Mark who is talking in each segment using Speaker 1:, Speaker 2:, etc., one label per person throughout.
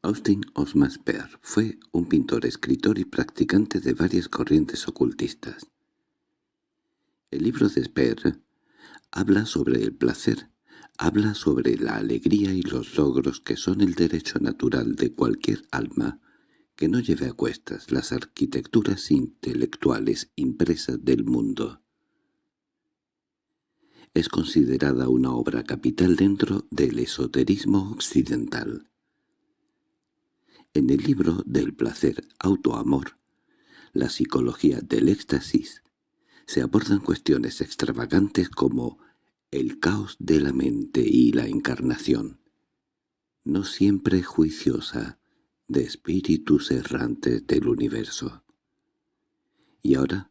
Speaker 1: Austin Osman Spare fue un pintor, escritor y practicante de varias corrientes ocultistas. El libro de Spare habla sobre el placer, habla sobre la alegría y los logros que son el derecho natural de cualquier alma que no lleve a cuestas las arquitecturas intelectuales impresas del mundo. Es considerada una obra capital dentro del esoterismo occidental. En el libro del placer autoamor, la psicología del éxtasis, se abordan cuestiones extravagantes como el caos de la mente y la encarnación, no siempre juiciosa, de espíritus errantes del universo. Y ahora,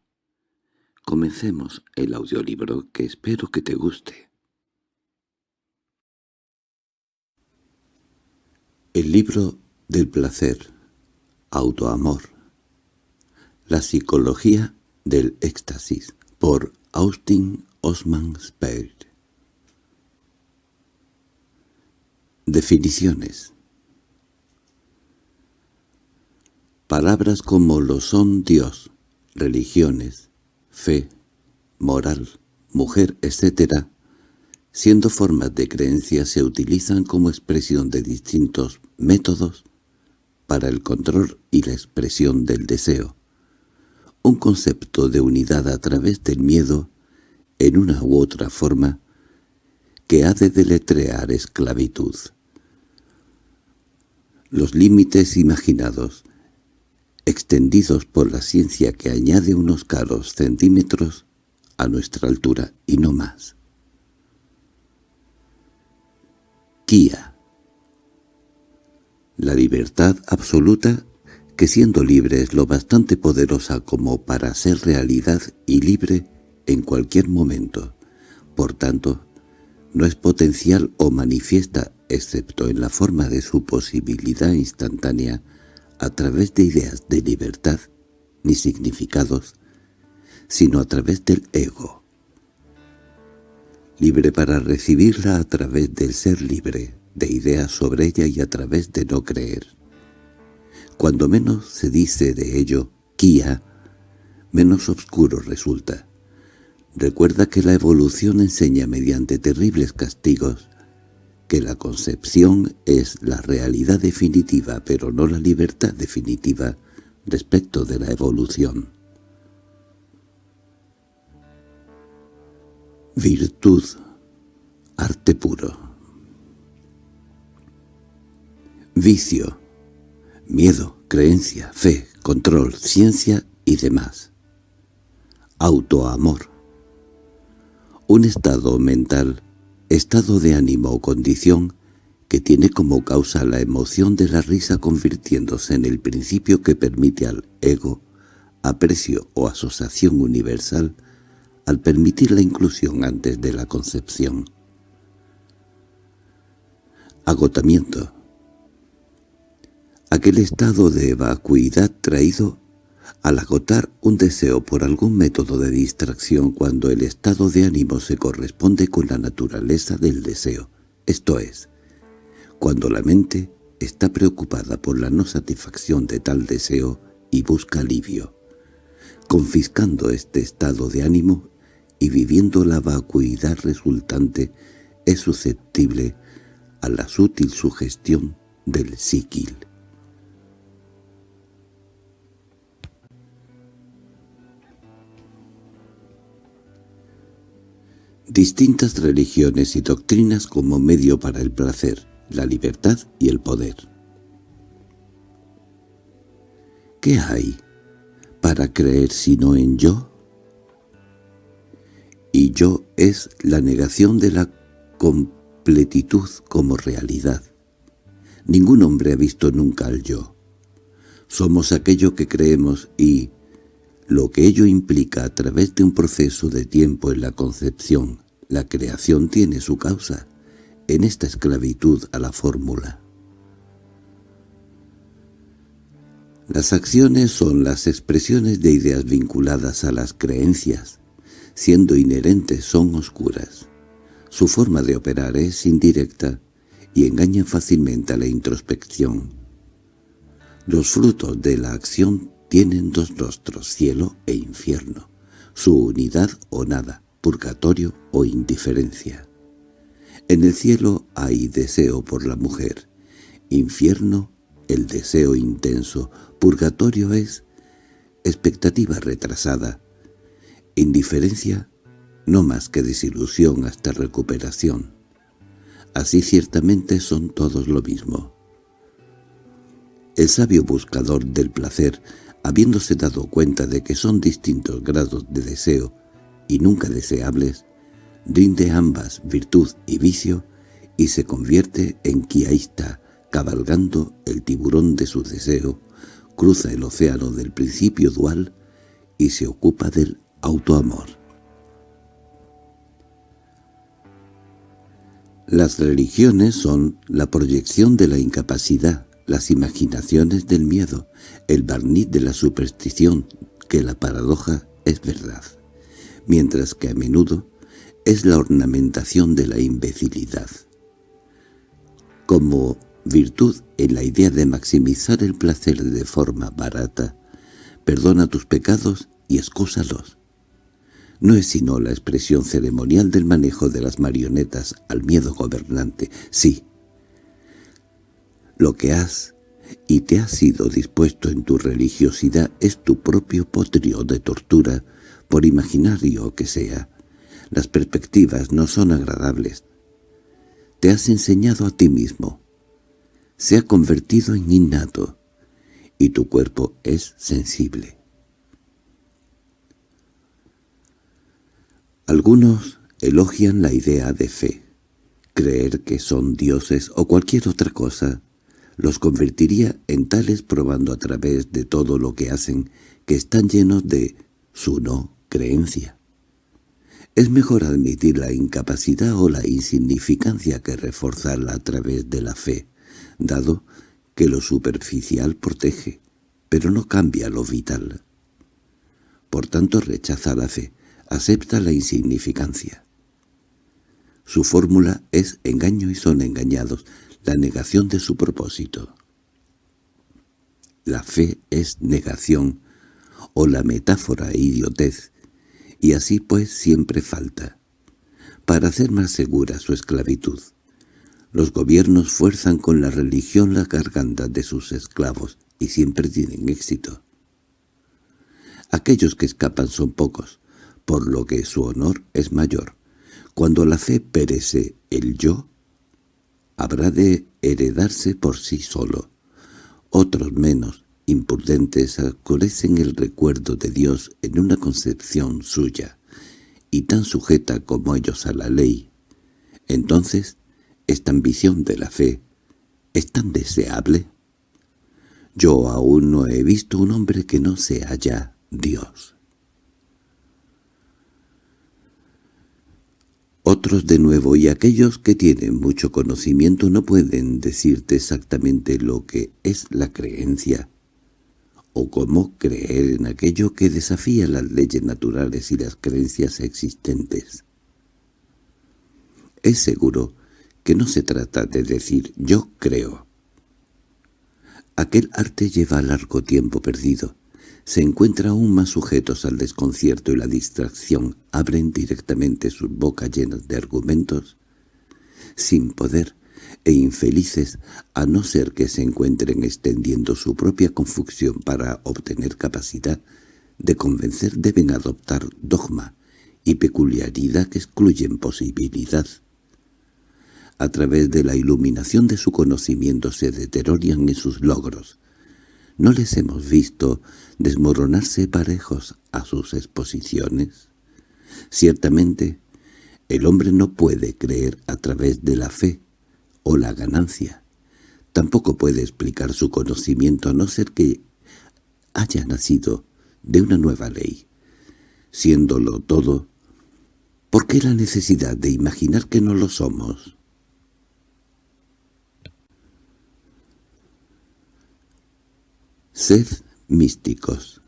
Speaker 1: comencemos el audiolibro que espero que te guste. El libro del placer, autoamor, la psicología del éxtasis, por Austin Osman Spade. Definiciones Palabras como lo son Dios, religiones, fe, moral, mujer, etc., siendo formas de creencia se utilizan como expresión de distintos métodos para el control y la expresión del deseo. Un concepto de unidad a través del miedo, en una u otra forma, que ha de deletrear esclavitud. Los límites imaginados extendidos por la ciencia que añade unos caros centímetros a nuestra altura y no más. Kia La libertad absoluta que siendo libre es lo bastante poderosa como para ser realidad y libre en cualquier momento. Por tanto, no es potencial o manifiesta excepto en la forma de su posibilidad instantánea a través de ideas de libertad ni significados, sino a través del ego. Libre para recibirla a través del ser libre, de ideas sobre ella y a través de no creer. Cuando menos se dice de ello, Kia, menos oscuro resulta. Recuerda que la evolución enseña mediante terribles castigos que la concepción es la realidad definitiva pero no la libertad definitiva respecto de la evolución. Virtud, arte puro. Vicio, miedo, creencia, fe, control, ciencia y demás. Autoamor. Un estado mental estado de ánimo o condición que tiene como causa la emoción de la risa convirtiéndose en el principio que permite al ego aprecio o asociación universal al permitir la inclusión antes de la concepción. Agotamiento Aquel estado de vacuidad traído al agotar un deseo por algún método de distracción cuando el estado de ánimo se corresponde con la naturaleza del deseo, esto es, cuando la mente está preocupada por la no satisfacción de tal deseo y busca alivio, confiscando este estado de ánimo y viviendo la vacuidad resultante es susceptible a la sutil sugestión del psiquil. Distintas religiones y doctrinas como medio para el placer, la libertad y el poder. ¿Qué hay para creer sino en yo? Y yo es la negación de la completitud como realidad. Ningún hombre ha visto nunca al yo. Somos aquello que creemos y, lo que ello implica a través de un proceso de tiempo en la concepción, la creación tiene su causa en esta esclavitud a la fórmula. Las acciones son las expresiones de ideas vinculadas a las creencias, siendo inherentes son oscuras. Su forma de operar es indirecta y engaña fácilmente a la introspección, Los frutos de la acción tienen dos rostros, cielo e infierno, su unidad o nada, purgatorio o indiferencia. En el cielo hay deseo por la mujer, infierno el deseo intenso, purgatorio es expectativa retrasada, indiferencia no más que desilusión hasta recuperación. Así ciertamente son todos lo mismo. El sabio buscador del placer, habiéndose dado cuenta de que son distintos grados de deseo y nunca deseables, rinde ambas virtud y vicio y se convierte en quiaísta, cabalgando el tiburón de su deseo, cruza el océano del principio dual y se ocupa del autoamor. Las religiones son la proyección de la incapacidad, las imaginaciones del miedo, el barniz de la superstición, que la paradoja es verdad, mientras que a menudo es la ornamentación de la imbecilidad. Como virtud en la idea de maximizar el placer de forma barata, perdona tus pecados y excúsalos. No es sino la expresión ceremonial del manejo de las marionetas al miedo gobernante, sí. Lo que has y te has sido dispuesto en tu religiosidad es tu propio potrio de tortura, por imaginario que sea. Las perspectivas no son agradables. Te has enseñado a ti mismo. Se ha convertido en innato, y tu cuerpo es sensible. Algunos elogian la idea de fe. Creer que son dioses o cualquier otra cosa los convertiría en tales probando a través de todo lo que hacen que están llenos de su no creencia. Es mejor admitir la incapacidad o la insignificancia que reforzarla a través de la fe, dado que lo superficial protege, pero no cambia lo vital. Por tanto rechaza la fe, acepta la insignificancia. Su fórmula es engaño y son engañados, la negación de su propósito. La fe es negación, o la metáfora e idiotez, y así pues siempre falta. Para hacer más segura su esclavitud, los gobiernos fuerzan con la religión la garganta de sus esclavos, y siempre tienen éxito. Aquellos que escapan son pocos, por lo que su honor es mayor. Cuando la fe perece el yo, habrá de heredarse por sí solo. Otros menos, imprudentes, acorecen el recuerdo de Dios en una concepción suya, y tan sujeta como ellos a la ley. Entonces, esta ambición de la fe es tan deseable. Yo aún no he visto un hombre que no sea ya Dios. Otros de nuevo y aquellos que tienen mucho conocimiento no pueden decirte exactamente lo que es la creencia o cómo creer en aquello que desafía las leyes naturales y las creencias existentes. Es seguro que no se trata de decir «yo creo». Aquel arte lleva largo tiempo perdido, se encuentra aún más sujetos al desconcierto y la distracción, abren directamente sus bocas llenas de argumentos, sin poder e infelices a no ser que se encuentren extendiendo su propia confusión para obtener capacidad de convencer deben adoptar dogma y peculiaridad que excluyen posibilidad. A través de la iluminación de su conocimiento se deterioran en sus logros, ¿No les hemos visto desmoronarse parejos a sus exposiciones? Ciertamente, el hombre no puede creer a través de la fe o la ganancia. Tampoco puede explicar su conocimiento a no ser que haya nacido de una nueva ley. Siéndolo todo, ¿por qué la necesidad de imaginar que no lo somos? Sed místicos.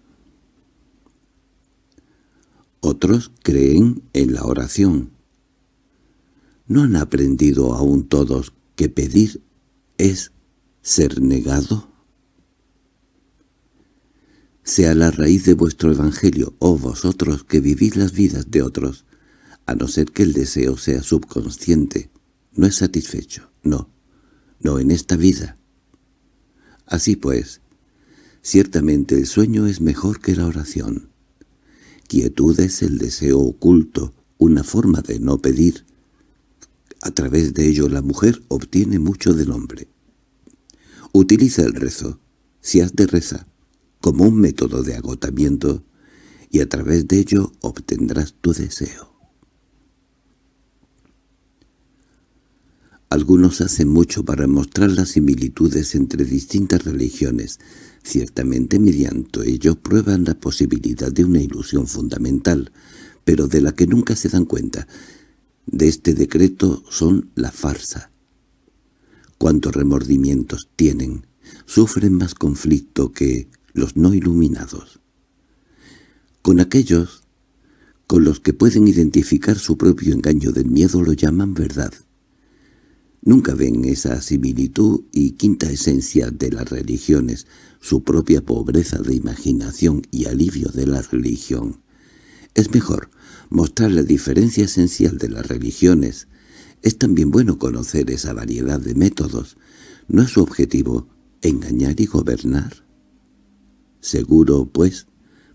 Speaker 1: Otros creen en la oración. ¿No han aprendido aún todos que pedir es ser negado? sea la raíz de vuestro evangelio, oh vosotros que vivís las vidas de otros, a no ser que el deseo sea subconsciente. No es satisfecho, no, no en esta vida. Así pues, ciertamente el sueño es mejor que la oración. Quietud es el deseo oculto, una forma de no pedir. A través de ello la mujer obtiene mucho del hombre. Utiliza el rezo, si has de rezar, como un método de agotamiento, y a través de ello obtendrás tu deseo. Algunos hacen mucho para mostrar las similitudes entre distintas religiones. Ciertamente mediante ello prueban la posibilidad de una ilusión fundamental, pero de la que nunca se dan cuenta. De este decreto son la farsa. Cuantos remordimientos tienen, sufren más conflicto que los no iluminados. Con aquellos con los que pueden identificar su propio engaño del miedo lo llaman verdad. Nunca ven esa similitud y quinta esencia de las religiones, su propia pobreza de imaginación y alivio de la religión. Es mejor mostrar la diferencia esencial de las religiones. Es también bueno conocer esa variedad de métodos. ¿No es su objetivo engañar y gobernar? Seguro, pues,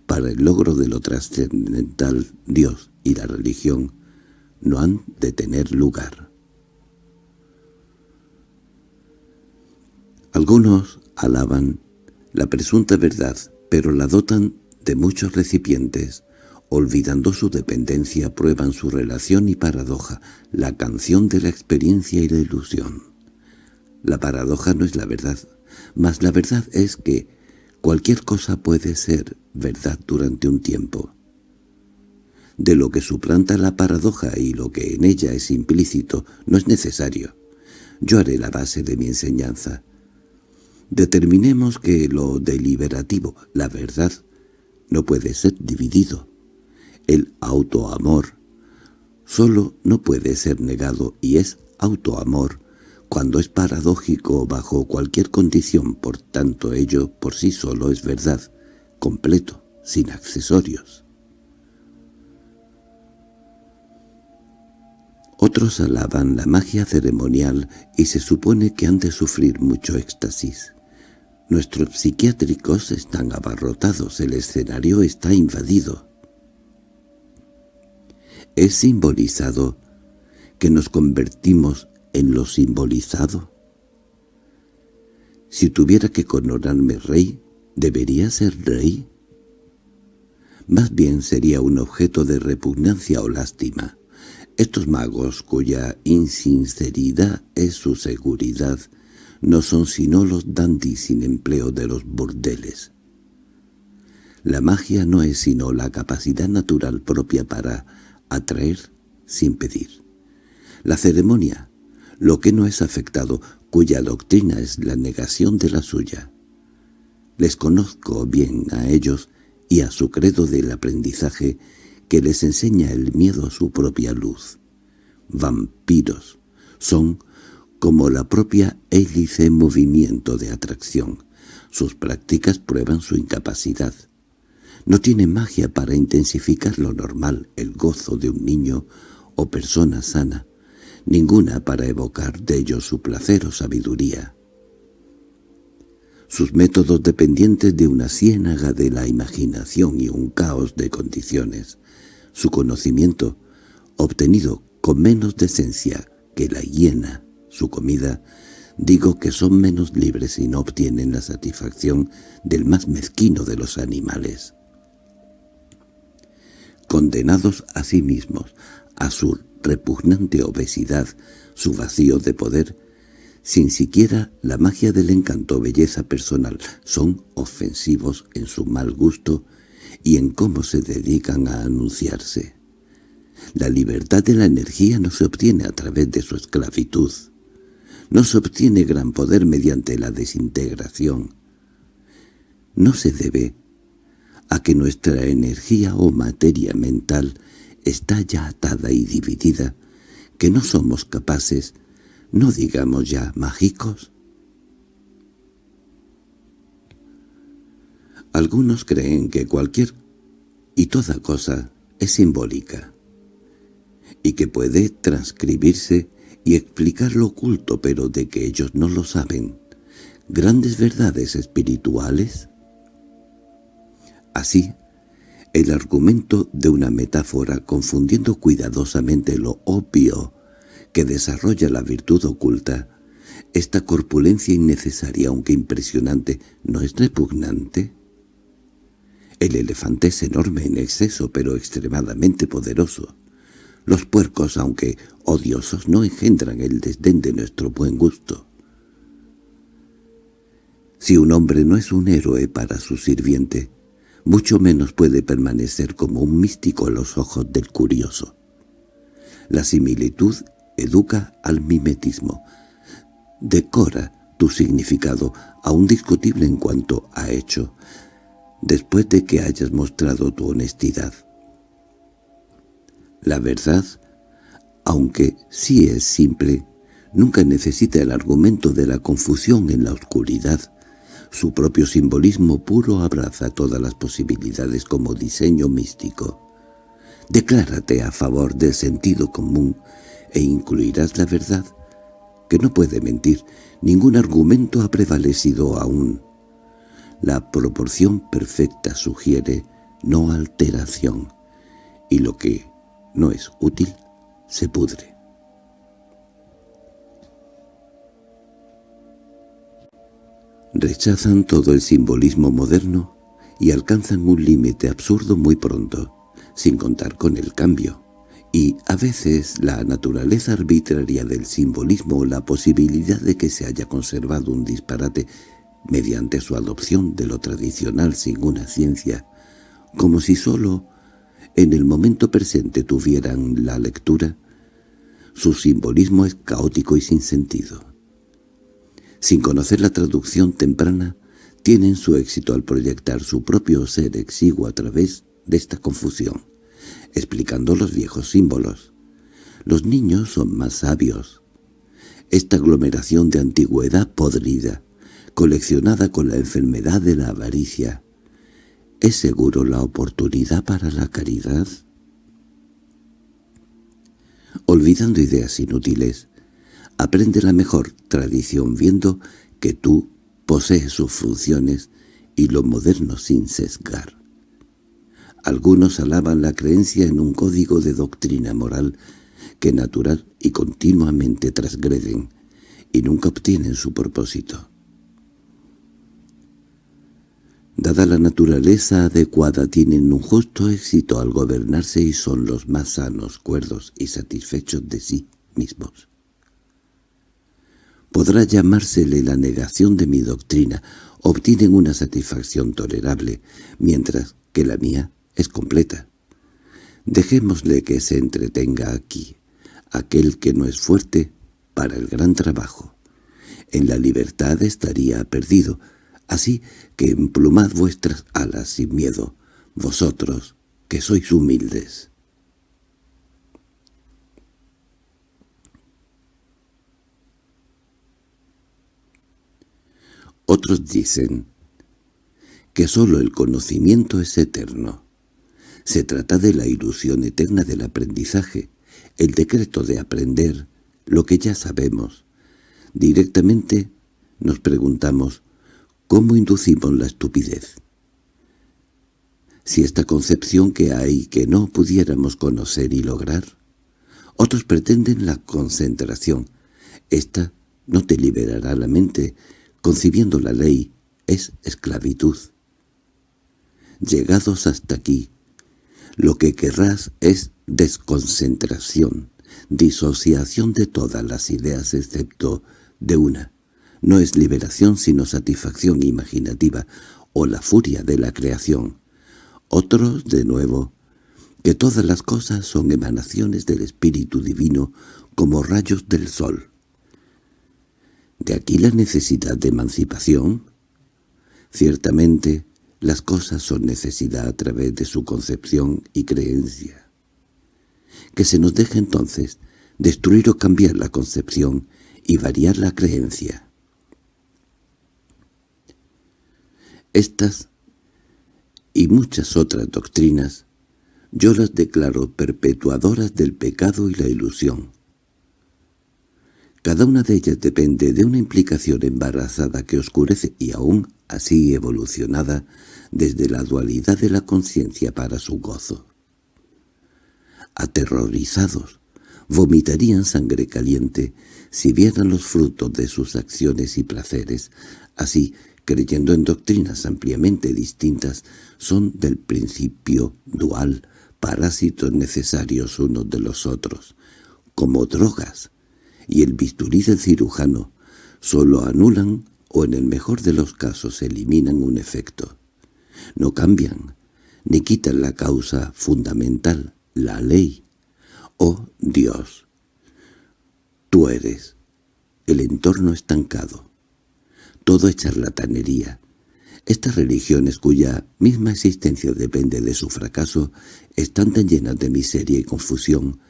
Speaker 1: para el logro de lo trascendental, Dios y la religión no han de tener lugar. Algunos alaban la presunta verdad, pero la dotan de muchos recipientes. Olvidando su dependencia, prueban su relación y paradoja, la canción de la experiencia y la ilusión. La paradoja no es la verdad, mas la verdad es que cualquier cosa puede ser verdad durante un tiempo. De lo que suplanta la paradoja y lo que en ella es implícito no es necesario. Yo haré la base de mi enseñanza. Determinemos que lo deliberativo, la verdad, no puede ser dividido. El autoamor solo no puede ser negado y es autoamor cuando es paradójico bajo cualquier condición, por tanto ello por sí solo es verdad, completo, sin accesorios. Otros alaban la magia ceremonial y se supone que han de sufrir mucho éxtasis. Nuestros psiquiátricos están abarrotados, el escenario está invadido. Es simbolizado que nos convertimos en lo simbolizado. Si tuviera que coronarme rey, ¿debería ser rey? Más bien sería un objeto de repugnancia o lástima. Estos magos, cuya insinceridad es su seguridad, no son sino los dandis sin empleo de los burdeles. La magia no es sino la capacidad natural propia para atraer sin pedir. La ceremonia, lo que no es afectado, cuya doctrina es la negación de la suya. Les conozco bien a ellos y a su credo del aprendizaje que les enseña el miedo a su propia luz. Vampiros son como la propia hélice movimiento de atracción. Sus prácticas prueban su incapacidad. No tiene magia para intensificar lo normal, el gozo de un niño o persona sana, ninguna para evocar de ellos su placer o sabiduría. Sus métodos dependientes de una ciénaga de la imaginación y un caos de condiciones. Su conocimiento, obtenido con menos decencia que la hiena, su comida, digo que son menos libres y no obtienen la satisfacción del más mezquino de los animales. Condenados a sí mismos, a su repugnante obesidad, su vacío de poder, sin siquiera la magia del encanto belleza personal, son ofensivos en su mal gusto y en cómo se dedican a anunciarse. La libertad de la energía no se obtiene a través de su esclavitud. No se obtiene gran poder mediante la desintegración. No se debe a que nuestra energía o materia mental está ya atada y dividida, que no somos capaces, no digamos ya mágicos. Algunos creen que cualquier y toda cosa es simbólica, y que puede transcribirse y explicar lo oculto, pero de que ellos no lo saben. Grandes verdades espirituales. Así, el argumento de una metáfora confundiendo cuidadosamente lo obvio que desarrolla la virtud oculta, esta corpulencia innecesaria aunque impresionante, ¿no es repugnante? El elefante es enorme en exceso, pero extremadamente poderoso. Los puercos, aunque odiosos, no engendran el desdén de nuestro buen gusto. Si un hombre no es un héroe para su sirviente, mucho menos puede permanecer como un místico a los ojos del curioso. La similitud educa al mimetismo, decora tu significado, aún discutible en cuanto a hecho, después de que hayas mostrado tu honestidad. La verdad, aunque sí es simple, nunca necesita el argumento de la confusión en la oscuridad. Su propio simbolismo puro abraza todas las posibilidades como diseño místico. Declárate a favor del sentido común e incluirás la verdad, que no puede mentir. Ningún argumento ha prevalecido aún. La proporción perfecta sugiere no alteración, y lo que no es útil se pudre. Rechazan todo el simbolismo moderno y alcanzan un límite absurdo muy pronto, sin contar con el cambio. Y a veces la naturaleza arbitraria del simbolismo o la posibilidad de que se haya conservado un disparate mediante su adopción de lo tradicional sin una ciencia, como si sólo en el momento presente tuvieran la lectura, su simbolismo es caótico y sin sentido. Sin conocer la traducción temprana, tienen su éxito al proyectar su propio ser exiguo a través de esta confusión, explicando los viejos símbolos. Los niños son más sabios. Esta aglomeración de antigüedad podrida, coleccionada con la enfermedad de la avaricia, ¿es seguro la oportunidad para la caridad? Olvidando ideas inútiles, aprende la mejor tradición viendo que tú posees sus funciones y lo moderno sin sesgar. Algunos alaban la creencia en un código de doctrina moral que natural y continuamente transgreden, y nunca obtienen su propósito. Dada la naturaleza adecuada tienen un justo éxito al gobernarse y son los más sanos, cuerdos y satisfechos de sí mismos. Podrá llamársele la negación de mi doctrina, obtienen una satisfacción tolerable, mientras que la mía es completa. Dejémosle que se entretenga aquí, aquel que no es fuerte para el gran trabajo. En la libertad estaría perdido, Así que emplumad vuestras alas sin miedo, vosotros, que sois humildes. Otros dicen que sólo el conocimiento es eterno. Se trata de la ilusión eterna del aprendizaje, el decreto de aprender lo que ya sabemos. Directamente nos preguntamos, ¿Cómo inducimos la estupidez? Si esta concepción que hay que no pudiéramos conocer y lograr, otros pretenden la concentración. Esta no te liberará la mente, concibiendo la ley, es esclavitud. Llegados hasta aquí, lo que querrás es desconcentración, disociación de todas las ideas excepto de una, no es liberación sino satisfacción imaginativa o la furia de la creación. Otros, de nuevo, que todas las cosas son emanaciones del Espíritu Divino como rayos del sol. ¿De aquí la necesidad de emancipación? Ciertamente, las cosas son necesidad a través de su concepción y creencia. Que se nos deje entonces destruir o cambiar la concepción y variar la creencia. Estas y muchas otras doctrinas, yo las declaro perpetuadoras del pecado y la ilusión. Cada una de ellas depende de una implicación embarazada que oscurece y aún así evolucionada desde la dualidad de la conciencia para su gozo. Aterrorizados, vomitarían sangre caliente si vieran los frutos de sus acciones y placeres, así creyendo en doctrinas ampliamente distintas, son del principio dual, parásitos necesarios unos de los otros, como drogas, y el bisturí del cirujano solo anulan o en el mejor de los casos eliminan un efecto. No cambian, ni quitan la causa fundamental, la ley. Oh Dios, tú eres el entorno estancado. Todo es charlatanería. Estas religiones cuya misma existencia depende de su fracaso están tan llenas de miseria y confusión,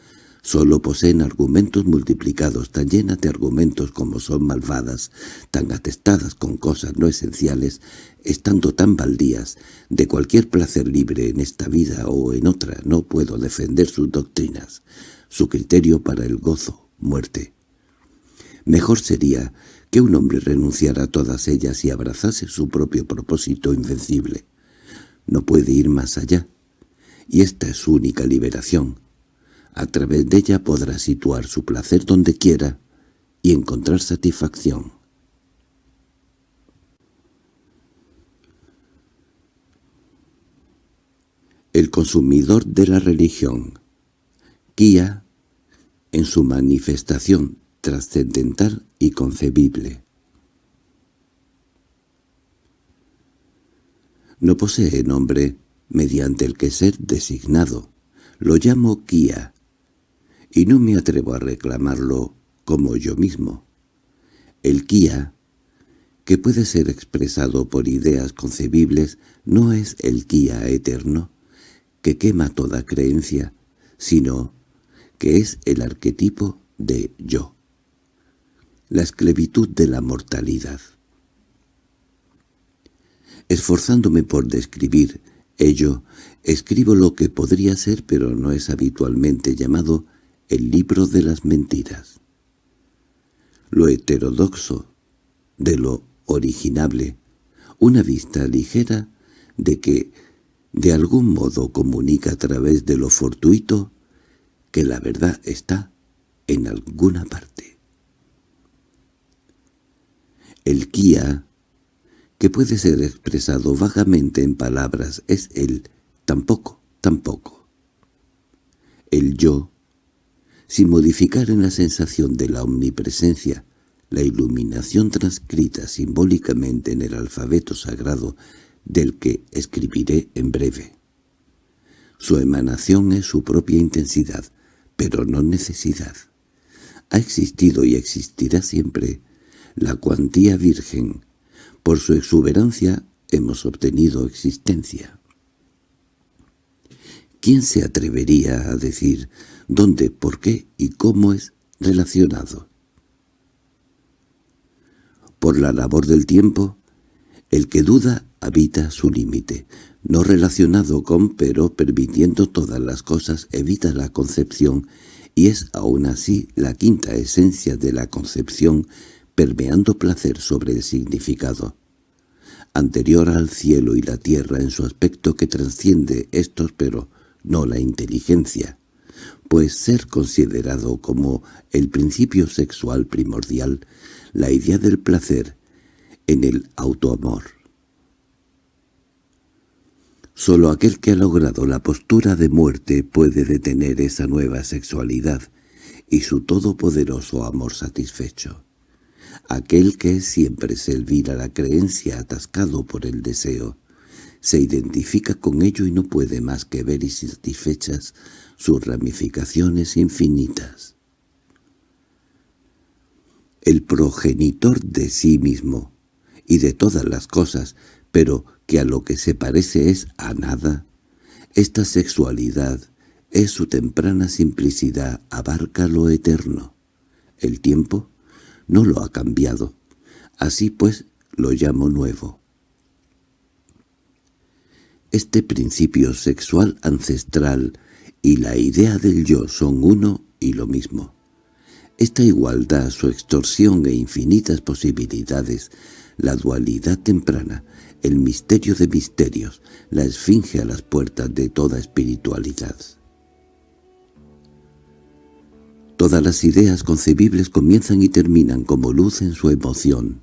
Speaker 1: solo poseen argumentos multiplicados tan llenas de argumentos como son malvadas, tan atestadas con cosas no esenciales, estando tan baldías, de cualquier placer libre en esta vida o en otra no puedo defender sus doctrinas, su criterio para el gozo, muerte. Mejor sería que un hombre renunciara a todas ellas y abrazase su propio propósito invencible. No puede ir más allá, y esta es su única liberación. A través de ella podrá situar su placer donde quiera y encontrar satisfacción. El consumidor de la religión, Kia, en su manifestación trascendental y concebible. No posee nombre mediante el que ser designado. Lo llamo Kia, y no me atrevo a reclamarlo como yo mismo. El Kia, que puede ser expresado por ideas concebibles, no es el Kia eterno, que quema toda creencia, sino que es el arquetipo de yo la esclavitud de la mortalidad. Esforzándome por describir ello, escribo lo que podría ser pero no es habitualmente llamado el libro de las mentiras. Lo heterodoxo, de lo originable, una vista ligera de que de algún modo comunica a través de lo fortuito que la verdad está en alguna parte. El Kia, que puede ser expresado vagamente en palabras, es el tampoco, tampoco. El yo, sin modificar en la sensación de la omnipresencia, la iluminación transcrita simbólicamente en el alfabeto sagrado del que escribiré en breve. Su emanación es su propia intensidad, pero no necesidad. Ha existido y existirá siempre la cuantía virgen. Por su exuberancia hemos obtenido existencia. ¿Quién se atrevería a decir dónde, por qué y cómo es relacionado? Por la labor del tiempo, el que duda habita su límite, no relacionado con pero permitiendo todas las cosas evita la concepción y es aún así la quinta esencia de la concepción permeando placer sobre el significado, anterior al cielo y la tierra en su aspecto que trasciende estos pero no la inteligencia, pues ser considerado como el principio sexual primordial, la idea del placer en el autoamor. Solo aquel que ha logrado la postura de muerte puede detener esa nueva sexualidad y su todopoderoso amor satisfecho. Aquel que siempre se elvira la creencia atascado por el deseo, se identifica con ello y no puede más que ver y satisfechas sus ramificaciones infinitas. El progenitor de sí mismo y de todas las cosas, pero que a lo que se parece es a nada, esta sexualidad es su temprana simplicidad, abarca lo eterno. El tiempo no lo ha cambiado. Así pues lo llamo nuevo. Este principio sexual ancestral y la idea del yo son uno y lo mismo. Esta igualdad, su extorsión e infinitas posibilidades, la dualidad temprana, el misterio de misterios, la esfinge a las puertas de toda espiritualidad. Todas las ideas concebibles comienzan y terminan como luz en su emoción.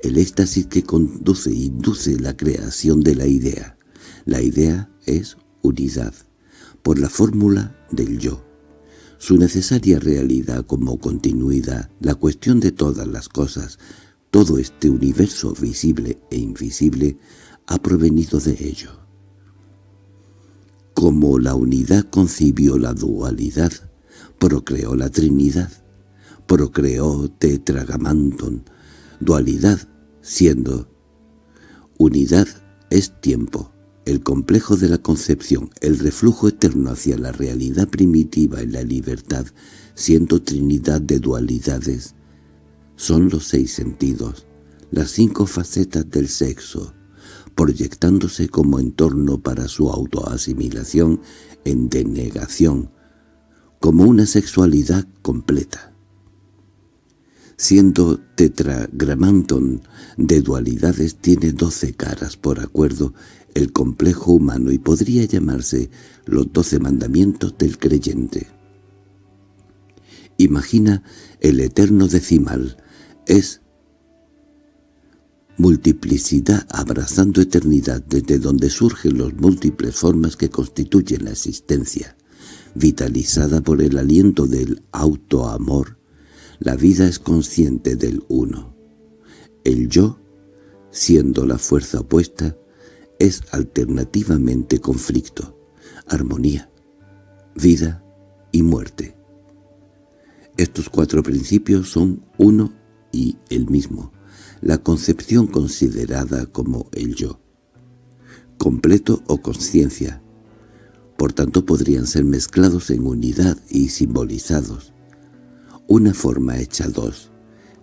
Speaker 1: El éxtasis que conduce e induce la creación de la idea. La idea es unidad, por la fórmula del yo. Su necesaria realidad como continuidad, la cuestión de todas las cosas, todo este universo visible e invisible ha provenido de ello. Como la unidad concibió la dualidad, procreó la Trinidad, procreó Tetragamanton, dualidad siendo unidad es tiempo, el complejo de la concepción, el reflujo eterno hacia la realidad primitiva y la libertad, siendo trinidad de dualidades, son los seis sentidos, las cinco facetas del sexo, proyectándose como entorno para su autoasimilación en denegación, como una sexualidad completa. Siendo tetragramanton de dualidades tiene doce caras por acuerdo el complejo humano y podría llamarse los doce mandamientos del creyente. Imagina el eterno decimal, es multiplicidad abrazando eternidad desde donde surgen las múltiples formas que constituyen la existencia, vitalizada por el aliento del autoamor, la vida es consciente del uno. El yo, siendo la fuerza opuesta, es alternativamente conflicto, armonía, vida y muerte. Estos cuatro principios son uno y el mismo, la concepción considerada como el yo, completo o conciencia, por tanto podrían ser mezclados en unidad y simbolizados, una forma hecha dos,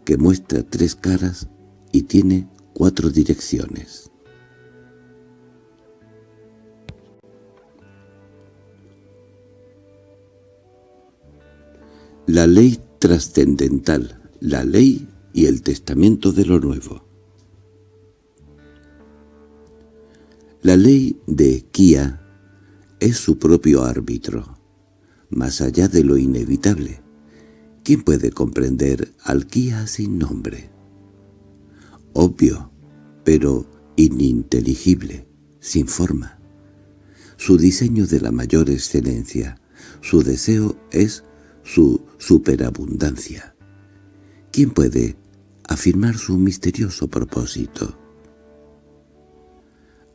Speaker 1: que muestra tres caras y tiene cuatro direcciones. La ley trascendental, la ley y el testamento de lo nuevo. La ley de Kia es su propio árbitro, más allá de lo inevitable. ¿Quién puede comprender al Kia sin nombre? Obvio, pero ininteligible, sin forma. Su diseño de la mayor excelencia, su deseo es su superabundancia. ¿Quién puede afirmar su misterioso propósito.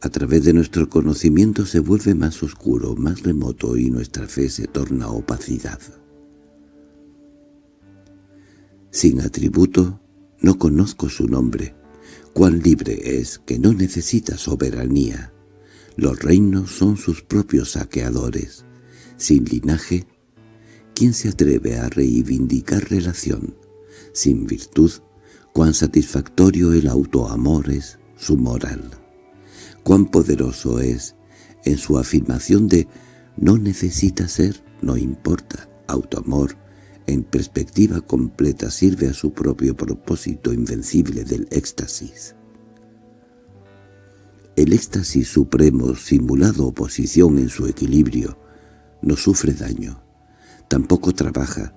Speaker 1: A través de nuestro conocimiento se vuelve más oscuro, más remoto y nuestra fe se torna opacidad. Sin atributo, no conozco su nombre. Cuán libre es, que no necesita soberanía. Los reinos son sus propios saqueadores. Sin linaje, ¿quién se atreve a reivindicar relación? Sin virtud, Cuán satisfactorio el autoamor es su moral. Cuán poderoso es en su afirmación de «no necesita ser, no importa». Autoamor, en perspectiva completa, sirve a su propio propósito invencible del éxtasis. El éxtasis supremo, simulado oposición en su equilibrio, no sufre daño, tampoco trabaja,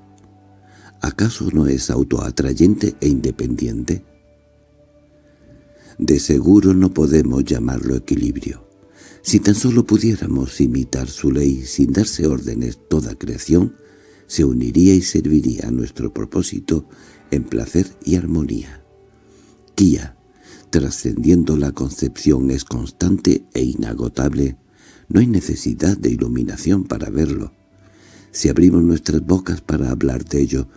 Speaker 1: ¿Acaso no es autoatrayente e independiente? De seguro no podemos llamarlo equilibrio. Si tan solo pudiéramos imitar su ley sin darse órdenes toda creación, se uniría y serviría a nuestro propósito en placer y armonía. Kia, trascendiendo la concepción, es constante e inagotable. No hay necesidad de iluminación para verlo. Si abrimos nuestras bocas para hablar de ello,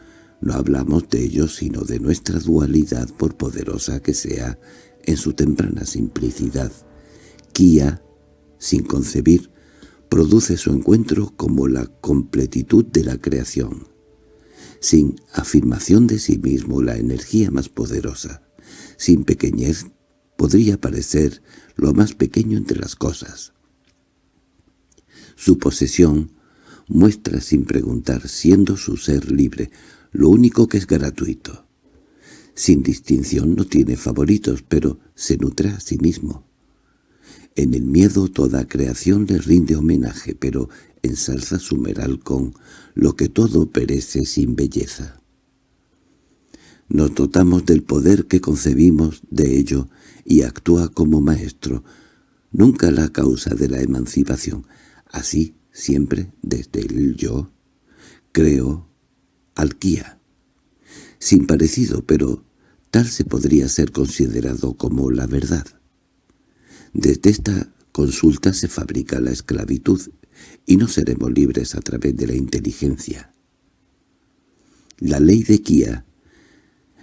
Speaker 1: no hablamos de ello sino de nuestra dualidad por poderosa que sea en su temprana simplicidad. Kia, sin concebir, produce su encuentro como la completitud de la creación. Sin afirmación de sí mismo la energía más poderosa, sin pequeñez podría parecer lo más pequeño entre las cosas. Su posesión muestra sin preguntar, siendo su ser libre, lo único que es gratuito. Sin distinción no tiene favoritos, pero se nutre a sí mismo. En el miedo toda creación le rinde homenaje, pero ensalza su meral con lo que todo perece sin belleza. Nos dotamos del poder que concebimos de ello y actúa como maestro, nunca la causa de la emancipación, así siempre desde el yo, creo, alquía. Sin parecido, pero tal se podría ser considerado como la verdad. Desde esta consulta se fabrica la esclavitud y no seremos libres a través de la inteligencia. La ley de Kia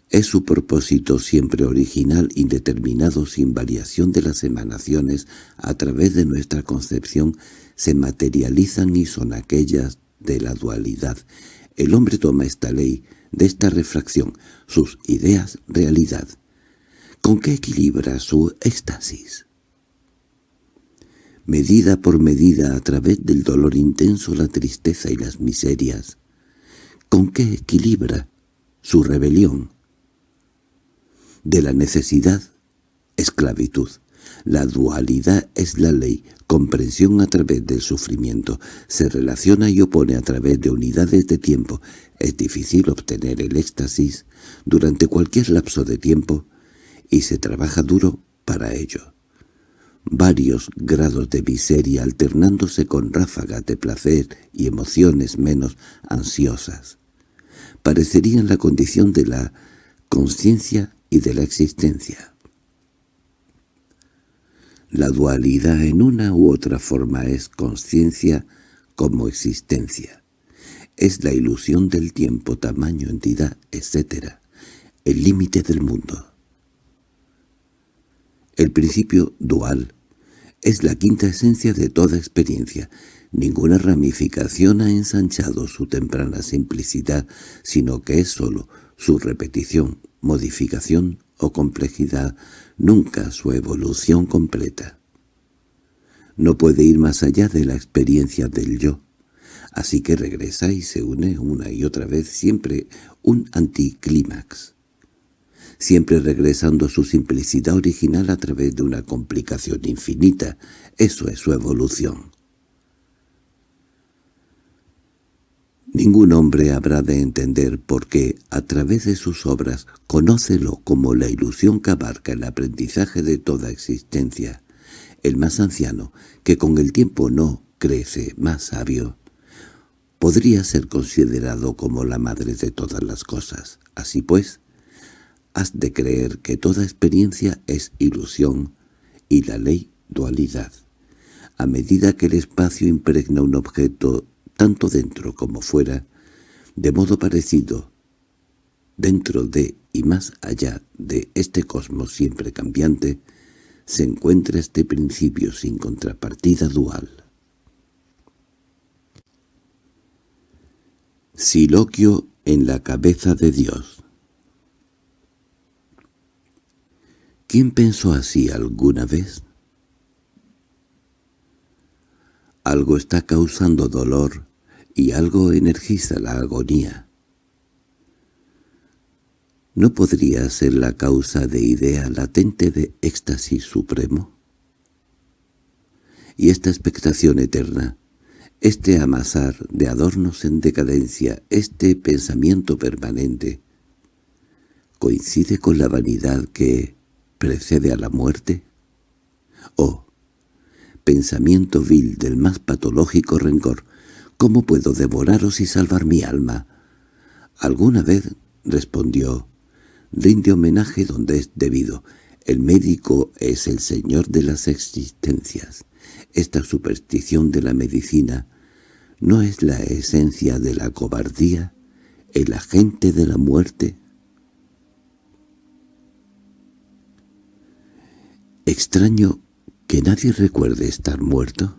Speaker 1: es su propósito siempre original, indeterminado, sin variación de las emanaciones, a través de nuestra concepción, se materializan y son aquellas de la dualidad. El hombre toma esta ley, de esta refracción, sus ideas realidad. ¿Con qué equilibra su éxtasis? Medida por medida a través del dolor intenso, la tristeza y las miserias. ¿Con qué equilibra su rebelión? De la necesidad, esclavitud. La dualidad es la ley, comprensión a través del sufrimiento, se relaciona y opone a través de unidades de tiempo. Es difícil obtener el éxtasis durante cualquier lapso de tiempo y se trabaja duro para ello. Varios grados de miseria alternándose con ráfagas de placer y emociones menos ansiosas. Parecerían la condición de la conciencia y de la existencia. La dualidad en una u otra forma es conciencia como existencia. Es la ilusión del tiempo, tamaño, entidad, etc. El límite del mundo. El principio dual es la quinta esencia de toda experiencia. Ninguna ramificación ha ensanchado su temprana simplicidad, sino que es sólo su repetición, modificación o complejidad nunca su evolución completa. No puede ir más allá de la experiencia del yo, así que regresa y se une una y otra vez siempre un anticlímax, siempre regresando a su simplicidad original a través de una complicación infinita. Eso es su evolución. Ningún hombre habrá de entender por qué, a través de sus obras, conócelo como la ilusión que abarca el aprendizaje de toda existencia. El más anciano, que con el tiempo no crece más sabio, podría ser considerado como la madre de todas las cosas. Así pues, has de creer que toda experiencia es ilusión y la ley dualidad. A medida que el espacio impregna un objeto tanto dentro como fuera, de modo parecido, dentro de y más allá de este cosmos siempre cambiante, se encuentra este principio sin contrapartida dual. Siloquio en la cabeza de Dios ¿Quién pensó así alguna vez? Algo está causando dolor y algo energiza la agonía. ¿No podría ser la causa de idea latente de éxtasis supremo? Y esta expectación eterna, este amasar de adornos en decadencia, este pensamiento permanente, ¿coincide con la vanidad que precede a la muerte? ¿O pensamiento vil del más patológico rencor, ¿cómo puedo devoraros y salvar mi alma? Alguna vez, respondió, rinde homenaje donde es debido. El médico es el señor de las existencias. Esta superstición de la medicina no es la esencia de la cobardía, el agente de la muerte. Extraño ¿Que nadie recuerde estar muerto?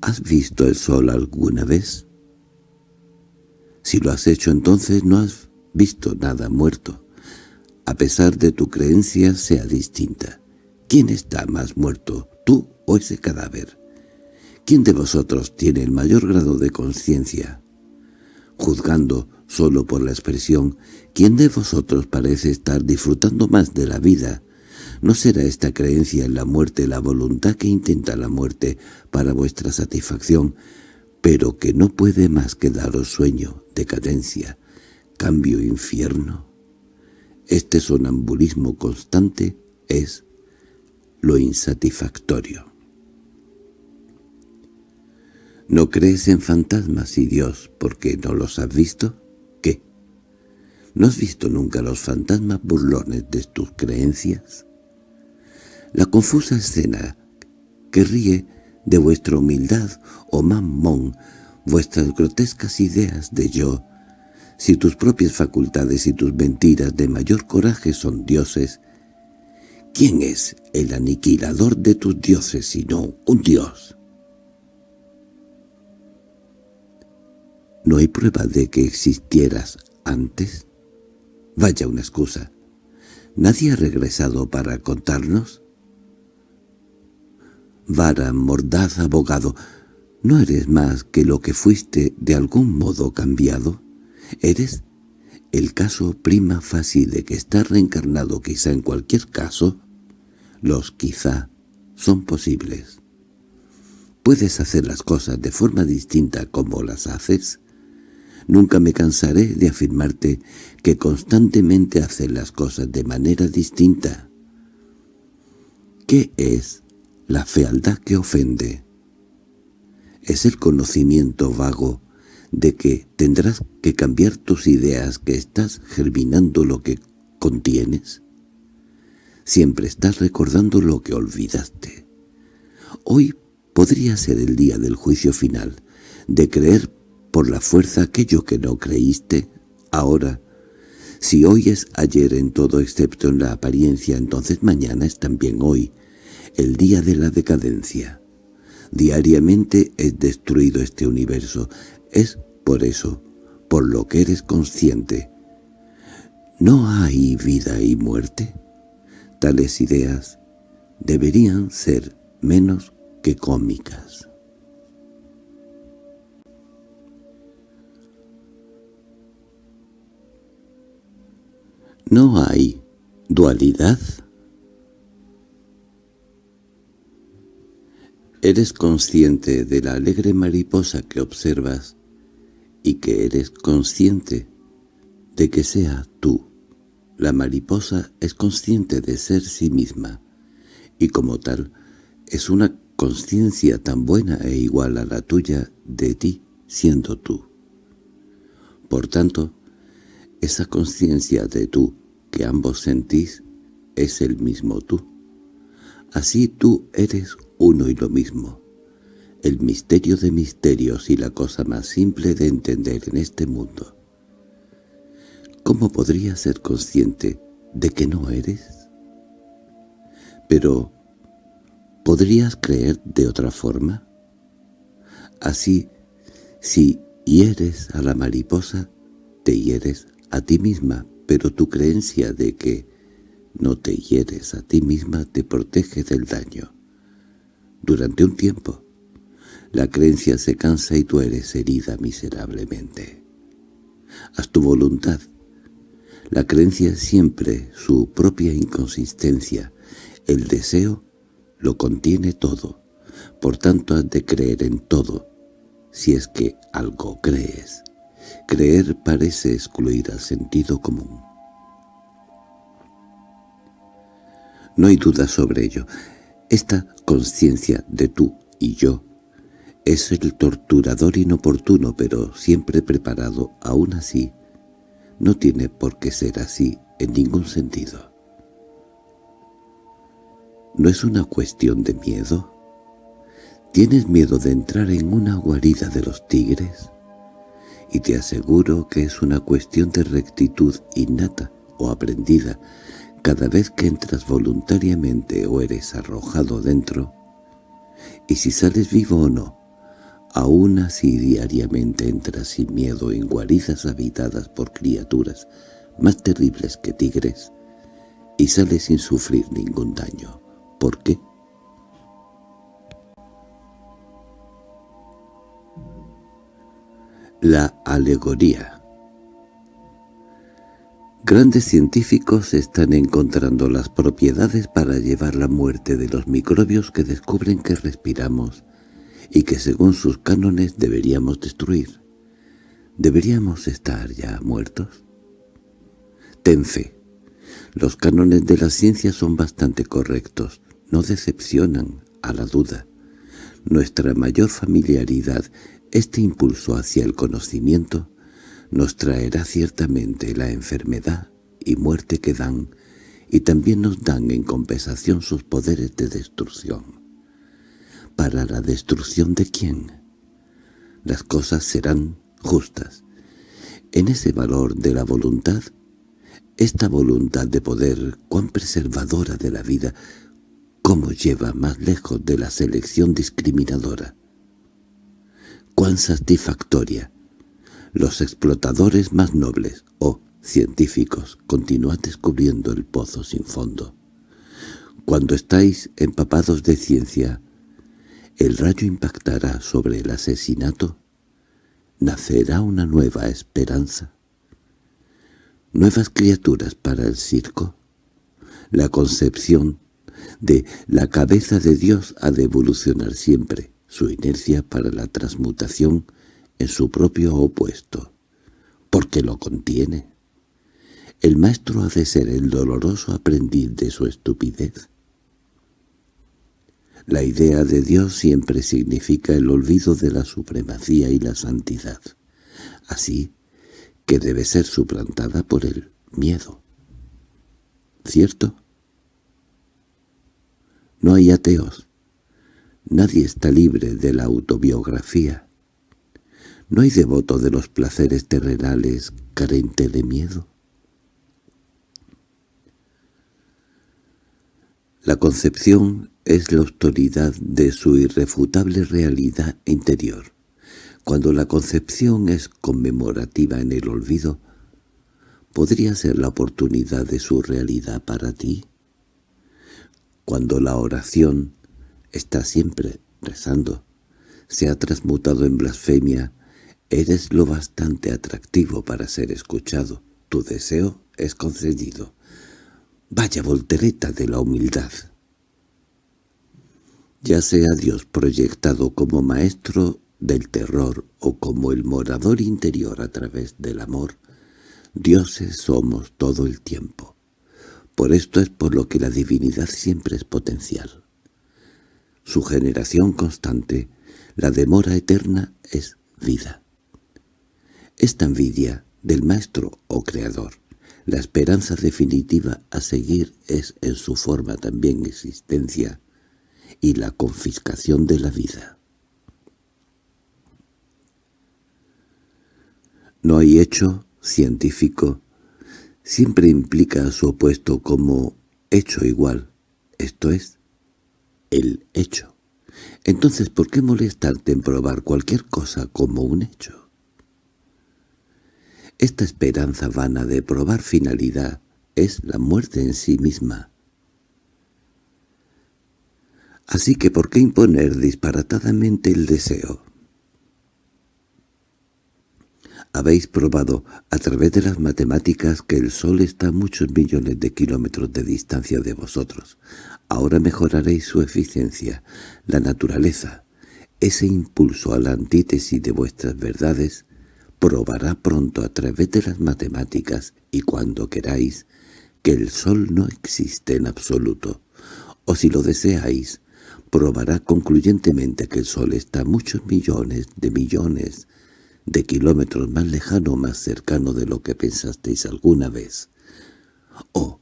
Speaker 1: ¿Has visto el sol alguna vez? Si lo has hecho entonces no has visto nada muerto. a pesar de tu creencia, sea distinta. ¿Quién está más muerto, tú o ese cadáver? ¿Quién de vosotros tiene el mayor grado de conciencia? Juzgando solo por la expresión, ¿quién de vosotros parece estar disfrutando más de la vida? ¿No será esta creencia en la muerte la voluntad que intenta la muerte para vuestra satisfacción, pero que no puede más que daros sueño, decadencia, cambio infierno? Este sonambulismo constante es lo insatisfactorio. ¿No crees en fantasmas y Dios porque no los has visto? ¿Qué? ¿No has visto nunca los fantasmas burlones de tus creencias? La confusa escena que ríe de vuestra humildad o mamón, vuestras grotescas ideas de yo, si tus propias facultades y tus mentiras de mayor coraje son dioses, ¿quién es el aniquilador de tus dioses sino un dios? ¿No hay prueba de que existieras antes? Vaya una excusa. ¿Nadie ha regresado para contarnos? Vara, mordaz, abogado, ¿no eres más que lo que fuiste de algún modo cambiado? ¿Eres el caso prima facie de que estás reencarnado quizá en cualquier caso? Los quizá son posibles. ¿Puedes hacer las cosas de forma distinta como las haces? Nunca me cansaré de afirmarte que constantemente haces las cosas de manera distinta. ¿Qué es la fealdad que ofende? Es el conocimiento vago de que tendrás que cambiar tus ideas que estás germinando lo que contienes. Siempre estás recordando lo que olvidaste. Hoy podría ser el día del juicio final, de creer por la fuerza aquello que no creíste, ahora. Si hoy es ayer en todo excepto en la apariencia, entonces mañana es también hoy, el día de la decadencia. Diariamente es destruido este universo, es por eso, por lo que eres consciente. ¿No hay vida y muerte? Tales ideas deberían ser menos que cómicas. ¿No hay dualidad? Eres consciente de la alegre mariposa que observas y que eres consciente de que sea tú. La mariposa es consciente de ser sí misma y como tal es una conciencia tan buena e igual a la tuya de ti siendo tú. Por tanto, esa conciencia de tú que ambos sentís es el mismo tú. Así tú eres uno y lo mismo. El misterio de misterios y la cosa más simple de entender en este mundo. ¿Cómo podrías ser consciente de que no eres? Pero, ¿podrías creer de otra forma? Así, si hieres a la mariposa, te hieres a ti misma, pero tu creencia de que no te hieres a ti misma te protege del daño. Durante un tiempo, la creencia se cansa y tú eres herida miserablemente. Haz tu voluntad. La creencia es siempre su propia inconsistencia. El deseo lo contiene todo. Por tanto has de creer en todo, si es que algo crees. Creer parece excluir al sentido común. No hay duda sobre ello. Esta conciencia de tú y yo es el torturador inoportuno pero siempre preparado, aún así, no tiene por qué ser así en ningún sentido. ¿No es una cuestión de miedo? ¿Tienes miedo de entrar en una guarida de los tigres? y te aseguro que es una cuestión de rectitud innata o aprendida cada vez que entras voluntariamente o eres arrojado dentro, y si sales vivo o no, aún así diariamente entras sin miedo en guaridas habitadas por criaturas más terribles que tigres, y sale sin sufrir ningún daño. ¿Por qué? La alegoría Grandes científicos están encontrando las propiedades para llevar la muerte de los microbios que descubren que respiramos y que según sus cánones deberíamos destruir. ¿Deberíamos estar ya muertos? Ten fe. Los cánones de la ciencia son bastante correctos, no decepcionan a la duda. Nuestra mayor familiaridad, este impulso hacia el conocimiento, nos traerá ciertamente la enfermedad y muerte que dan, y también nos dan en compensación sus poderes de destrucción. ¿Para la destrucción de quién? Las cosas serán justas. En ese valor de la voluntad, esta voluntad de poder, cuán preservadora de la vida, cómo lleva más lejos de la selección discriminadora, cuán satisfactoria, los explotadores más nobles, o científicos, continúan descubriendo el pozo sin fondo. Cuando estáis empapados de ciencia, el rayo impactará sobre el asesinato, nacerá una nueva esperanza, nuevas criaturas para el circo, la concepción de la cabeza de Dios ha de evolucionar siempre, su inercia para la transmutación en su propio opuesto, porque lo contiene. El maestro ha de ser el doloroso aprendiz de su estupidez. La idea de Dios siempre significa el olvido de la supremacía y la santidad, así que debe ser suplantada por el miedo. ¿Cierto? No hay ateos. Nadie está libre de la autobiografía. ¿No hay devoto de los placeres terrenales carente de miedo? La concepción es la autoridad de su irrefutable realidad interior. Cuando la concepción es conmemorativa en el olvido, ¿podría ser la oportunidad de su realidad para ti? Cuando la oración está siempre rezando, se ha transmutado en blasfemia Eres lo bastante atractivo para ser escuchado. Tu deseo es concedido. Vaya voltereta de la humildad. Ya sea Dios proyectado como maestro del terror o como el morador interior a través del amor, dioses somos todo el tiempo. Por esto es por lo que la divinidad siempre es potencial. Su generación constante, la demora eterna, es vida. Esta envidia del maestro o creador, la esperanza definitiva a seguir es en su forma también existencia y la confiscación de la vida. No hay hecho científico, siempre implica su opuesto como hecho igual, esto es, el hecho. Entonces, ¿por qué molestarte en probar cualquier cosa como un hecho? Esta esperanza vana de probar finalidad es la muerte en sí misma. Así que ¿por qué imponer disparatadamente el deseo? Habéis probado a través de las matemáticas que el Sol está a muchos millones de kilómetros de distancia de vosotros. Ahora mejoraréis su eficiencia, la naturaleza, ese impulso a la antítesis de vuestras verdades, probará pronto a través de las matemáticas y cuando queráis que el Sol no existe en absoluto, o si lo deseáis, probará concluyentemente que el Sol está muchos millones de millones de kilómetros más lejano o más cercano de lo que pensasteis alguna vez. ¡Oh,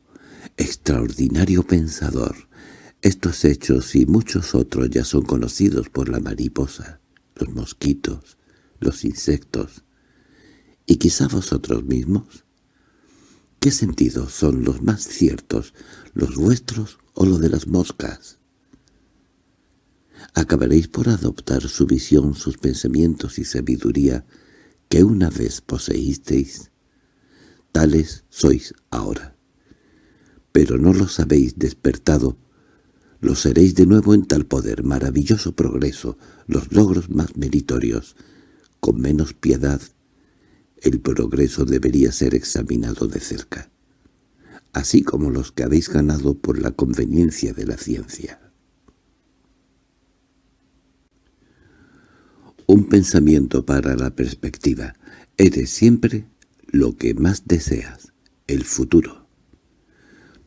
Speaker 1: extraordinario pensador! Estos hechos y muchos otros ya son conocidos por la mariposa, los mosquitos, los insectos, ¿Y quizá vosotros mismos? ¿Qué sentidos son los más ciertos, los vuestros o los de las moscas? Acabaréis por adoptar su visión, sus pensamientos y sabiduría que una vez poseísteis. Tales sois ahora. pero no los habéis despertado, lo seréis de nuevo en tal poder, maravilloso progreso, los logros más meritorios, con menos piedad. El progreso debería ser examinado de cerca, así como los que habéis ganado por la conveniencia de la ciencia. Un pensamiento para la perspectiva. Eres siempre lo que más deseas, el futuro.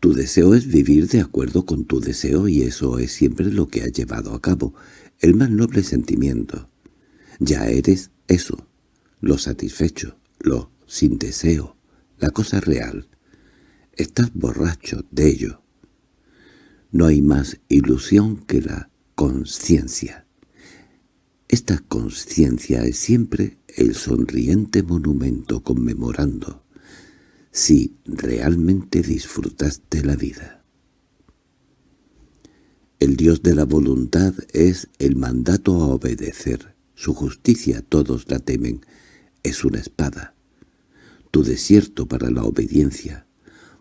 Speaker 1: Tu deseo es vivir de acuerdo con tu deseo y eso es siempre lo que ha llevado a cabo, el más noble sentimiento. Ya eres eso, lo satisfecho, lo sin deseo, la cosa real. Estás borracho de ello. No hay más ilusión que la conciencia. Esta conciencia es siempre el sonriente monumento conmemorando si realmente disfrutaste la vida. El Dios de la voluntad es el mandato a obedecer. Su justicia todos la temen. Es una espada. Tu desierto para la obediencia.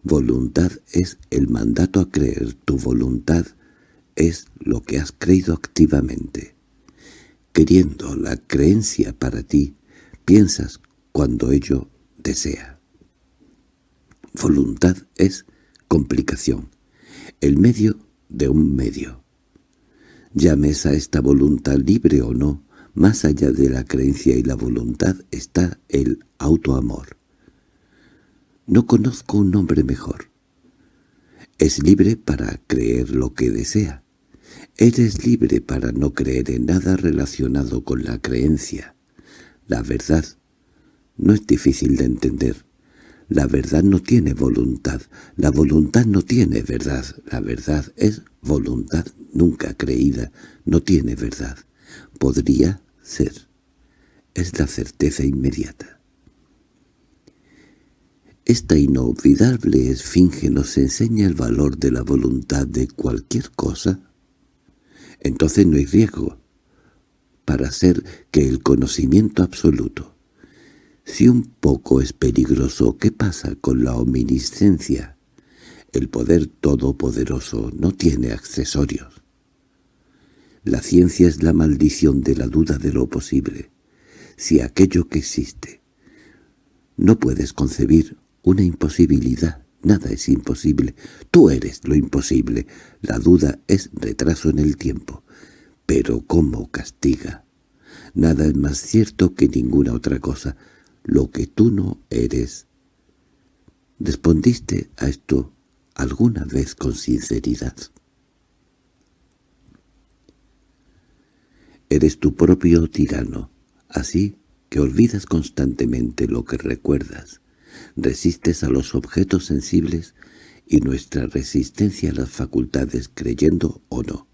Speaker 1: Voluntad es el mandato a creer. Tu voluntad es lo que has creído activamente. Queriendo la creencia para ti, piensas cuando ello desea. Voluntad es complicación, el medio de un medio. Llames a esta voluntad libre o no, más allá de la creencia y la voluntad está el autoamor. No conozco un nombre mejor. Es libre para creer lo que desea. Eres libre para no creer en nada relacionado con la creencia. La verdad no es difícil de entender. La verdad no tiene voluntad, la voluntad no tiene verdad, la verdad es voluntad nunca creída, no tiene verdad. Podría ser. Es la certeza inmediata. Esta inolvidable esfinge nos enseña el valor de la voluntad de cualquier cosa. Entonces no hay riesgo para ser que el conocimiento absoluto si un poco es peligroso, ¿qué pasa con la omniscencia? El poder todopoderoso no tiene accesorios. La ciencia es la maldición de la duda de lo posible. Si aquello que existe no puedes concebir una imposibilidad, nada es imposible. Tú eres lo imposible. La duda es retraso en el tiempo. Pero ¿cómo castiga? Nada es más cierto que ninguna otra cosa lo que tú no eres. ¿Respondiste a esto alguna vez con sinceridad? Eres tu propio tirano, así que olvidas constantemente lo que recuerdas. Resistes a los objetos sensibles y nuestra resistencia a las facultades creyendo o no.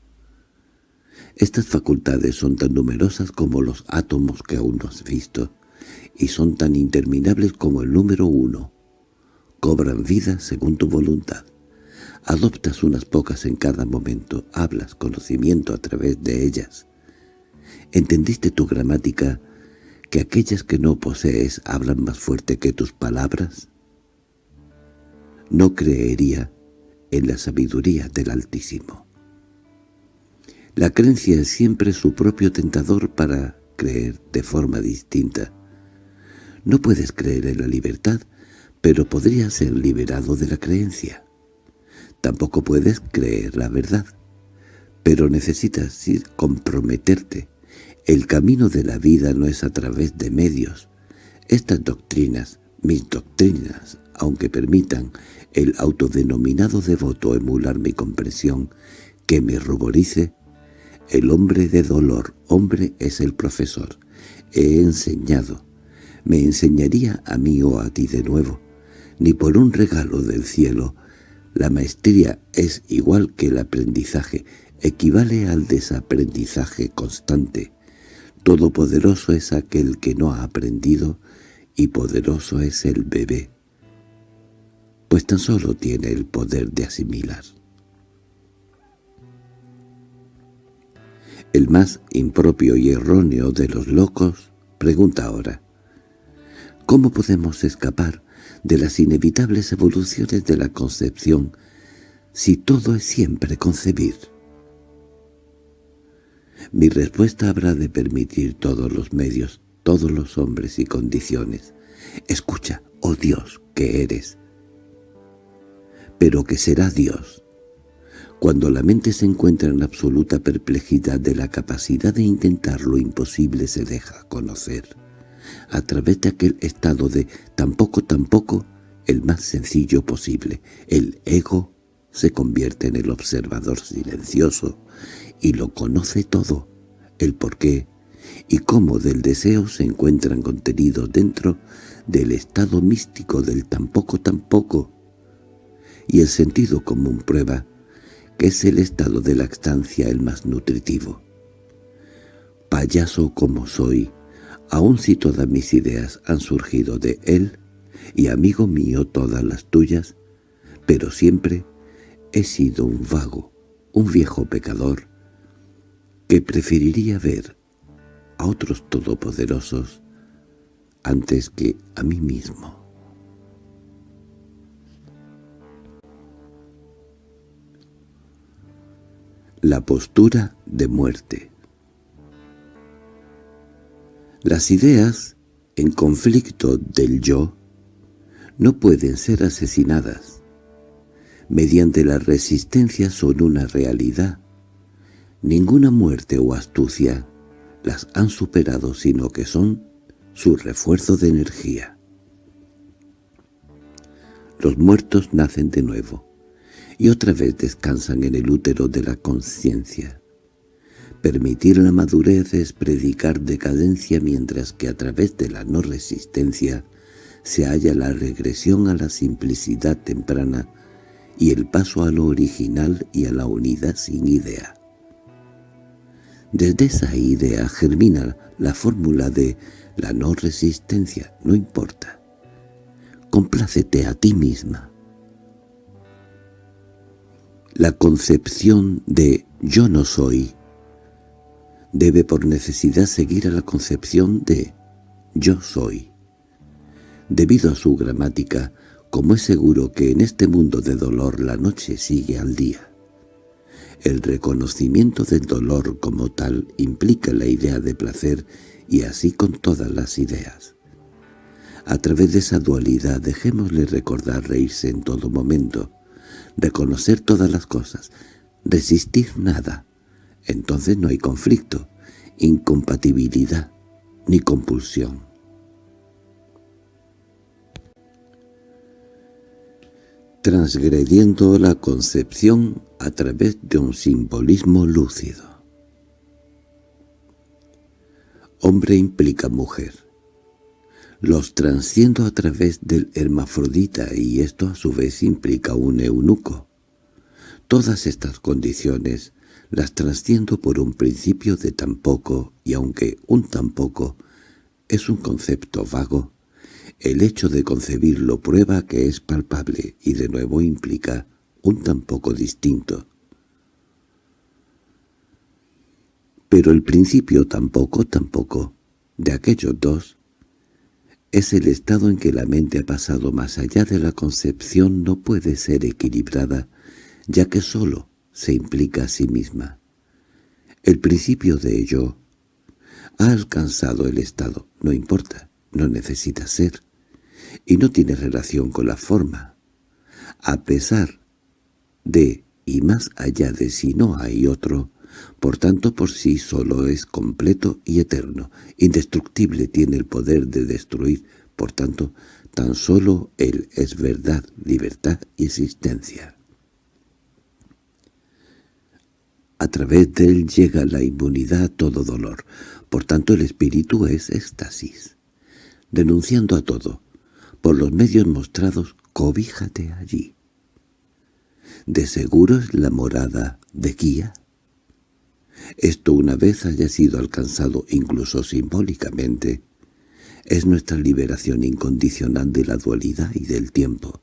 Speaker 1: Estas facultades son tan numerosas como los átomos que aún no has visto y son tan interminables como el número uno. Cobran vida según tu voluntad. Adoptas unas pocas en cada momento, hablas conocimiento a través de ellas. ¿Entendiste tu gramática que aquellas que no posees hablan más fuerte que tus palabras? No creería en la sabiduría del Altísimo. La creencia es siempre su propio tentador para creer de forma distinta. No puedes creer en la libertad, pero podrías ser liberado de la creencia. Tampoco puedes creer la verdad, pero necesitas comprometerte. El camino de la vida no es a través de medios. Estas doctrinas, mis doctrinas, aunque permitan el autodenominado devoto emular mi comprensión, que me ruborice, el hombre de dolor, hombre es el profesor. He enseñado, me enseñaría a mí o a ti de nuevo, ni por un regalo del cielo. La maestría es igual que el aprendizaje, equivale al desaprendizaje constante. Todopoderoso es aquel que no ha aprendido y poderoso es el bebé, pues tan solo tiene el poder de asimilar. El más impropio y erróneo de los locos pregunta ahora, ¿Cómo podemos escapar de las inevitables evoluciones de la concepción si todo es siempre concebir? Mi respuesta habrá de permitir todos los medios, todos los hombres y condiciones. Escucha, oh Dios, que eres. Pero que será Dios. Cuando la mente se encuentra en absoluta perplejidad de la capacidad de intentar lo imposible se deja conocer. A través de aquel estado de tampoco tampoco, el más sencillo posible, el ego se convierte en el observador silencioso y lo conoce todo, el porqué y cómo del deseo se encuentran contenidos dentro del estado místico del tampoco tampoco, y el sentido común prueba que es el estado de la estancia el más nutritivo. Payaso como soy, aun si todas mis ideas han surgido de él, y amigo mío todas las tuyas, pero siempre he sido un vago, un viejo pecador, que preferiría ver a otros todopoderosos antes que a mí mismo. La postura de muerte Las ideas, en conflicto del yo, no pueden ser asesinadas. Mediante la resistencia son una realidad, Ninguna muerte o astucia las han superado sino que son su refuerzo de energía. Los muertos nacen de nuevo y otra vez descansan en el útero de la conciencia. Permitir la madurez es predicar decadencia mientras que a través de la no resistencia se halla la regresión a la simplicidad temprana y el paso a lo original y a la unidad sin idea. Desde esa idea germina la fórmula de la no resistencia, no importa. Complácete a ti misma. La concepción de yo no soy debe por necesidad seguir a la concepción de yo soy. Debido a su gramática, como es seguro que en este mundo de dolor la noche sigue al día. El reconocimiento del dolor como tal implica la idea de placer y así con todas las ideas. A través de esa dualidad dejémosle recordar reírse en todo momento, reconocer todas las cosas, resistir nada. Entonces no hay conflicto, incompatibilidad ni compulsión. transgrediendo la concepción a través de un simbolismo lúcido. Hombre implica mujer. Los transciendo a través del hermafrodita y esto a su vez implica un eunuco. Todas estas condiciones las transciendo por un principio de tampoco y aunque un tampoco es un concepto vago, el hecho de concebirlo prueba que es palpable y de nuevo implica un tampoco distinto. Pero el principio tampoco, tampoco, de aquellos dos, es el estado en que la mente ha pasado más allá de la concepción no puede ser equilibrada, ya que sólo se implica a sí misma. El principio de ello ha alcanzado el estado, no importa, no necesita ser y no tiene relación con la forma. A pesar de y más allá de si no hay otro, por tanto por sí solo es completo y eterno, indestructible tiene el poder de destruir, por tanto tan solo Él es verdad, libertad y existencia. A través de Él llega la inmunidad a todo dolor, por tanto el espíritu es éxtasis. Denunciando a todo, por los medios mostrados, cobíjate allí. ¿De seguro es la morada de guía? Esto una vez haya sido alcanzado incluso simbólicamente, es nuestra liberación incondicional de la dualidad y del tiempo.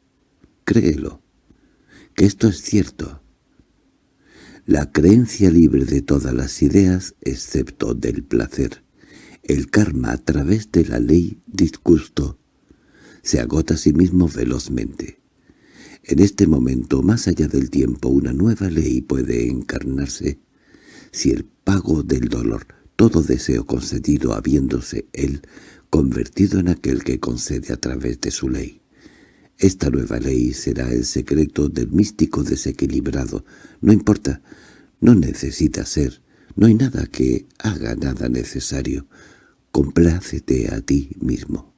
Speaker 1: Créelo, que esto es cierto. La creencia libre de todas las ideas, excepto del placer, el karma a través de la ley disgusto, se agota a sí mismo velozmente. En este momento, más allá del tiempo, una nueva ley puede encarnarse si el pago del dolor, todo deseo concedido habiéndose él convertido en aquel que concede a través de su ley. Esta nueva ley será el secreto del místico desequilibrado. No importa, no necesita ser, no hay nada que haga nada necesario. Complácete a ti mismo.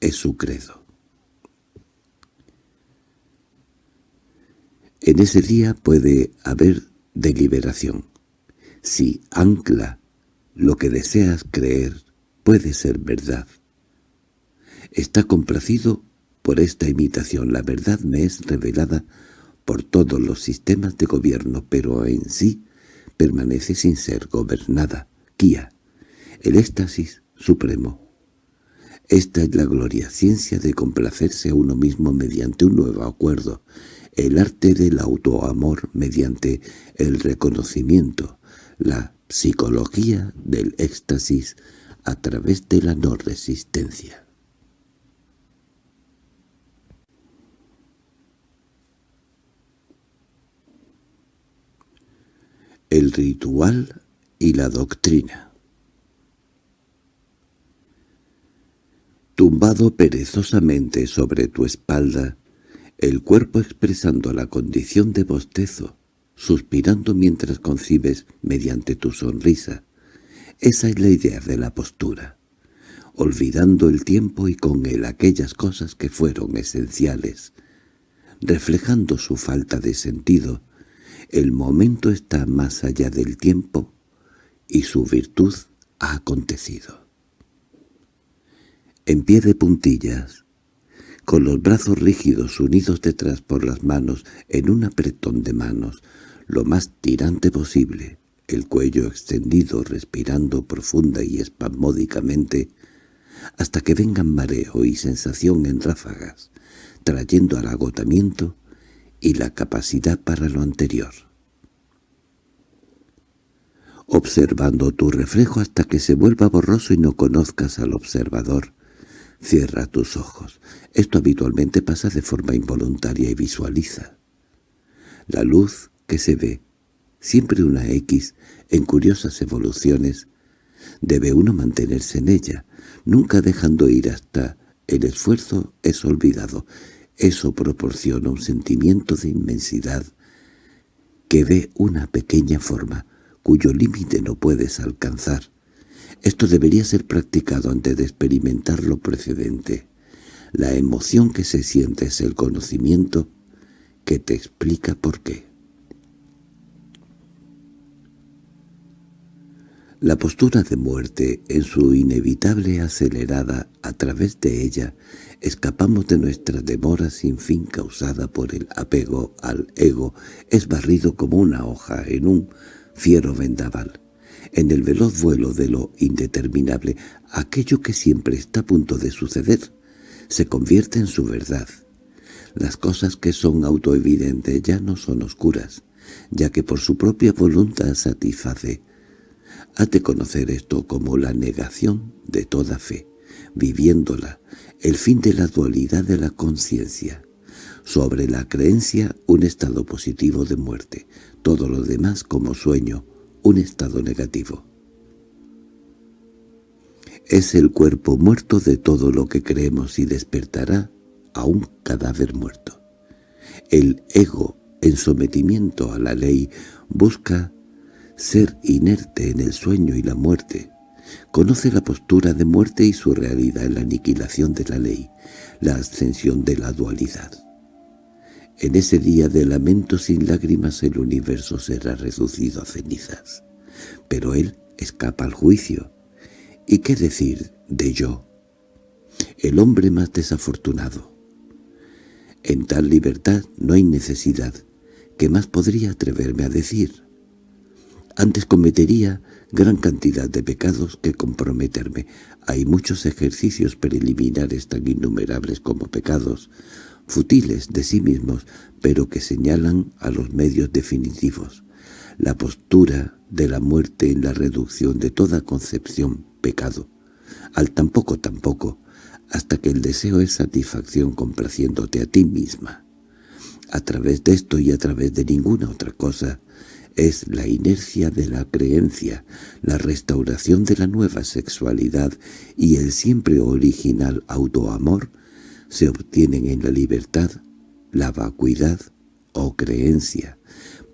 Speaker 1: Es su credo. En ese día puede haber deliberación. Si ancla lo que deseas creer puede ser verdad. Está complacido por esta imitación. La verdad me es revelada por todos los sistemas de gobierno, pero en sí permanece sin ser gobernada. Kia, el éxtasis supremo. Esta es la gloria, ciencia de complacerse a uno mismo mediante un nuevo acuerdo, el arte del autoamor mediante el reconocimiento, la psicología del éxtasis a través de la no resistencia. El ritual y la doctrina Tumbado perezosamente sobre tu espalda, el cuerpo expresando la condición de bostezo, suspirando mientras concibes mediante tu sonrisa. Esa es la idea de la postura, olvidando el tiempo y con él aquellas cosas que fueron esenciales, reflejando su falta de sentido. El momento está más allá del tiempo y su virtud ha acontecido en pie de puntillas, con los brazos rígidos unidos detrás por las manos en un apretón de manos, lo más tirante posible, el cuello extendido respirando profunda y espasmódicamente, hasta que vengan mareo y sensación en ráfagas, trayendo al agotamiento y la capacidad para lo anterior. Observando tu reflejo hasta que se vuelva borroso y no conozcas al observador, Cierra tus ojos. Esto habitualmente pasa de forma involuntaria y visualiza. La luz que se ve, siempre una X, en curiosas evoluciones, debe uno mantenerse en ella, nunca dejando ir hasta el esfuerzo es olvidado. Eso proporciona un sentimiento de inmensidad que ve una pequeña forma, cuyo límite no puedes alcanzar, esto debería ser practicado antes de experimentar lo precedente. La emoción que se siente es el conocimiento que te explica por qué. La postura de muerte, en su inevitable acelerada, a través de ella, escapamos de nuestra demora sin fin causada por el apego al ego, es barrido como una hoja en un fiero vendaval en el veloz vuelo de lo indeterminable, aquello que siempre está a punto de suceder, se convierte en su verdad. Las cosas que son autoevidentes ya no son oscuras, ya que por su propia voluntad satisface. Has de conocer esto como la negación de toda fe, viviéndola, el fin de la dualidad de la conciencia. Sobre la creencia un estado positivo de muerte, todo lo demás como sueño, un estado negativo. Es el cuerpo muerto de todo lo que creemos y despertará a un cadáver muerto. El ego, en sometimiento a la ley, busca ser inerte en el sueño y la muerte. Conoce la postura de muerte y su realidad en la aniquilación de la ley, la ascensión de la dualidad. En ese día de lamento sin lágrimas el universo será reducido a cenizas. Pero él escapa al juicio. ¿Y qué decir de yo? El hombre más desafortunado. En tal libertad no hay necesidad. ¿Qué más podría atreverme a decir? Antes cometería gran cantidad de pecados que comprometerme. Hay muchos ejercicios preliminares tan innumerables como pecados, futiles de sí mismos, pero que señalan a los medios definitivos. La postura de la muerte en la reducción de toda concepción pecado, al tampoco tampoco, hasta que el deseo es satisfacción complaciéndote a ti misma. A través de esto y a través de ninguna otra cosa, es la inercia de la creencia, la restauración de la nueva sexualidad y el siempre original autoamor se obtienen en la libertad, la vacuidad o creencia.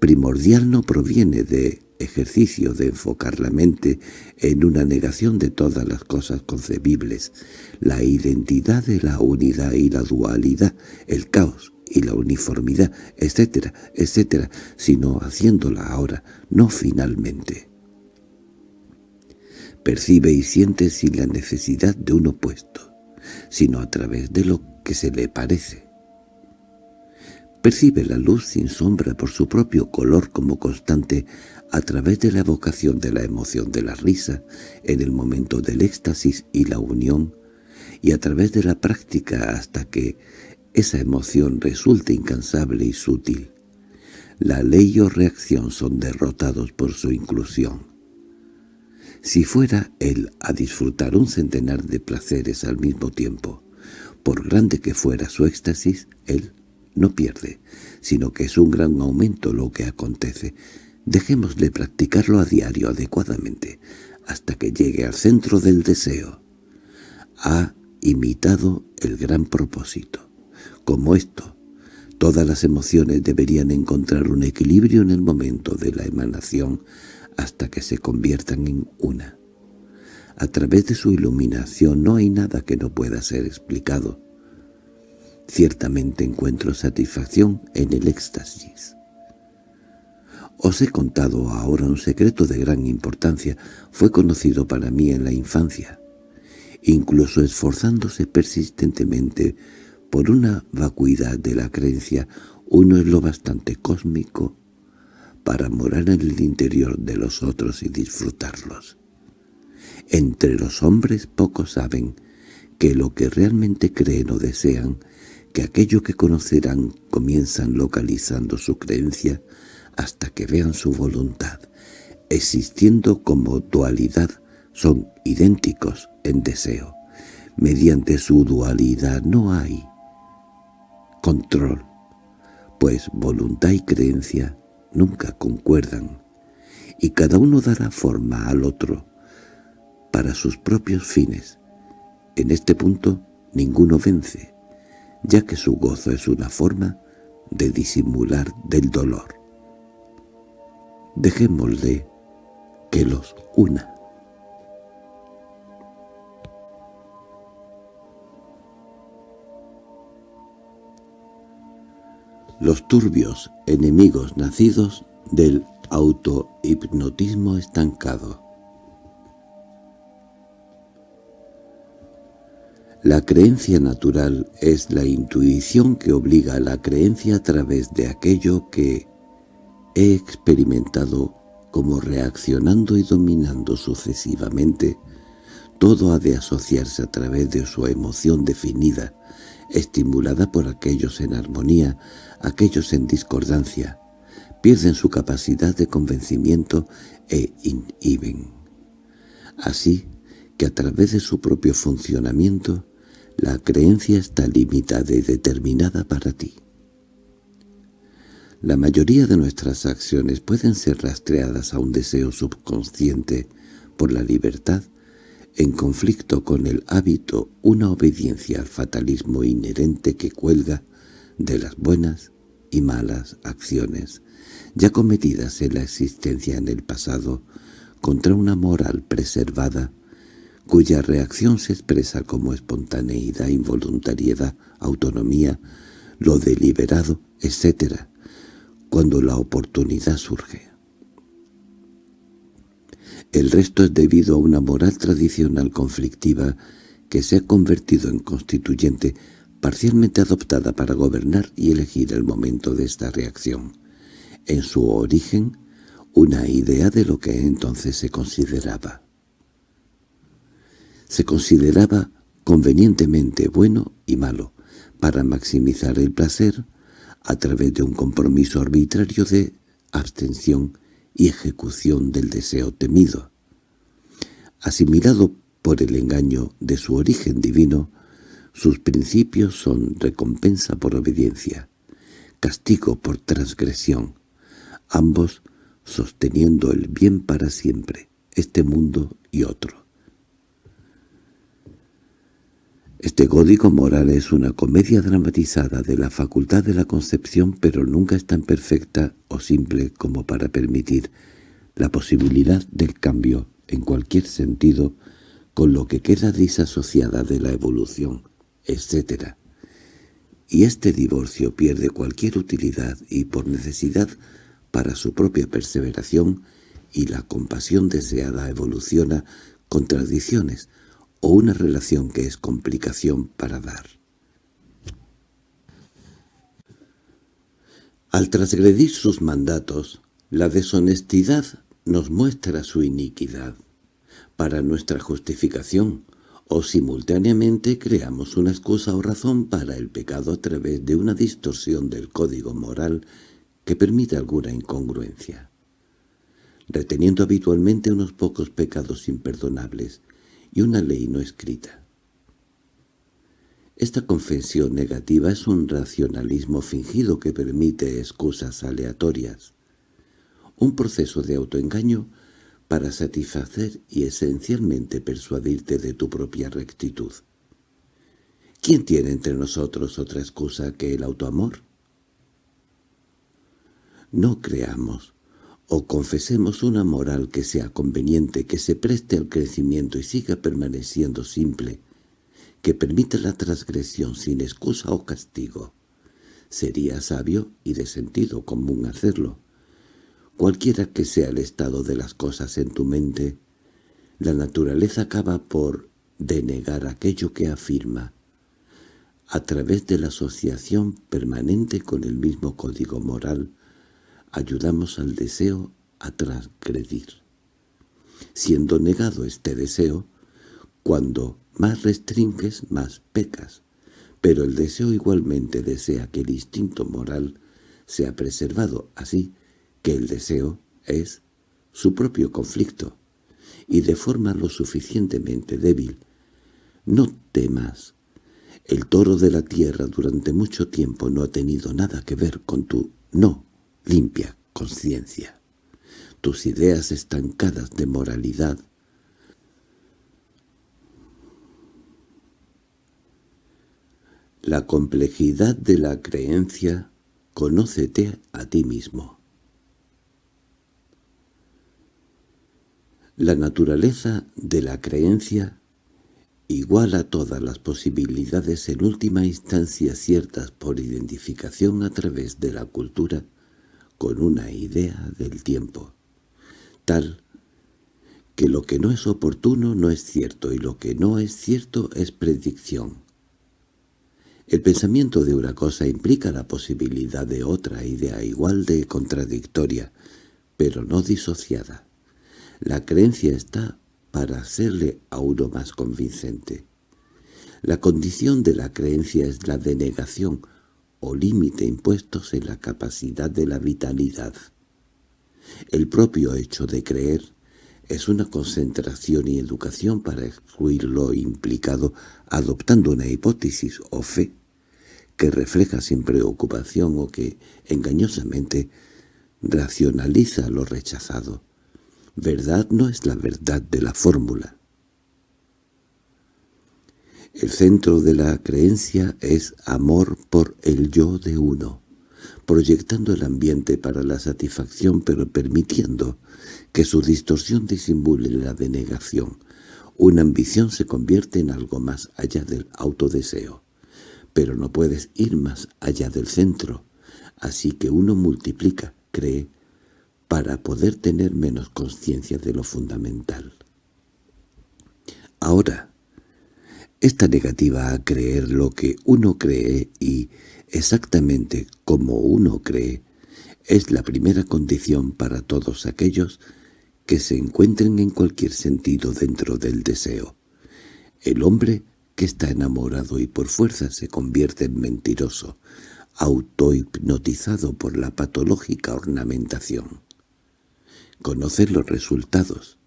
Speaker 1: Primordial no proviene de ejercicio de enfocar la mente en una negación de todas las cosas concebibles, la identidad de la unidad y la dualidad, el caos y la uniformidad, etcétera, etcétera, sino haciéndola ahora, no finalmente. Percibe y siente sin la necesidad de un opuesto, sino a través de lo que se le parece. Percibe la luz sin sombra por su propio color como constante a través de la evocación de la emoción de la risa en el momento del éxtasis y la unión, y a través de la práctica hasta que esa emoción resulta incansable y sutil. La ley o reacción son derrotados por su inclusión. Si fuera él a disfrutar un centenar de placeres al mismo tiempo, por grande que fuera su éxtasis, él no pierde, sino que es un gran aumento lo que acontece. Dejémosle practicarlo a diario adecuadamente, hasta que llegue al centro del deseo. Ha imitado el gran propósito como esto. Todas las emociones deberían encontrar un equilibrio en el momento de la emanación hasta que se conviertan en una. A través de su iluminación no hay nada que no pueda ser explicado. Ciertamente encuentro satisfacción en el éxtasis. Os he contado ahora un secreto de gran importancia. Fue conocido para mí en la infancia. Incluso esforzándose persistentemente por una vacuidad de la creencia, uno es lo bastante cósmico para morar en el interior de los otros y disfrutarlos. Entre los hombres pocos saben que lo que realmente creen o desean, que aquello que conocerán comienzan localizando su creencia hasta que vean su voluntad, existiendo como dualidad, son idénticos en deseo. Mediante su dualidad no hay control, pues voluntad y creencia nunca concuerdan, y cada uno dará forma al otro para sus propios fines. En este punto ninguno vence, ya que su gozo es una forma de disimular del dolor. Dejémosle que los una. Los turbios enemigos nacidos del autohipnotismo estancado. La creencia natural es la intuición que obliga a la creencia a través de aquello que he experimentado como reaccionando y dominando sucesivamente, todo ha de asociarse a través de su emoción definida, estimulada por aquellos en armonía, aquellos en discordancia, pierden su capacidad de convencimiento e inhiben. Así que a través de su propio funcionamiento, la creencia está limitada y determinada para ti. La mayoría de nuestras acciones pueden ser rastreadas a un deseo subconsciente por la libertad en conflicto con el hábito una obediencia al fatalismo inherente que cuelga de las buenas y malas acciones ya cometidas en la existencia en el pasado contra una moral preservada cuya reacción se expresa como espontaneidad, involuntariedad, autonomía, lo deliberado, etc., cuando la oportunidad surge. El resto es debido a una moral tradicional conflictiva que se ha convertido en constituyente parcialmente adoptada para gobernar y elegir el momento de esta reacción. En su origen, una idea de lo que entonces se consideraba. Se consideraba convenientemente bueno y malo, para maximizar el placer a través de un compromiso arbitrario de abstención y ejecución del deseo temido. Asimilado por el engaño de su origen divino, sus principios son recompensa por obediencia, castigo por transgresión, ambos sosteniendo el bien para siempre, este mundo y otro. Este código moral es una comedia dramatizada de la facultad de la concepción pero nunca es tan perfecta o simple como para permitir la posibilidad del cambio en cualquier sentido con lo que queda disasociada de la evolución, etc. Y este divorcio pierde cualquier utilidad y por necesidad para su propia perseveración y la compasión deseada evoluciona contradicciones o una relación que es complicación para dar. Al transgredir sus mandatos, la deshonestidad nos muestra su iniquidad para nuestra justificación, o simultáneamente creamos una excusa o razón para el pecado a través de una distorsión del código moral que permite alguna incongruencia, reteniendo habitualmente unos pocos pecados imperdonables y una ley no escrita. Esta confesión negativa es un racionalismo fingido que permite excusas aleatorias, un proceso de autoengaño para satisfacer y esencialmente persuadirte de tu propia rectitud. ¿Quién tiene entre nosotros otra excusa que el autoamor? No creamos o confesemos una moral que sea conveniente, que se preste al crecimiento y siga permaneciendo simple, que permita la transgresión sin excusa o castigo. Sería sabio y de sentido común hacerlo. Cualquiera que sea el estado de las cosas en tu mente, la naturaleza acaba por denegar aquello que afirma, a través de la asociación permanente con el mismo código moral, ayudamos al deseo a transgredir. Siendo negado este deseo, cuando más restringes, más pecas, pero el deseo igualmente desea que el instinto moral sea preservado, así que el deseo es su propio conflicto, y de forma lo suficientemente débil. No temas. El toro de la tierra durante mucho tiempo no ha tenido nada que ver con tu no limpia conciencia. Tus ideas estancadas de moralidad La complejidad de la creencia, conócete a ti mismo. La naturaleza de la creencia iguala todas las posibilidades en última instancia ciertas por identificación a través de la cultura con una idea del tiempo, tal que lo que no es oportuno no es cierto y lo que no es cierto es predicción. El pensamiento de una cosa implica la posibilidad de otra idea igual de contradictoria, pero no disociada. La creencia está para hacerle a uno más convincente. La condición de la creencia es la denegación o límite impuestos en la capacidad de la vitalidad. El propio hecho de creer es una concentración y educación para excluir lo implicado adoptando una hipótesis o fe que refleja sin preocupación o que, engañosamente, racionaliza lo rechazado. Verdad no es la verdad de la fórmula. El centro de la creencia es amor por el yo de uno, proyectando el ambiente para la satisfacción pero permitiendo que su distorsión disimule la denegación. Una ambición se convierte en algo más allá del autodeseo, pero no puedes ir más allá del centro, así que uno multiplica, cree, para poder tener menos conciencia de lo fundamental. Ahora, esta negativa a creer lo que uno cree y exactamente como uno cree es la primera condición para todos aquellos que se encuentren en cualquier sentido dentro del deseo. El hombre que está enamorado y por fuerza se convierte en mentiroso, autohipnotizado por la patológica ornamentación. Conocer los resultados,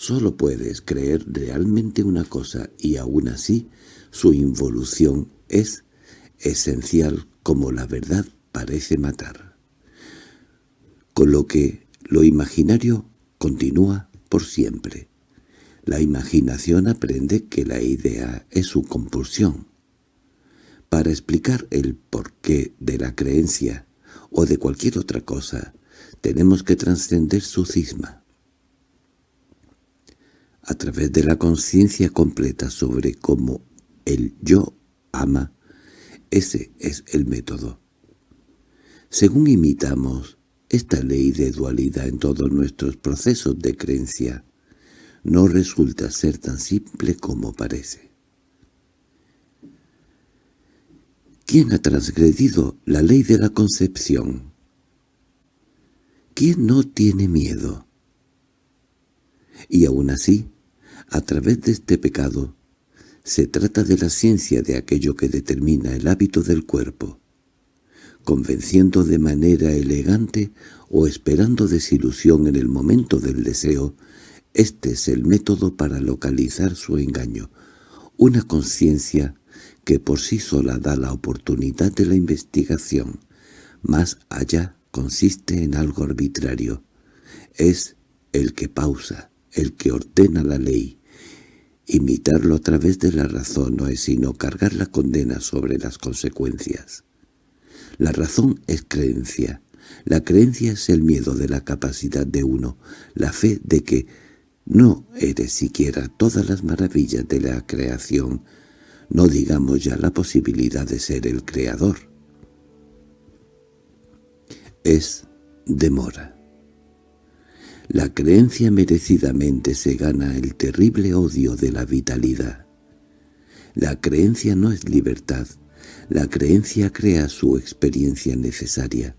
Speaker 1: Solo puedes creer realmente una cosa y aún así su involución es esencial como la verdad parece matar. Con lo que lo imaginario continúa por siempre. La imaginación aprende que la idea es su compulsión. Para explicar el porqué de la creencia o de cualquier otra cosa, tenemos que trascender su cisma. A través de la conciencia completa sobre cómo el yo ama, ese es el método. Según imitamos esta ley de dualidad en todos nuestros procesos de creencia, no resulta ser tan simple como parece. ¿Quién ha transgredido la ley de la concepción? ¿Quién no tiene miedo? Y aún así, a través de este pecado, se trata de la ciencia de aquello que determina el hábito del cuerpo, convenciendo de manera elegante o esperando desilusión en el momento del deseo, este es el método para localizar su engaño, una conciencia que por sí sola da la oportunidad de la investigación. Más allá consiste en algo arbitrario. Es el que pausa, el que ordena la ley. Imitarlo a través de la razón no es sino cargar la condena sobre las consecuencias. La razón es creencia. La creencia es el miedo de la capacidad de uno, la fe de que no eres siquiera todas las maravillas de la creación, no digamos ya la posibilidad de ser el creador. Es demora. La creencia merecidamente se gana el terrible odio de la vitalidad. La creencia no es libertad, la creencia crea su experiencia necesaria.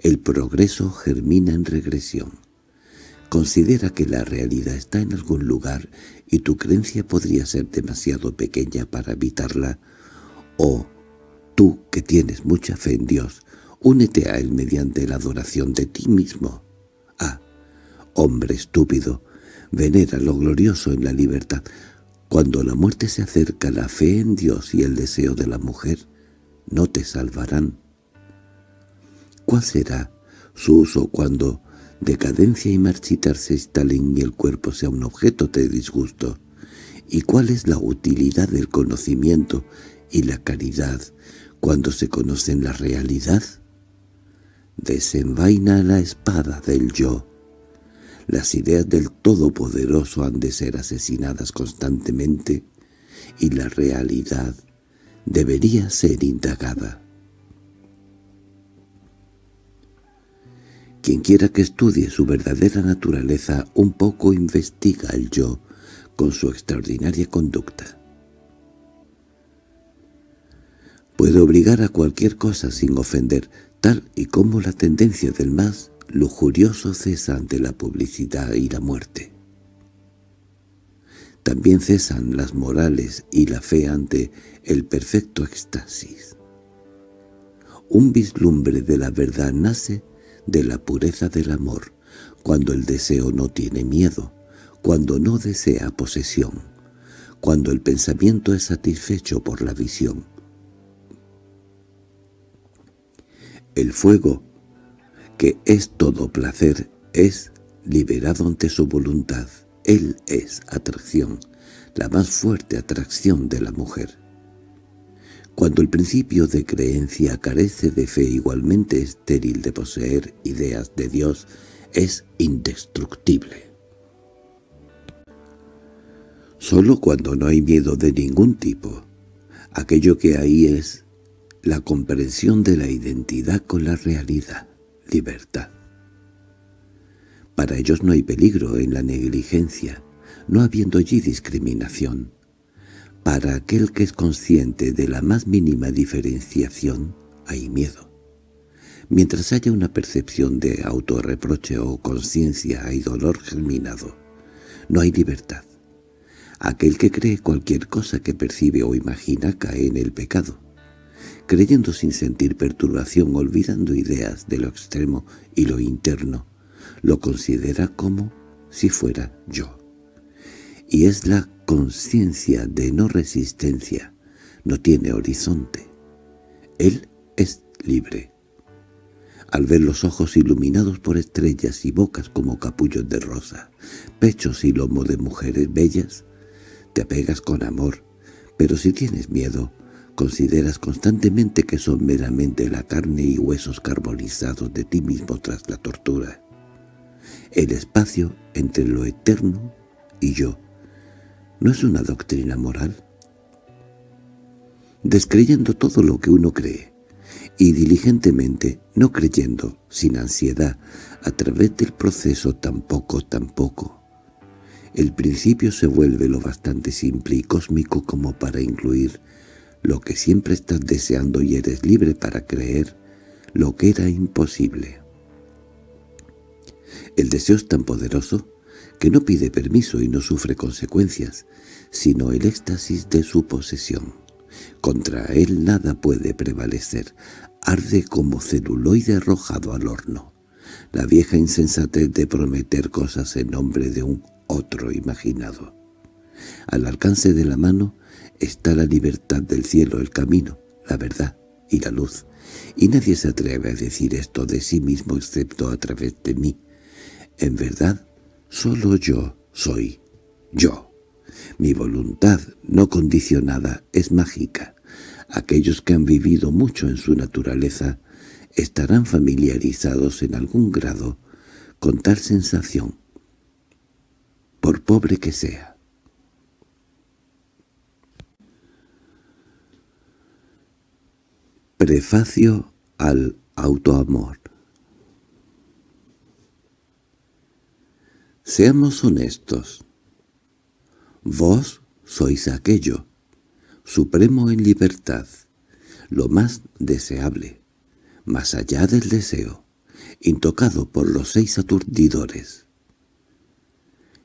Speaker 1: El progreso germina en regresión. Considera que la realidad está en algún lugar y tu creencia podría ser demasiado pequeña para evitarla, o tú, que tienes mucha fe en Dios, únete a Él mediante la adoración de ti mismo. Hombre estúpido, venera lo glorioso en la libertad. Cuando la muerte se acerca, la fe en Dios y el deseo de la mujer no te salvarán. ¿Cuál será su uso cuando decadencia y marchitar se instalen y el cuerpo sea un objeto de disgusto? ¿Y cuál es la utilidad del conocimiento y la caridad cuando se conocen la realidad? Desenvaina la espada del yo. Las ideas del Todopoderoso han de ser asesinadas constantemente y la realidad debería ser indagada. Quien quiera que estudie su verdadera naturaleza un poco investiga el yo con su extraordinaria conducta. Puede obligar a cualquier cosa sin ofender, tal y como la tendencia del más lujurioso cesa ante la publicidad y la muerte. También cesan las morales y la fe ante el perfecto éxtasis. Un vislumbre de la verdad nace de la pureza del amor, cuando el deseo no tiene miedo, cuando no desea posesión, cuando el pensamiento es satisfecho por la visión. El fuego, que es todo placer, es liberado ante su voluntad. Él es atracción, la más fuerte atracción de la mujer. Cuando el principio de creencia carece de fe igualmente estéril de poseer ideas de Dios, es indestructible. Solo cuando no hay miedo de ningún tipo, aquello que hay es la comprensión de la identidad con la realidad, libertad. Para ellos no hay peligro en la negligencia, no habiendo allí discriminación. Para aquel que es consciente de la más mínima diferenciación, hay miedo. Mientras haya una percepción de autorreproche o conciencia, hay dolor germinado. No hay libertad. Aquel que cree cualquier cosa que percibe o imagina cae en el pecado. Creyendo sin sentir perturbación, olvidando ideas de lo extremo y lo interno, lo considera como si fuera yo. Y es la conciencia de no resistencia, no tiene horizonte. Él es libre. al ver los ojos iluminados por estrellas y bocas como capullos de rosa, pechos y lomo de mujeres bellas, te apegas con amor, pero si tienes miedo, consideras constantemente que son meramente la carne y huesos carbonizados de ti mismo tras la tortura. El espacio entre lo eterno y yo no es una doctrina moral. Descreyendo todo lo que uno cree, y diligentemente, no creyendo, sin ansiedad, a través del proceso tampoco, tampoco. El principio se vuelve lo bastante simple y cósmico como para incluir lo que siempre estás deseando y eres libre para creer lo que era imposible. El deseo es tan poderoso que no pide permiso y no sufre consecuencias, sino el éxtasis de su posesión. Contra él nada puede prevalecer, arde como celuloide arrojado al horno. La vieja insensatez de prometer cosas en nombre de un otro imaginado. Al alcance de la mano está la libertad del cielo, el camino, la verdad y la luz, y nadie se atreve a decir esto de sí mismo excepto a través de mí. En verdad, solo yo soy yo. Mi voluntad no condicionada es mágica. Aquellos que han vivido mucho en su naturaleza estarán familiarizados en algún grado con tal sensación, por pobre que sea. Prefacio al autoamor Seamos honestos. Vos sois aquello, supremo en libertad, lo más deseable, más allá del deseo, intocado por los seis aturdidores.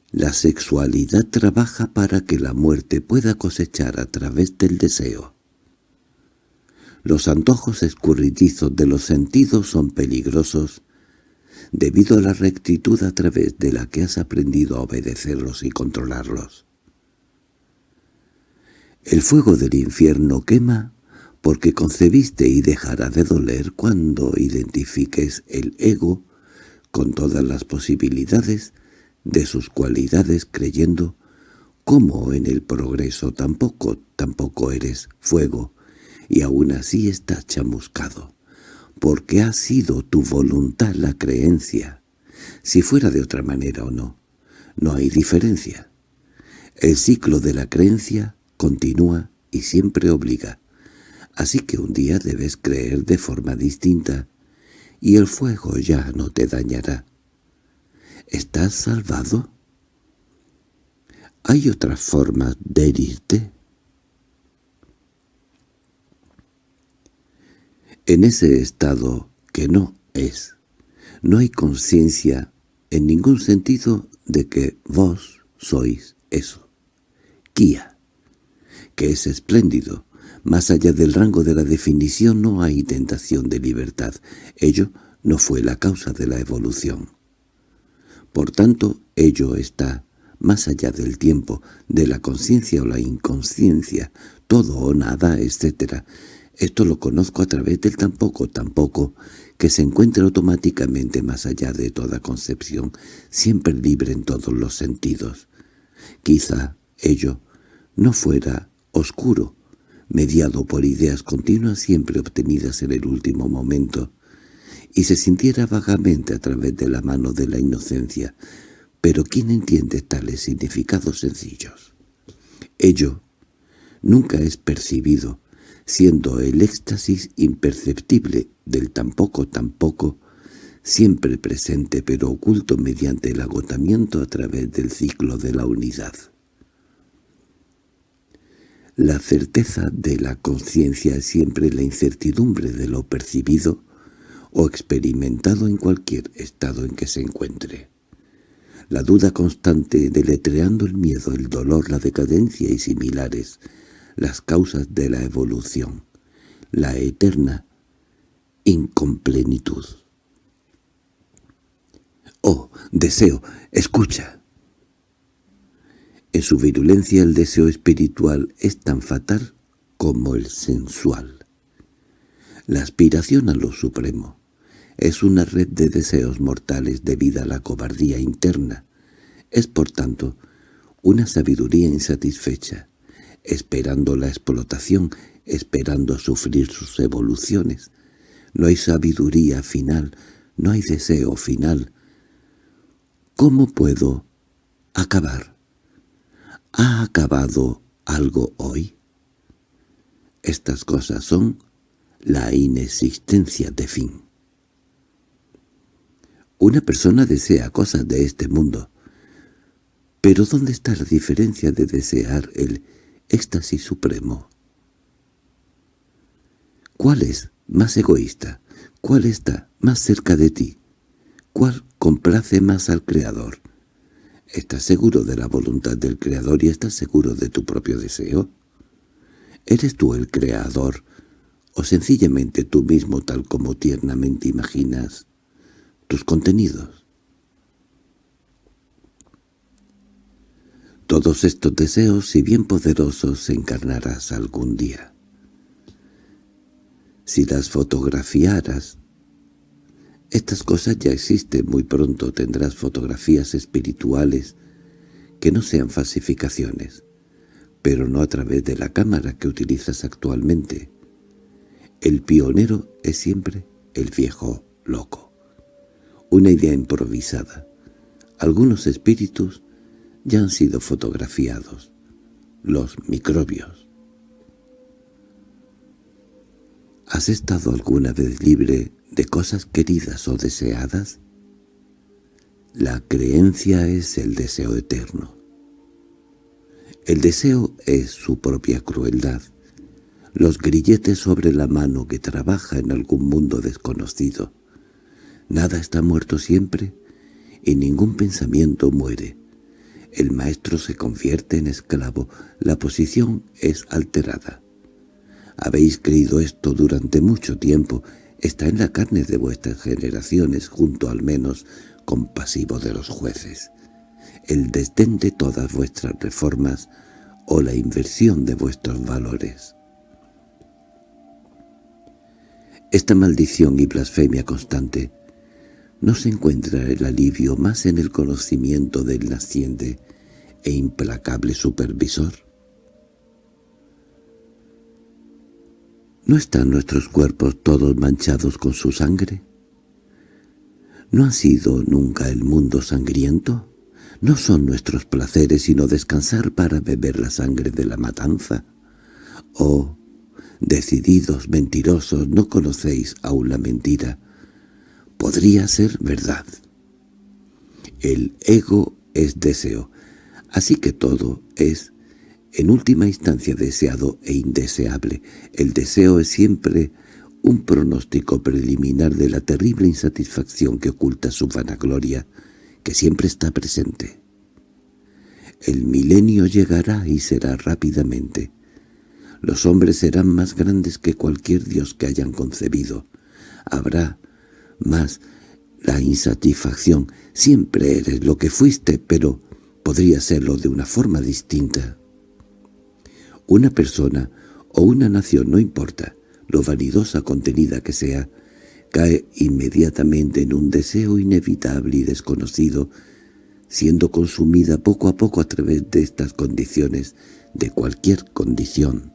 Speaker 1: La sexualidad trabaja para que la muerte pueda cosechar a través del deseo. Los antojos escurridizos de los sentidos son peligrosos debido a la rectitud a través de la que has aprendido a obedecerlos y controlarlos. El fuego del infierno quema porque concebiste y dejará de doler cuando identifiques el ego con todas las posibilidades de sus cualidades creyendo como en el progreso tampoco, tampoco eres fuego, y aún así estás chamuscado, porque ha sido tu voluntad la creencia, si fuera de otra manera o no, no hay diferencia. El ciclo de la creencia continúa y siempre obliga, así que un día debes creer de forma distinta, y el fuego ya no te dañará. ¿Estás salvado? ¿Hay otras formas de herirte? En ese estado que no es, no hay conciencia en ningún sentido de que vos sois eso. Kia, que es espléndido. Más allá del rango de la definición no hay tentación de libertad. Ello no fue la causa de la evolución. Por tanto, ello está más allá del tiempo, de la conciencia o la inconsciencia, todo o nada, etc., esto lo conozco a través del tampoco, tampoco, que se encuentra automáticamente más allá de toda concepción, siempre libre en todos los sentidos. Quizá ello no fuera oscuro, mediado por ideas continuas siempre obtenidas en el último momento, y se sintiera vagamente a través de la mano de la inocencia, pero ¿quién entiende tales significados sencillos? Ello nunca es percibido, siendo el éxtasis imperceptible del tampoco tampoco, siempre presente pero oculto mediante el agotamiento a través del ciclo de la unidad. La certeza de la conciencia es siempre la incertidumbre de lo percibido o experimentado en cualquier estado en que se encuentre. La duda constante deletreando el miedo, el dolor, la decadencia y similares, las causas de la evolución, la eterna incomplenitud. Oh, deseo, escucha. En su virulencia el deseo espiritual es tan fatal como el sensual. La aspiración a lo supremo, es una red de deseos mortales debida a la cobardía interna. Es, por tanto, una sabiduría insatisfecha, esperando la explotación, esperando sufrir sus evoluciones. No hay sabiduría final, no hay deseo final. ¿Cómo puedo acabar? ¿Ha acabado algo hoy? Estas cosas son la inexistencia de fin. Una persona desea cosas de este mundo, pero ¿dónde está la diferencia de desear el éxtasis supremo? ¿Cuál es más egoísta? ¿Cuál está más cerca de ti? ¿Cuál complace más al Creador? ¿Estás seguro de la voluntad del Creador y estás seguro de tu propio deseo? ¿Eres tú el Creador o sencillamente tú mismo tal como tiernamente imaginas tus contenidos? Todos estos deseos, si bien poderosos, encarnarás algún día. Si las fotografiaras, estas cosas ya existen, muy pronto tendrás fotografías espirituales que no sean falsificaciones, pero no a través de la cámara que utilizas actualmente. El pionero es siempre el viejo loco. Una idea improvisada. Algunos espíritus ya han sido fotografiados. Los microbios. ¿Has estado alguna vez libre de cosas queridas o deseadas? La creencia es el deseo eterno. El deseo es su propia crueldad, los grilletes sobre la mano que trabaja en algún mundo desconocido. Nada está muerto siempre y ningún pensamiento muere. El maestro se convierte en esclavo, la posición es alterada. Habéis creído esto durante mucho tiempo, está en la carne de vuestras generaciones, junto al menos compasivo de los jueces. El desdén de todas vuestras reformas o la inversión de vuestros valores. Esta maldición y blasfemia constante no se encuentra el alivio más en el conocimiento del naciente e implacable supervisor. ¿No están nuestros cuerpos todos manchados con su sangre? ¿No ha sido nunca el mundo sangriento? ¿No son nuestros placeres sino descansar para beber la sangre de la matanza? Oh, decididos mentirosos, no conocéis aún la mentira. Podría ser verdad. El ego es deseo, así que todo es en última instancia deseado e indeseable. El deseo es siempre un pronóstico preliminar de la terrible insatisfacción que oculta su vanagloria, que siempre está presente. El milenio llegará y será rápidamente. Los hombres serán más grandes que cualquier dios que hayan concebido. Habrá más la insatisfacción. Siempre eres lo que fuiste, pero podría serlo de una forma distinta. Una persona o una nación, no importa, lo vanidosa contenida que sea, cae inmediatamente en un deseo inevitable y desconocido, siendo consumida poco a poco a través de estas condiciones, de cualquier condición.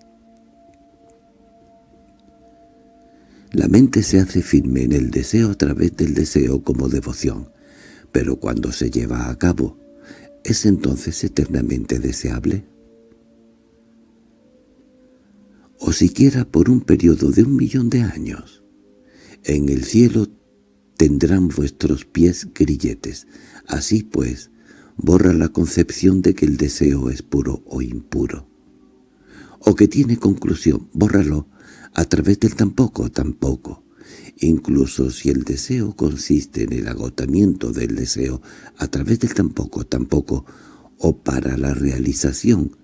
Speaker 1: La mente se hace firme en el deseo a través del deseo como devoción, pero cuando se lleva a cabo, ¿es entonces eternamente deseable? o siquiera por un periodo de un millón de años. En el cielo tendrán vuestros pies grilletes. Así pues, borra la concepción de que el deseo es puro o impuro. O que tiene conclusión, bórralo a través del tampoco, tampoco. Incluso si el deseo consiste en el agotamiento del deseo a través del tampoco, tampoco, o para la realización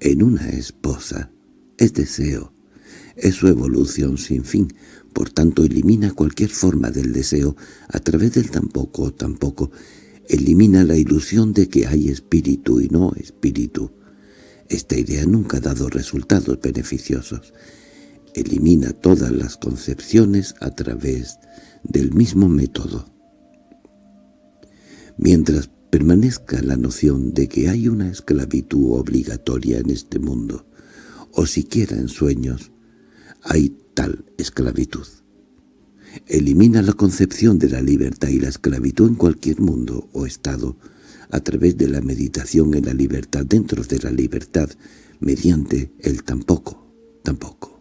Speaker 1: en una esposa, es deseo, es su evolución sin fin, por tanto elimina cualquier forma del deseo a través del tampoco tampoco, elimina la ilusión de que hay espíritu y no espíritu. Esta idea nunca ha dado resultados beneficiosos. Elimina todas las concepciones a través del mismo método. Mientras permanezca la noción de que hay una esclavitud obligatoria en este mundo, o siquiera en sueños, hay tal esclavitud. Elimina la concepción de la libertad y la esclavitud en cualquier mundo o estado a través de la meditación en la libertad dentro de la libertad mediante el tampoco, tampoco.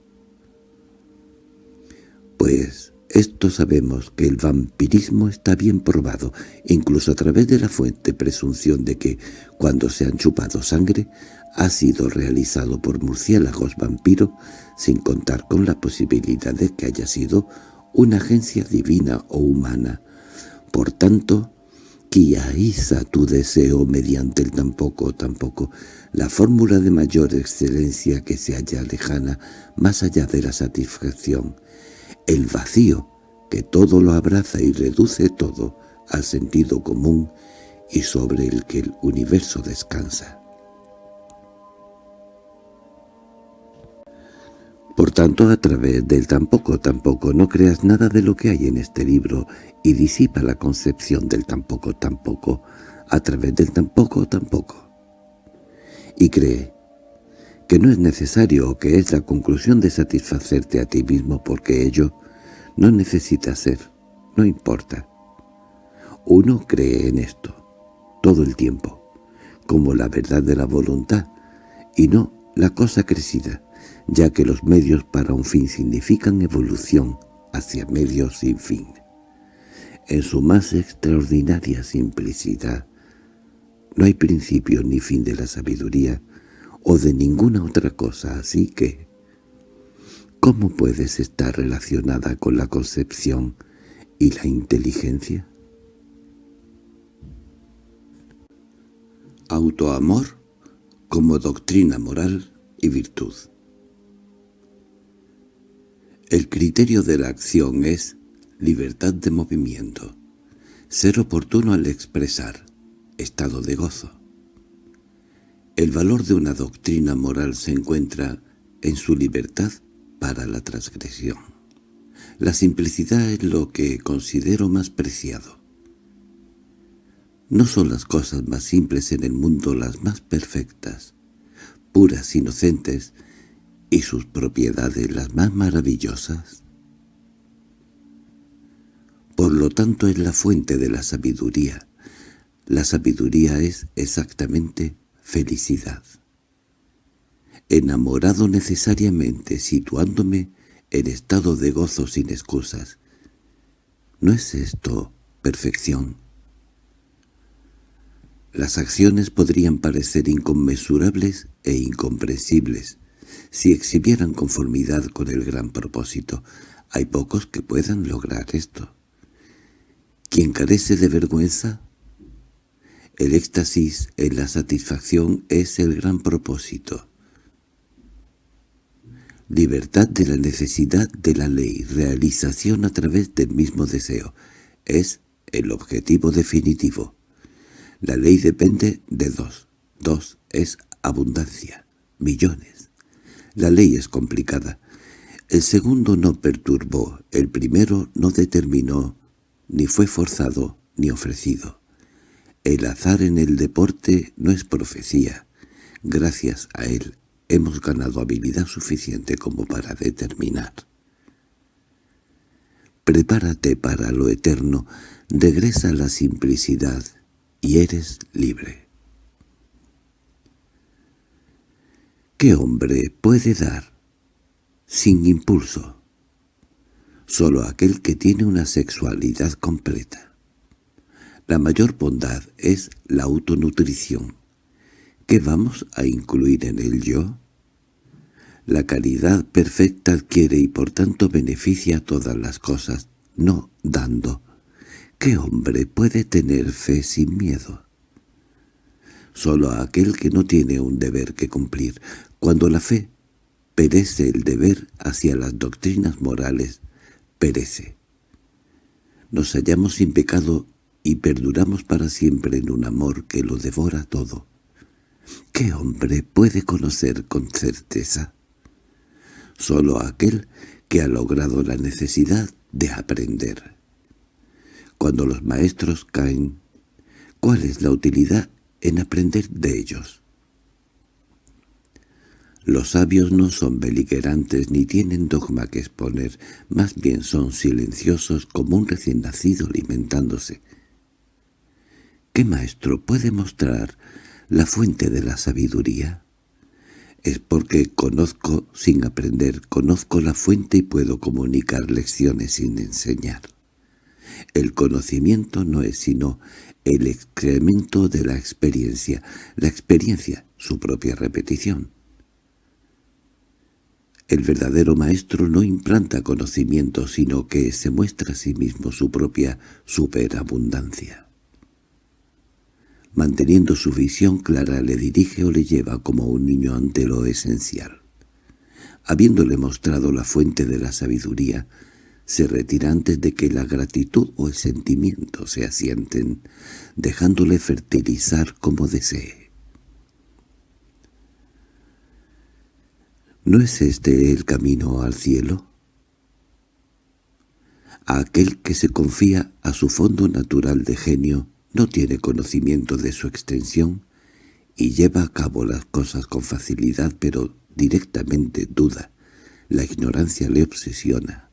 Speaker 1: Pues esto sabemos que el vampirismo está bien probado, incluso a través de la fuente presunción de que, cuando se han chupado sangre, ha sido realizado por murciélagos vampiro, sin contar con la posibilidad de que haya sido una agencia divina o humana. Por tanto, quiaiza tu deseo mediante el tampoco tampoco, la fórmula de mayor excelencia que se halla lejana más allá de la satisfacción, el vacío que todo lo abraza y reduce todo al sentido común y sobre el que el universo descansa. Por tanto, a través del tampoco tampoco no creas nada de lo que hay en este libro y disipa la concepción del tampoco tampoco a través del tampoco tampoco. Y cree que no es necesario o que es la conclusión de satisfacerte a ti mismo porque ello no necesita ser, no importa. Uno cree en esto, todo el tiempo, como la verdad de la voluntad, y no la cosa crecida, ya que los medios para un fin significan evolución hacia medios sin fin. En su más extraordinaria simplicidad, no hay principio ni fin de la sabiduría o de ninguna otra cosa, así que, ¿cómo puedes estar relacionada con la concepción y la inteligencia? Autoamor como doctrina moral y virtud el criterio de la acción es libertad de movimiento, ser oportuno al expresar, estado de gozo. El valor de una doctrina moral se encuentra en su libertad para la transgresión. La simplicidad es lo que considero más preciado. No son las cosas más simples en el mundo las más perfectas, puras, inocentes, y sus propiedades las más maravillosas. Por lo tanto es la fuente de la sabiduría. La sabiduría es exactamente felicidad. Enamorado necesariamente, situándome en estado de gozo sin excusas. ¿No es esto perfección? Las acciones podrían parecer inconmensurables e incomprensibles, si exhibieran conformidad con el gran propósito. Hay pocos que puedan lograr esto. Quien carece de vergüenza, el éxtasis en la satisfacción es el gran propósito. Libertad de la necesidad de la ley, realización a través del mismo deseo, es el objetivo definitivo. La ley depende de dos. Dos es abundancia, millones. La ley es complicada. El segundo no perturbó, el primero no determinó, ni fue forzado, ni ofrecido. El azar en el deporte no es profecía. Gracias a él hemos ganado habilidad suficiente como para determinar. Prepárate para lo eterno, regresa a la simplicidad y eres libre. ¿Qué hombre puede dar sin impulso? Solo aquel que tiene una sexualidad completa. La mayor bondad es la autonutrición. ¿Qué vamos a incluir en el yo? La caridad perfecta adquiere y por tanto beneficia todas las cosas, no dando. ¿Qué hombre puede tener fe sin miedo? Solo aquel que no tiene un deber que cumplir. Cuando la fe perece el deber hacia las doctrinas morales, perece. Nos hallamos sin pecado y perduramos para siempre en un amor que lo devora todo. ¿Qué hombre puede conocer con certeza? solo aquel que ha logrado la necesidad de aprender. Cuando los maestros caen, ¿cuál es la utilidad en aprender de ellos? Los sabios no son beligerantes ni tienen dogma que exponer, más bien son silenciosos como un recién nacido alimentándose. ¿Qué maestro puede mostrar la fuente de la sabiduría? Es porque conozco sin aprender, conozco la fuente y puedo comunicar lecciones sin enseñar. El conocimiento no es sino el excremento de la experiencia, la experiencia, su propia repetición. El verdadero maestro no implanta conocimiento, sino que se muestra a sí mismo su propia superabundancia manteniendo su visión clara le dirige o le lleva como un niño ante lo esencial. Habiéndole mostrado la fuente de la sabiduría, se retira antes de que la gratitud o el sentimiento se asienten, dejándole fertilizar como desee. ¿No es este el camino al cielo? A aquel que se confía a su fondo natural de genio, no tiene conocimiento de su extensión y lleva a cabo las cosas con facilidad, pero directamente duda. La ignorancia le obsesiona.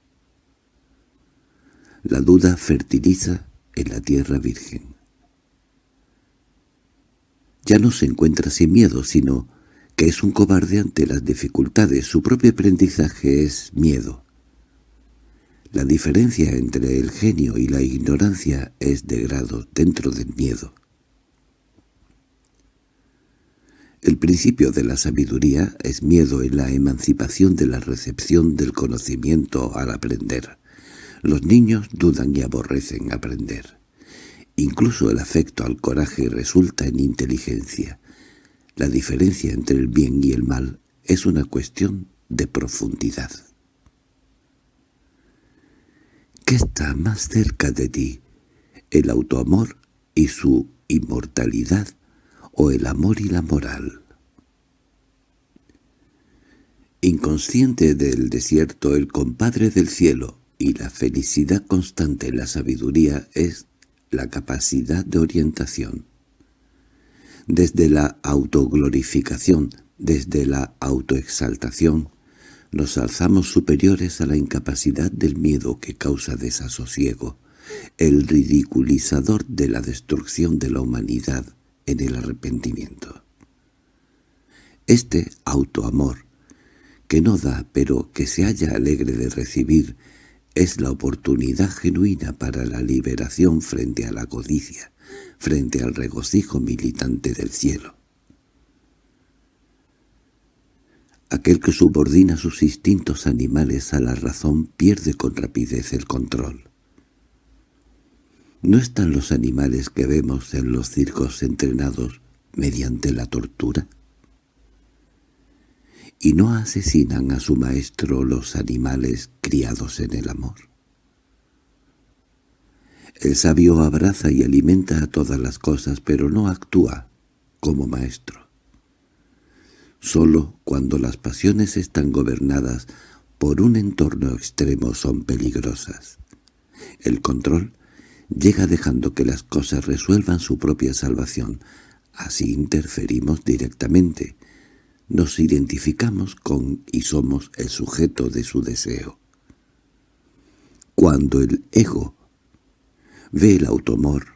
Speaker 1: La duda fertiliza en la tierra virgen. Ya no se encuentra sin miedo, sino que es un cobarde ante las dificultades. Su propio aprendizaje es miedo. La diferencia entre el genio y la ignorancia es de grado dentro del miedo. El principio de la sabiduría es miedo en la emancipación de la recepción del conocimiento al aprender. Los niños dudan y aborrecen aprender. Incluso el afecto al coraje resulta en inteligencia. La diferencia entre el bien y el mal es una cuestión de profundidad. ¿Qué está más cerca de ti? ¿El autoamor y su inmortalidad o el amor y la moral? Inconsciente del desierto, el compadre del cielo y la felicidad constante en la sabiduría es la capacidad de orientación. Desde la autoglorificación, desde la autoexaltación, nos alzamos superiores a la incapacidad del miedo que causa desasosiego, el ridiculizador de la destrucción de la humanidad en el arrepentimiento. Este autoamor, que no da pero que se halla alegre de recibir, es la oportunidad genuina para la liberación frente a la codicia, frente al regocijo militante del cielo. Aquel que subordina sus instintos animales a la razón pierde con rapidez el control. ¿No están los animales que vemos en los circos entrenados mediante la tortura? ¿Y no asesinan a su maestro los animales criados en el amor? El sabio abraza y alimenta a todas las cosas, pero no actúa como maestro. Solo cuando las pasiones están gobernadas por un entorno extremo son peligrosas. El control llega dejando que las cosas resuelvan su propia salvación. Así interferimos directamente. Nos identificamos con y somos el sujeto de su deseo. Cuando el ego ve el automor,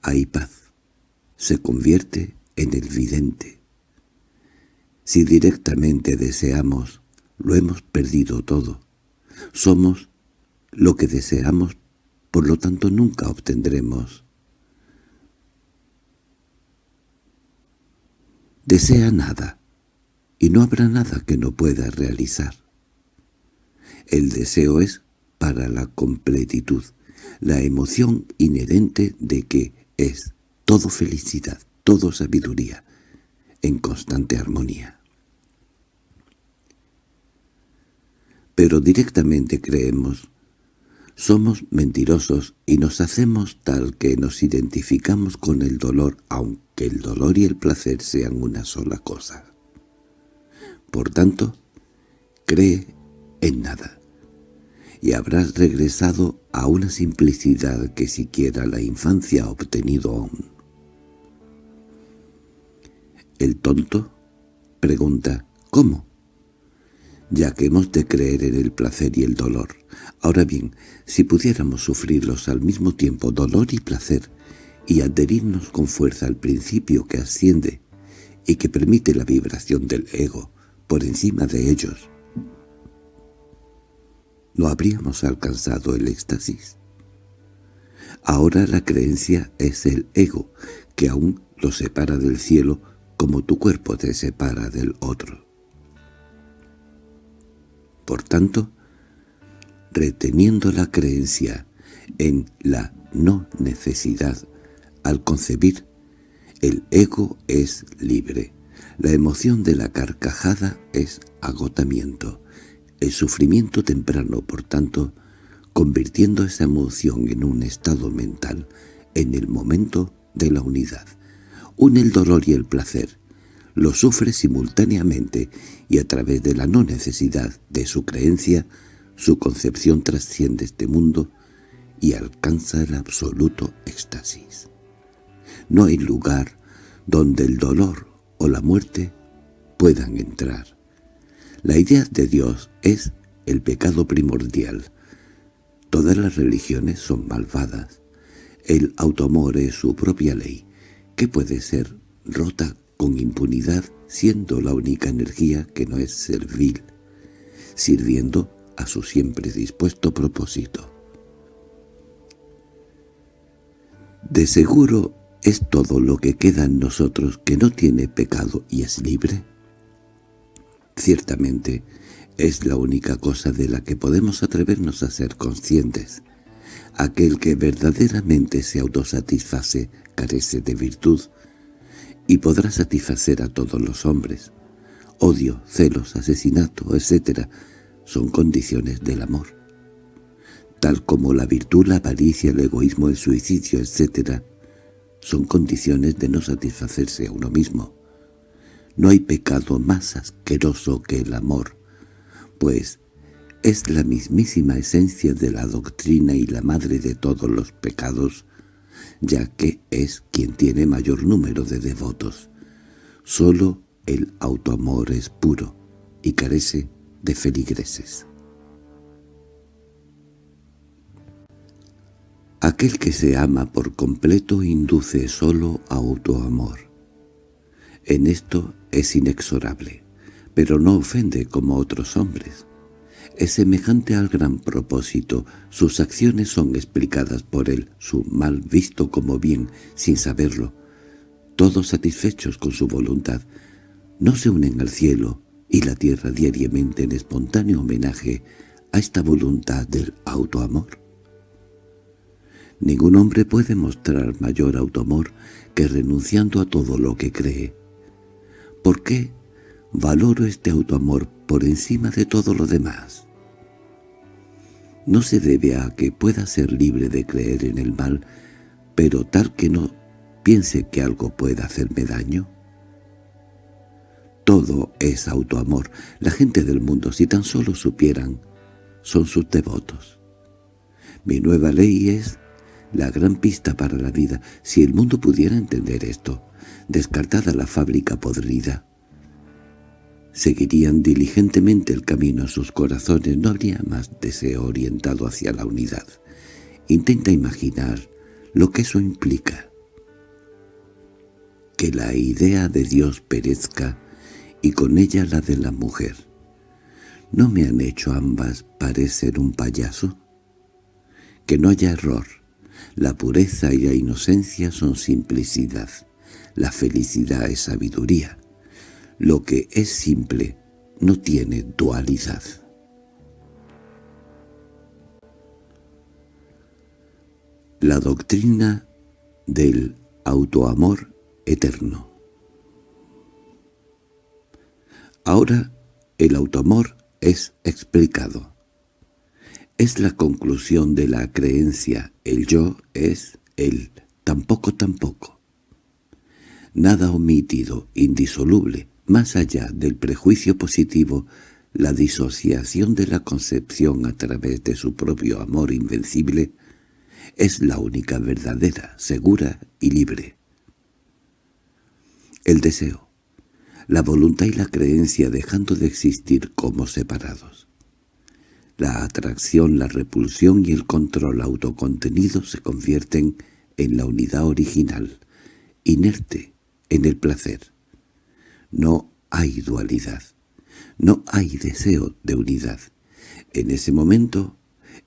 Speaker 1: hay paz. Se convierte en el vidente. Si directamente deseamos, lo hemos perdido todo. Somos lo que deseamos, por lo tanto nunca obtendremos. Desea nada, y no habrá nada que no pueda realizar. El deseo es para la completitud, la emoción inherente de que es todo felicidad, todo sabiduría, en constante armonía. Pero directamente creemos. Somos mentirosos y nos hacemos tal que nos identificamos con el dolor, aunque el dolor y el placer sean una sola cosa. Por tanto, cree en nada, y habrás regresado a una simplicidad que siquiera la infancia ha obtenido aún. El tonto pregunta, ¿cómo? Ya que hemos de creer en el placer y el dolor. Ahora bien, si pudiéramos sufrirlos al mismo tiempo, dolor y placer, y adherirnos con fuerza al principio que asciende y que permite la vibración del ego por encima de ellos, ¿no habríamos alcanzado el éxtasis? Ahora la creencia es el ego, que aún lo separa del cielo como tu cuerpo te separa del otro. Por tanto, reteniendo la creencia en la no necesidad al concebir, el ego es libre. La emoción de la carcajada es agotamiento. El sufrimiento temprano, por tanto, convirtiendo esa emoción en un estado mental en el momento de la unidad une el dolor y el placer, lo sufre simultáneamente y a través de la no necesidad de su creencia, su concepción trasciende este mundo y alcanza el absoluto éxtasis. No hay lugar donde el dolor o la muerte puedan entrar. La idea de Dios es el pecado primordial. Todas las religiones son malvadas. El autoamor es su propia ley que puede ser rota con impunidad siendo la única energía que no es servil, sirviendo a su siempre dispuesto propósito. De seguro es todo lo que queda en nosotros que no tiene pecado y es libre. Ciertamente es la única cosa de la que podemos atrevernos a ser conscientes. Aquel que verdaderamente se autosatisface carece de virtud, y podrá satisfacer a todos los hombres. Odio, celos, asesinato, etc. son condiciones del amor. Tal como la virtud, la avaricia, el egoísmo, el suicidio, etc. son condiciones de no satisfacerse a uno mismo. No hay pecado más asqueroso que el amor, pues es la mismísima esencia de la doctrina y la madre de todos los pecados, ya que es quien tiene mayor número de devotos. Solo el autoamor es puro y carece de feligreses. Aquel que se ama por completo induce solo a autoamor. En esto es inexorable, pero no ofende como otros hombres es semejante al gran propósito. Sus acciones son explicadas por él, su mal visto como bien, sin saberlo. Todos satisfechos con su voluntad, no se unen al cielo y la tierra diariamente en espontáneo homenaje a esta voluntad del autoamor. Ningún hombre puede mostrar mayor autoamor que renunciando a todo lo que cree. ¿Por qué valoro este autoamor por encima de todo lo demás? No se debe a que pueda ser libre de creer en el mal, pero tal que no piense que algo pueda hacerme daño. Todo es autoamor. La gente del mundo, si tan solo supieran, son sus devotos. Mi nueva ley es la gran pista para la vida. Si el mundo pudiera entender esto, descartada la fábrica podrida, seguirían diligentemente el camino a sus corazones, no habría más deseo orientado hacia la unidad. Intenta imaginar lo que eso implica. Que la idea de Dios perezca y con ella la de la mujer. ¿No me han hecho ambas parecer un payaso? Que no haya error. La pureza y la inocencia son simplicidad. La felicidad es sabiduría. Lo que es simple no tiene dualidad. La doctrina del autoamor eterno Ahora el autoamor es explicado. Es la conclusión de la creencia, el yo es el tampoco tampoco. Nada omitido, indisoluble, más allá del prejuicio positivo, la disociación de la concepción a través de su propio amor invencible, es la única verdadera, segura y libre. El deseo, la voluntad y la creencia dejando de existir como separados. La atracción, la repulsión y el control autocontenido se convierten en la unidad original, inerte en el placer. No hay dualidad, no hay deseo de unidad. En ese momento,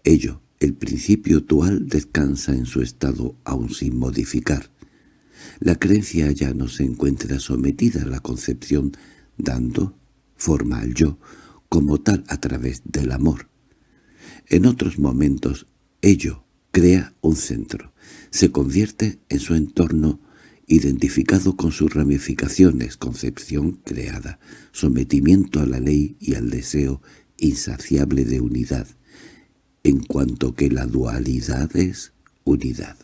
Speaker 1: ello, el principio dual, descansa en su estado aún sin modificar. La creencia ya no se encuentra sometida a la concepción, dando forma al yo, como tal a través del amor. En otros momentos, ello crea un centro, se convierte en su entorno identificado con sus ramificaciones, concepción creada, sometimiento a la ley y al deseo insaciable de unidad, en cuanto que la dualidad es unidad.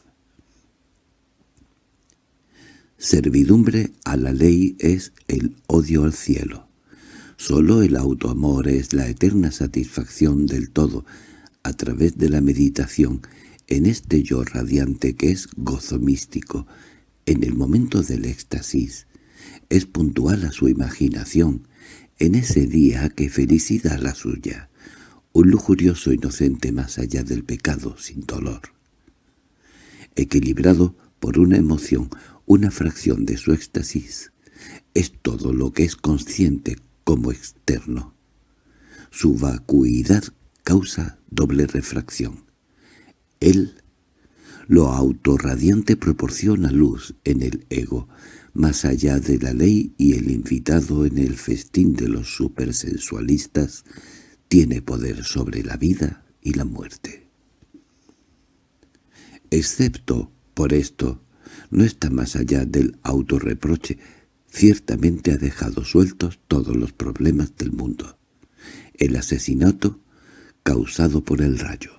Speaker 1: Servidumbre a la ley es el odio al cielo. Solo el autoamor es la eterna satisfacción del todo, a través de la meditación, en este yo radiante que es gozo místico, en el momento del éxtasis, es puntual a su imaginación, en ese día que felicidad la suya, un lujurioso inocente más allá del pecado sin dolor. Equilibrado por una emoción, una fracción de su éxtasis, es todo lo que es consciente como externo. Su vacuidad causa doble refracción. Él lo autorradiante proporciona luz en el ego, más allá de la ley y el invitado en el festín de los supersensualistas tiene poder sobre la vida y la muerte. Excepto por esto, no está más allá del autorreproche, ciertamente ha dejado sueltos todos los problemas del mundo. El asesinato causado por el rayo,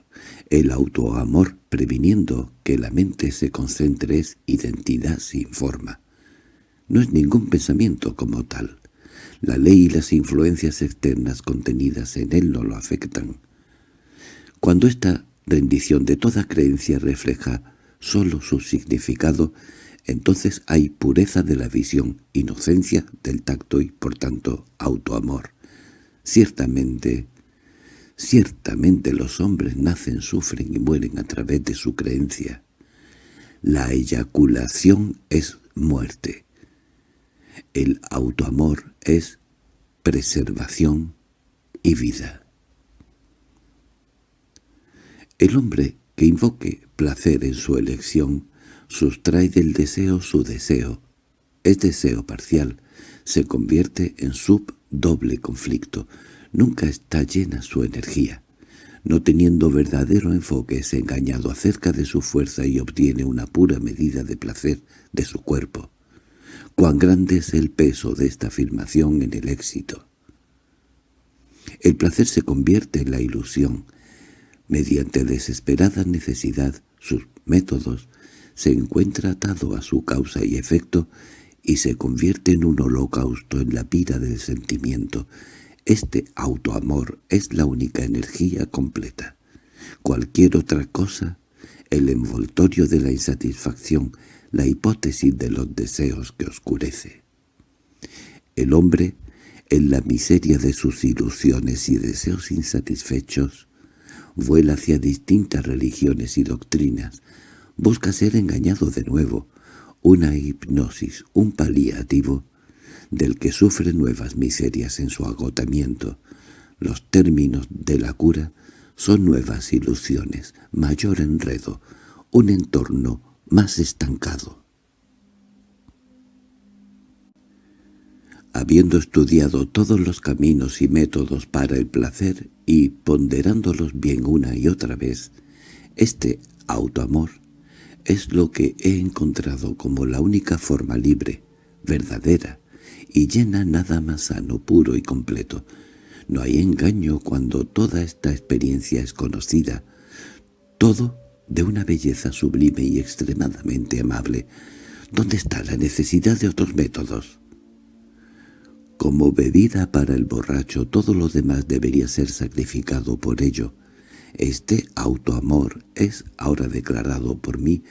Speaker 1: el autoamor previniendo que la mente se concentre es identidad sin forma. No es ningún pensamiento como tal. La ley y las influencias externas contenidas en él no lo afectan. Cuando esta rendición de toda creencia refleja sólo su significado, entonces hay pureza de la visión, inocencia del tacto y, por tanto, autoamor. Ciertamente, Ciertamente los hombres nacen, sufren y mueren a través de su creencia. La eyaculación es muerte. El autoamor es preservación y vida. El hombre que invoque placer en su elección sustrae del deseo su deseo. Es deseo parcial, se convierte en subdoble conflicto, Nunca está llena su energía. No teniendo verdadero enfoque es engañado acerca de su fuerza y obtiene una pura medida de placer de su cuerpo. Cuán grande es el peso de esta afirmación en el éxito. El placer se convierte en la ilusión. Mediante desesperada necesidad, sus métodos, se encuentra atado a su causa y efecto y se convierte en un holocausto en la pira del sentimiento, este autoamor es la única energía completa. Cualquier otra cosa, el envoltorio de la insatisfacción, la hipótesis de los deseos que oscurece. El hombre, en la miseria de sus ilusiones y deseos insatisfechos, vuela hacia distintas religiones y doctrinas, busca ser engañado de nuevo, una hipnosis, un paliativo, del que sufre nuevas miserias en su agotamiento. Los términos de la cura son nuevas ilusiones, mayor enredo, un entorno más estancado. Habiendo estudiado todos los caminos y métodos para el placer y ponderándolos bien una y otra vez, este autoamor es lo que he encontrado como la única forma libre, verdadera, y llena nada más sano, puro y completo. No hay engaño cuando toda esta experiencia es conocida. Todo de una belleza sublime y extremadamente amable. ¿Dónde está la necesidad de otros métodos? Como bebida para el borracho, todo lo demás debería ser sacrificado por ello. Este autoamor es, ahora declarado por mí,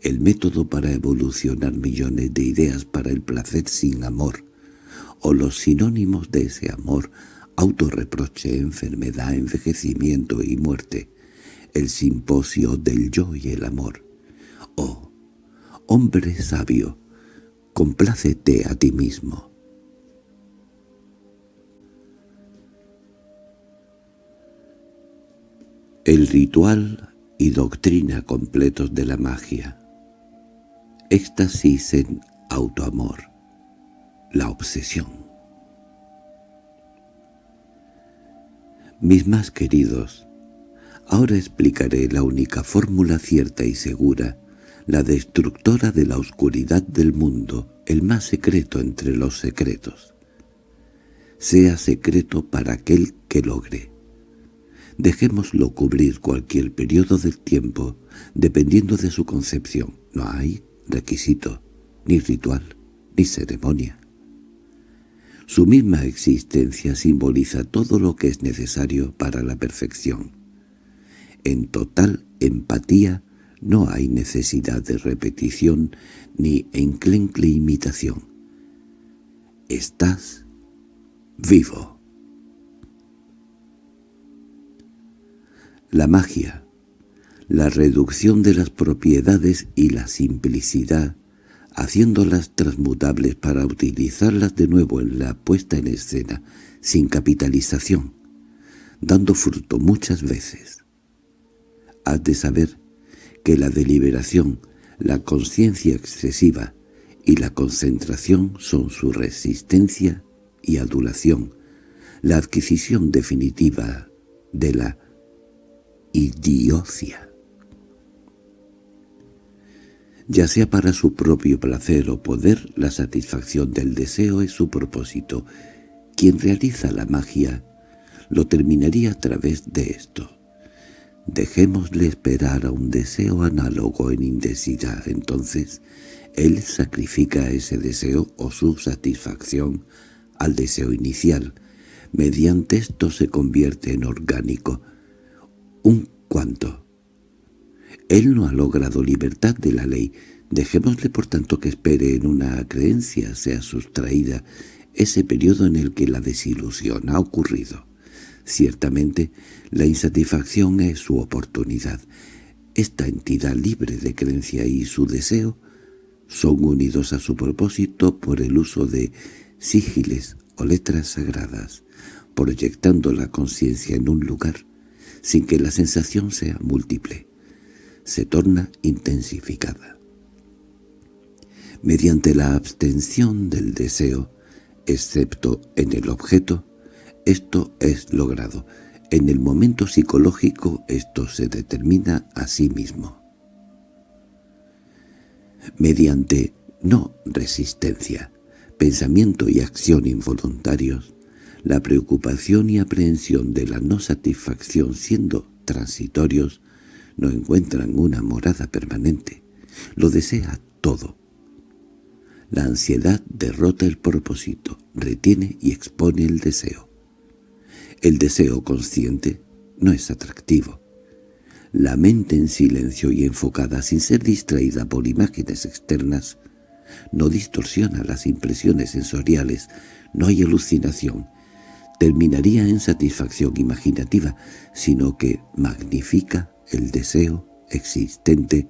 Speaker 1: el método para evolucionar millones de ideas para el placer sin amor, o los sinónimos de ese amor, autorreproche, enfermedad, envejecimiento y muerte, el simposio del yo y el amor. Oh, hombre sabio, complácete a ti mismo. El ritual y doctrina completos de la magia. Éxtasis en autoamor. La obsesión. Mis más queridos, ahora explicaré la única fórmula cierta y segura, la destructora de la oscuridad del mundo, el más secreto entre los secretos. Sea secreto para aquel que logre Dejémoslo cubrir cualquier periodo del tiempo, dependiendo de su concepción. No hay requisito, ni ritual, ni ceremonia. Su misma existencia simboliza todo lo que es necesario para la perfección. En total empatía no hay necesidad de repetición ni enclencle imitación. Estás vivo. La magia, la reducción de las propiedades y la simplicidad, haciéndolas transmutables para utilizarlas de nuevo en la puesta en escena, sin capitalización, dando fruto muchas veces. Has de saber que la deliberación, la conciencia excesiva y la concentración son su resistencia y adulación, la adquisición definitiva de la idiocia. Ya sea para su propio placer o poder, la satisfacción del deseo es su propósito. Quien realiza la magia lo terminaría a través de esto. Dejémosle esperar a un deseo análogo en intensidad, entonces él sacrifica ese deseo o su satisfacción al deseo inicial. Mediante esto se convierte en orgánico, un cuanto. Él no ha logrado libertad de la ley. Dejémosle por tanto que espere en una creencia sea sustraída ese periodo en el que la desilusión ha ocurrido. Ciertamente, la insatisfacción es su oportunidad. Esta entidad libre de creencia y su deseo son unidos a su propósito por el uso de sigiles o letras sagradas, proyectando la conciencia en un lugar sin que la sensación sea múltiple. Se torna intensificada. Mediante la abstención del deseo, excepto en el objeto, esto es logrado. En el momento psicológico esto se determina a sí mismo. Mediante no resistencia, pensamiento y acción involuntarios, la preocupación y aprehensión de la no satisfacción siendo transitorios no encuentran una morada permanente. Lo desea todo. La ansiedad derrota el propósito, retiene y expone el deseo. El deseo consciente no es atractivo. La mente en silencio y enfocada sin ser distraída por imágenes externas no distorsiona las impresiones sensoriales, no hay alucinación, terminaría en satisfacción imaginativa, sino que magnifica el deseo existente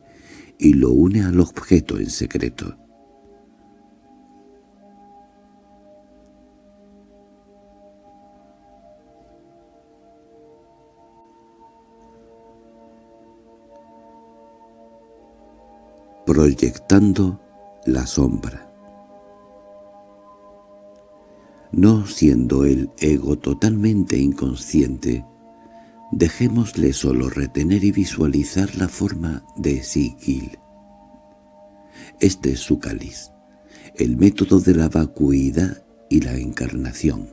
Speaker 1: y lo une al objeto en secreto. Proyectando la sombra No siendo el ego totalmente inconsciente, dejémosle solo retener y visualizar la forma de Sigil. Este es su cáliz, el método de la vacuidad y la encarnación.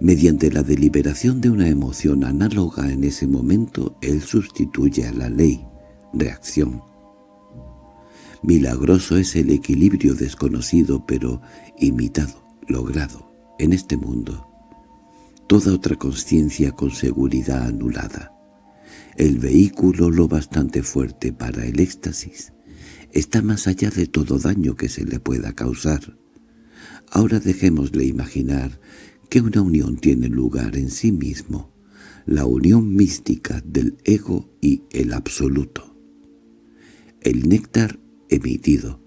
Speaker 1: Mediante la deliberación de una emoción análoga en ese momento, él sustituye a la ley, reacción. Milagroso es el equilibrio desconocido pero imitado logrado en este mundo, toda otra conciencia con seguridad anulada. El vehículo lo bastante fuerte para el éxtasis está más allá de todo daño que se le pueda causar. Ahora dejémosle imaginar que una unión tiene lugar en sí mismo, la unión mística del ego y el absoluto. El néctar emitido,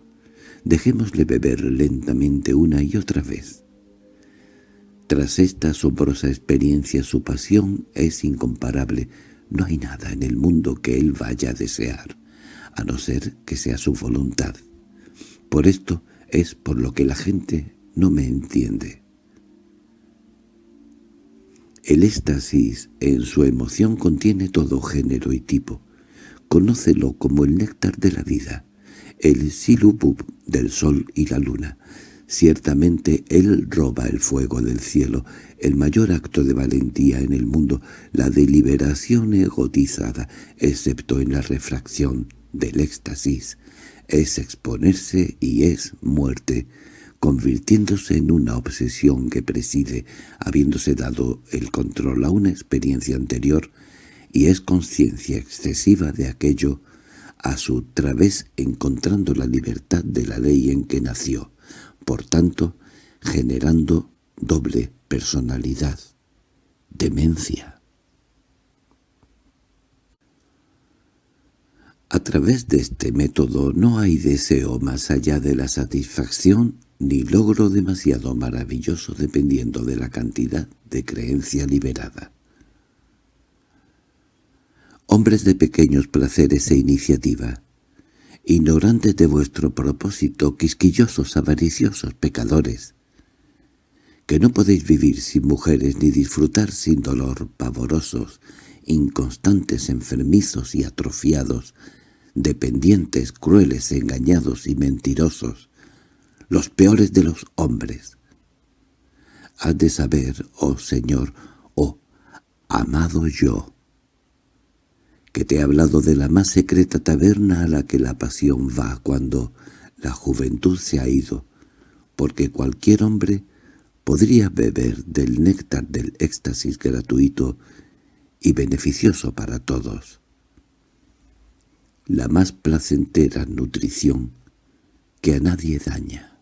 Speaker 1: dejémosle beber lentamente una y otra vez. Tras esta asombrosa experiencia su pasión es incomparable, no hay nada en el mundo que él vaya a desear a no ser que sea su voluntad. Por esto es por lo que la gente no me entiende. El éxtasis en su emoción contiene todo género y tipo. Conócelo como el néctar de la vida, el silubub del sol y la luna. Ciertamente él roba el fuego del cielo, el mayor acto de valentía en el mundo, la deliberación egotizada, excepto en la refracción del éxtasis, es exponerse y es muerte, convirtiéndose en una obsesión que preside, habiéndose dado el control a una experiencia anterior, y es conciencia excesiva de aquello, a su través encontrando la libertad de la ley en que nació, por tanto, generando doble personalidad, demencia. A través de este método no hay deseo más allá de la satisfacción ni logro demasiado maravilloso dependiendo de la cantidad de creencia liberada. Hombres de pequeños placeres e iniciativa, ignorantes de vuestro propósito, quisquillosos, avariciosos, pecadores, que no podéis vivir sin mujeres ni disfrutar sin dolor, pavorosos, inconstantes, enfermizos y atrofiados, dependientes, crueles, engañados y mentirosos, los peores de los hombres. Has de saber, oh Señor, oh amado yo, que te he hablado de la más secreta taberna a la que la pasión va cuando la juventud se ha ido, porque cualquier hombre podría beber del néctar del éxtasis gratuito y beneficioso para todos la más placentera nutrición que a nadie daña.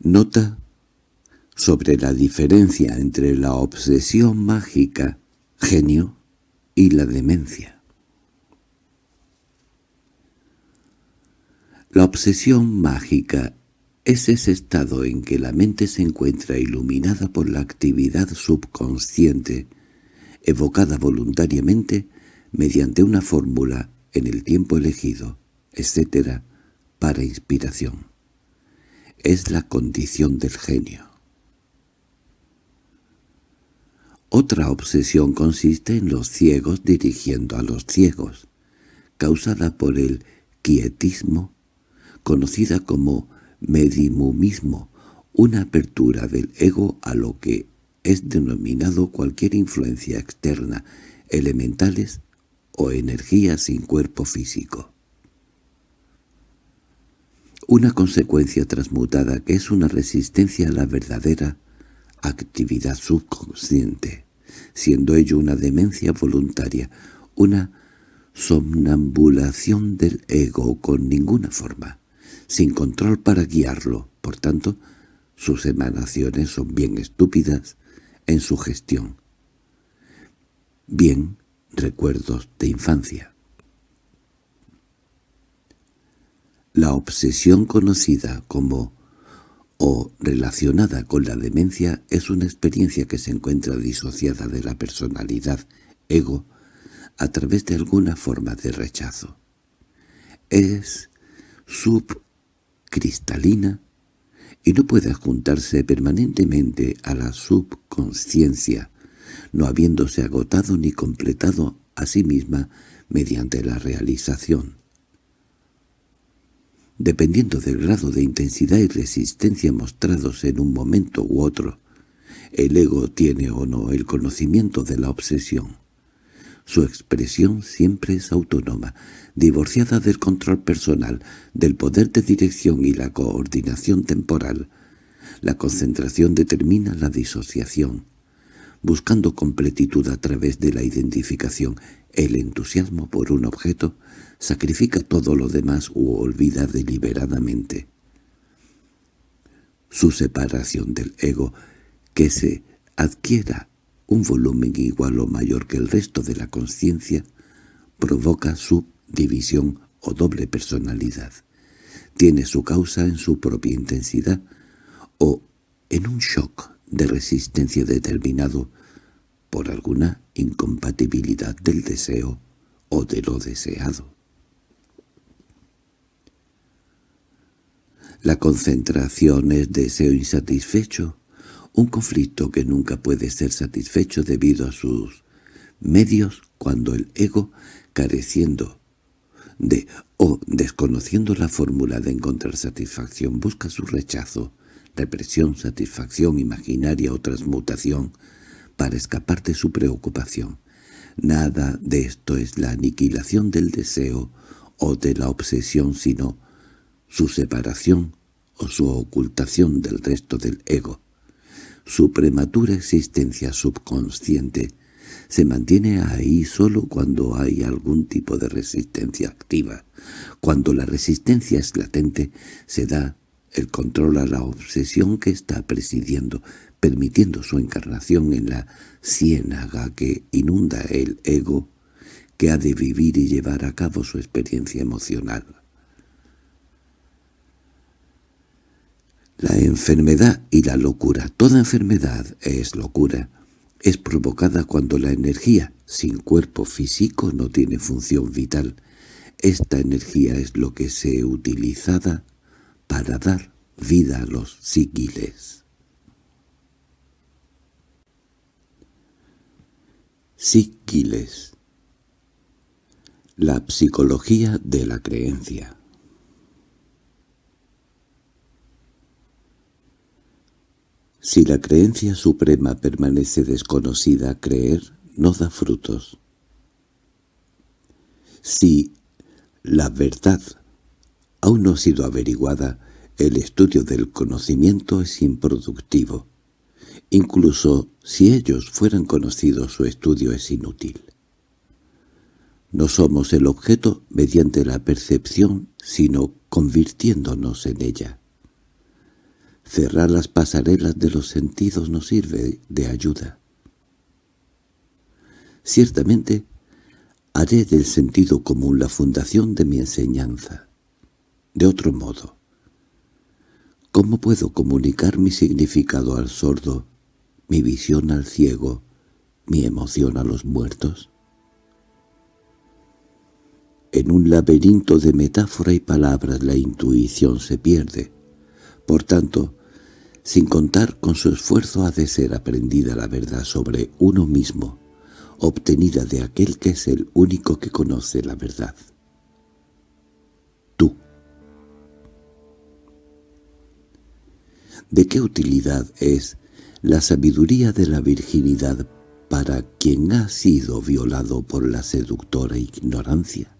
Speaker 1: Nota sobre la diferencia entre la obsesión mágica, genio, y la demencia. La obsesión mágica es ese estado en que la mente se encuentra iluminada por la actividad subconsciente, evocada voluntariamente mediante una fórmula en el tiempo elegido, etc., para inspiración. Es la condición del genio. Otra obsesión consiste en los ciegos dirigiendo a los ciegos, causada por el quietismo, conocida como medimumismo, una apertura del ego a lo que es denominado cualquier influencia externa, elementales o energía sin cuerpo físico. Una consecuencia transmutada que es una resistencia a la verdadera actividad subconsciente, siendo ello una demencia voluntaria, una somnambulación del ego con ninguna forma sin control para guiarlo. Por tanto, sus emanaciones son bien estúpidas en su gestión. Bien recuerdos de infancia. La obsesión conocida como o relacionada con la demencia es una experiencia que se encuentra disociada de la personalidad, ego, a través de alguna forma de rechazo. Es sub cristalina y no puede adjuntarse permanentemente a la subconsciencia, no habiéndose agotado ni completado a sí misma mediante la realización. Dependiendo del grado de intensidad y resistencia mostrados en un momento u otro, el ego tiene o no el conocimiento de la obsesión. Su expresión siempre es autónoma, divorciada del control personal, del poder de dirección y la coordinación temporal. La concentración determina la disociación. Buscando completitud a través de la identificación, el entusiasmo por un objeto sacrifica todo lo demás u olvida deliberadamente. Su separación del ego, que se adquiera un volumen igual o mayor que el resto de la conciencia, provoca su división o doble personalidad. Tiene su causa en su propia intensidad o en un shock de resistencia determinado por alguna incompatibilidad del deseo o de lo deseado. La concentración es deseo insatisfecho, un conflicto que nunca puede ser satisfecho debido a sus medios cuando el ego, careciendo de o desconociendo la fórmula de encontrar satisfacción, busca su rechazo, represión, satisfacción imaginaria o transmutación para escapar de su preocupación. Nada de esto es la aniquilación del deseo o de la obsesión, sino su separación o su ocultación del resto del ego. Su prematura existencia subconsciente se mantiene ahí solo cuando hay algún tipo de resistencia activa. Cuando la resistencia es latente, se da el control a la obsesión que está presidiendo, permitiendo su encarnación en la ciénaga que inunda el ego que ha de vivir y llevar a cabo su experiencia emocional. La enfermedad y la locura. Toda enfermedad es locura. Es provocada cuando la energía, sin cuerpo físico, no tiene función vital. Esta energía es lo que se utilizada para dar vida a los síquiles. Síquiles La psicología de la creencia Si la creencia suprema permanece desconocida, creer no da frutos. Si la verdad aún no ha sido averiguada, el estudio del conocimiento es improductivo. Incluso si ellos fueran conocidos, su estudio es inútil. No somos el objeto mediante la percepción, sino convirtiéndonos en ella. Cerrar las pasarelas de los sentidos nos sirve de ayuda. Ciertamente, haré del sentido común la fundación de mi enseñanza. De otro modo, ¿cómo puedo comunicar mi significado al sordo, mi visión al ciego, mi emoción a los muertos? En un laberinto de metáfora y palabras la intuición se pierde. Por tanto, sin contar con su esfuerzo ha de ser aprendida la verdad sobre uno mismo, obtenida de aquel que es el único que conoce la verdad. Tú. ¿De qué utilidad es la sabiduría de la virginidad para quien ha sido violado por la seductora ignorancia?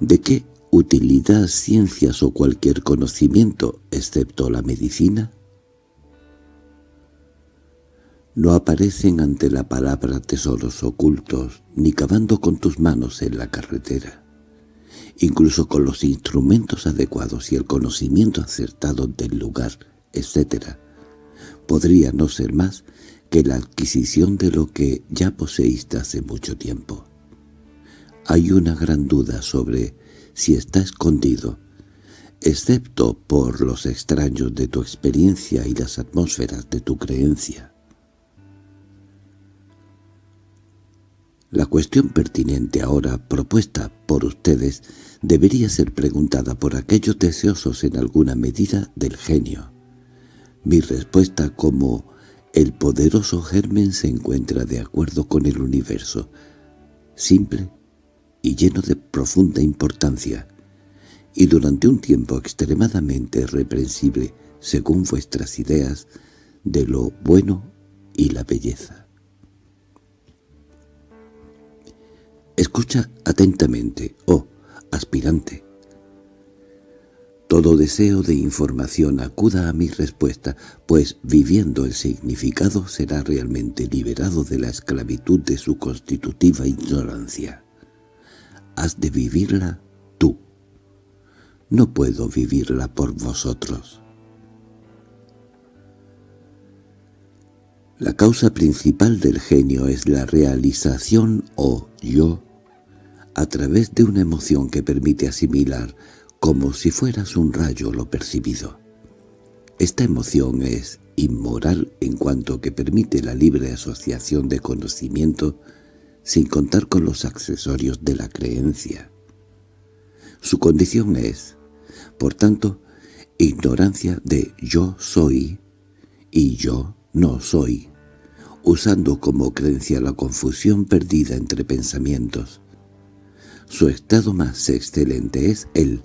Speaker 1: ¿De qué utilidad ciencias o cualquier conocimiento, excepto la medicina? No aparecen ante la palabra tesoros ocultos, ni cavando con tus manos en la carretera. Incluso con los instrumentos adecuados y el conocimiento acertado del lugar, etc., podría no ser más que la adquisición de lo que ya poseíste hace mucho tiempo. Hay una gran duda sobre si está escondido, excepto por los extraños de tu experiencia y las atmósferas de tu creencia. La cuestión pertinente ahora propuesta por ustedes debería ser preguntada por aquellos deseosos en alguna medida del genio. Mi respuesta como el poderoso germen se encuentra de acuerdo con el universo, simple y lleno de profunda importancia, y durante un tiempo extremadamente reprensible, según vuestras ideas, de lo bueno y la belleza. Escucha atentamente, oh aspirante. Todo deseo de información acuda a mi respuesta, pues viviendo el significado será realmente liberado de la esclavitud de su constitutiva ignorancia. Has de vivirla tú. No puedo vivirla por vosotros. La causa principal del genio es la realización o yo a través de una emoción que permite asimilar como si fueras un rayo lo percibido. Esta emoción es inmoral en cuanto que permite la libre asociación de conocimiento sin contar con los accesorios de la creencia. Su condición es, por tanto, ignorancia de yo soy y yo no soy, usando como creencia la confusión perdida entre pensamientos. Su estado más excelente es el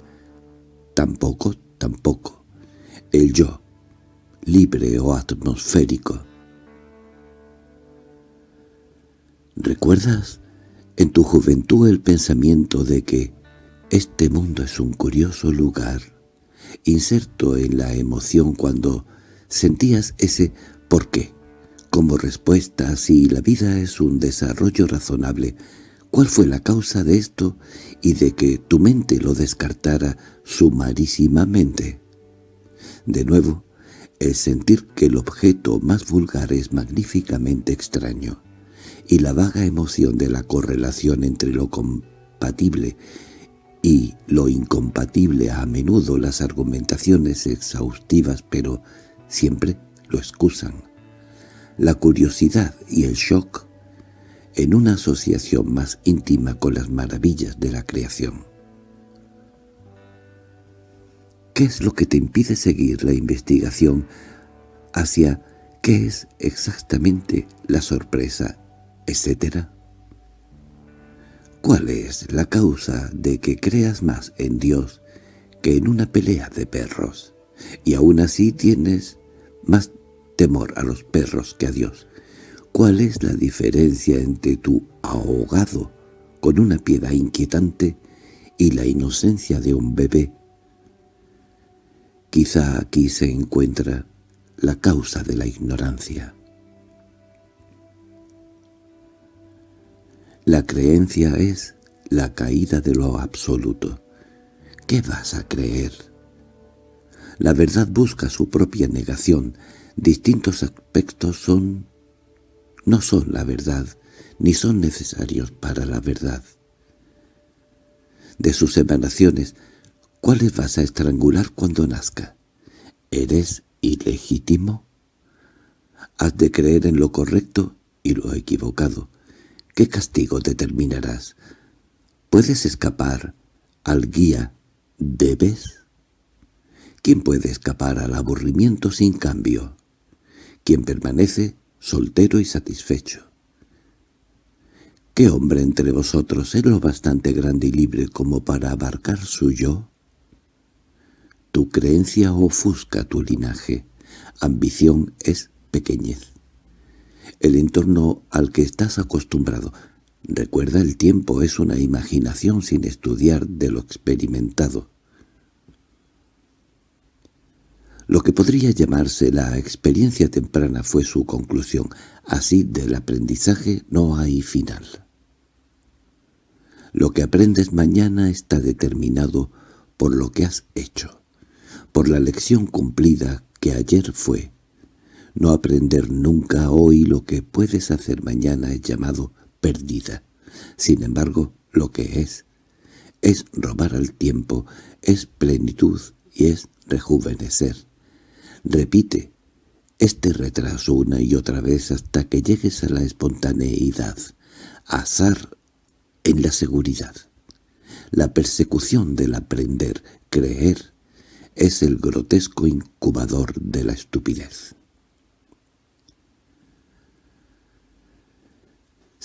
Speaker 1: tampoco, tampoco, el yo, libre o atmosférico. ¿Recuerdas en tu juventud el pensamiento de que este mundo es un curioso lugar, inserto en la emoción cuando sentías ese ¿por qué? Como respuesta, si la vida es un desarrollo razonable, ¿cuál fue la causa de esto y de que tu mente lo descartara sumarísimamente? De nuevo, el sentir que el objeto más vulgar es magníficamente extraño, y la vaga emoción de la correlación entre lo compatible y lo incompatible. A menudo las argumentaciones exhaustivas pero siempre lo excusan. La curiosidad y el shock en una asociación más íntima con las maravillas de la creación. ¿Qué es lo que te impide seguir la investigación hacia qué es exactamente la sorpresa, etcétera? ¿Cuál es la causa de que creas más en Dios que en una pelea de perros? Y aún así tienes más temor a los perros que a Dios. ¿Cuál es la diferencia entre tu ahogado con una piedad inquietante y la inocencia de un bebé? Quizá aquí se encuentra la causa de la ignorancia. La creencia es la caída de lo absoluto. ¿Qué vas a creer? La verdad busca su propia negación, distintos aspectos son no son la verdad, ni son necesarios para la verdad. De sus emanaciones, ¿cuáles vas a estrangular cuando nazca? ¿Eres ilegítimo? Has de creer en lo correcto y lo equivocado. ¿Qué castigo determinarás? ¿Puedes escapar al guía? ¿Debes? ¿Quién puede escapar al aburrimiento sin cambio? quien permanece soltero y satisfecho. ¿Qué hombre entre vosotros es lo bastante grande y libre como para abarcar su yo? Tu creencia ofusca tu linaje, ambición es pequeñez. El entorno al que estás acostumbrado, recuerda el tiempo es una imaginación sin estudiar de lo experimentado. Lo que podría llamarse la experiencia temprana fue su conclusión. Así del aprendizaje no hay final. Lo que aprendes mañana está determinado por lo que has hecho, por la lección cumplida que ayer fue. No aprender nunca hoy lo que puedes hacer mañana es llamado perdida. Sin embargo, lo que es, es robar al tiempo, es plenitud y es rejuvenecer. Repite este retraso una y otra vez hasta que llegues a la espontaneidad, azar en la seguridad. La persecución del aprender, creer, es el grotesco incubador de la estupidez.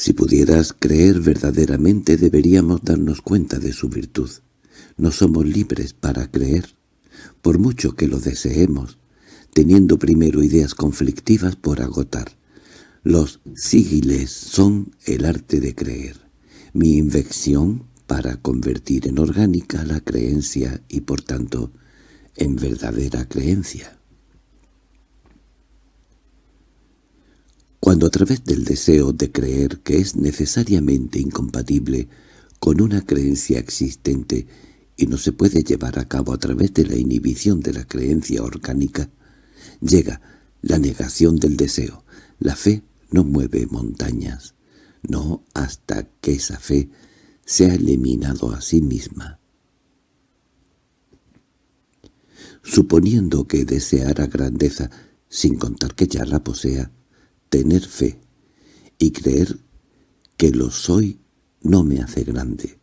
Speaker 1: Si pudieras creer verdaderamente deberíamos darnos cuenta de su virtud. No somos libres para creer, por mucho que lo deseemos, teniendo primero ideas conflictivas por agotar. Los sigiles son el arte de creer. mi invención para convertir en orgánica la creencia y por tanto en verdadera creencia. Cuando a través del deseo de creer que es necesariamente incompatible con una creencia existente y no se puede llevar a cabo a través de la inhibición de la creencia orgánica, llega la negación del deseo. La fe no mueve montañas, no hasta que esa fe se ha eliminado a sí misma. Suponiendo que deseara grandeza, sin contar que ya la posea, tener fe y creer que lo soy no me hace grande.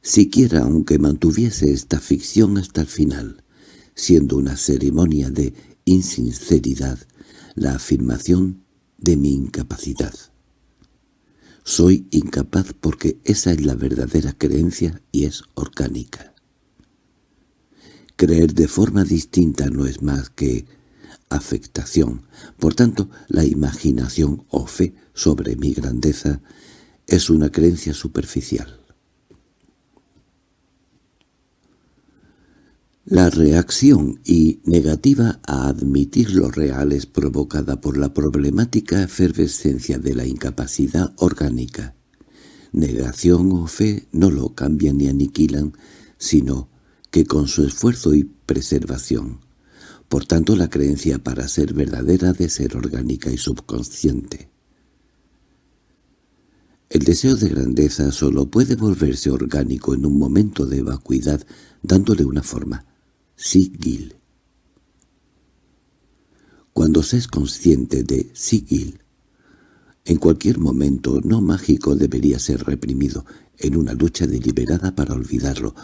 Speaker 1: Siquiera aunque mantuviese esta ficción hasta el final, siendo una ceremonia de insinceridad, la afirmación de mi incapacidad. Soy incapaz porque esa es la verdadera creencia y es orgánica. Creer de forma distinta no es más que afectación. Por tanto, la imaginación o fe sobre mi grandeza es una creencia superficial. La reacción y negativa a admitir lo real es provocada por la problemática efervescencia de la incapacidad orgánica. Negación o fe no lo cambian ni aniquilan, sino que con su esfuerzo y preservación. Por tanto, la creencia para ser verdadera de ser orgánica y subconsciente. El deseo de grandeza solo puede volverse orgánico en un momento de vacuidad dándole una forma Sigil. Cuando se es consciente de Sigil, en cualquier momento no mágico debería ser reprimido, en una lucha deliberada para olvidarlo.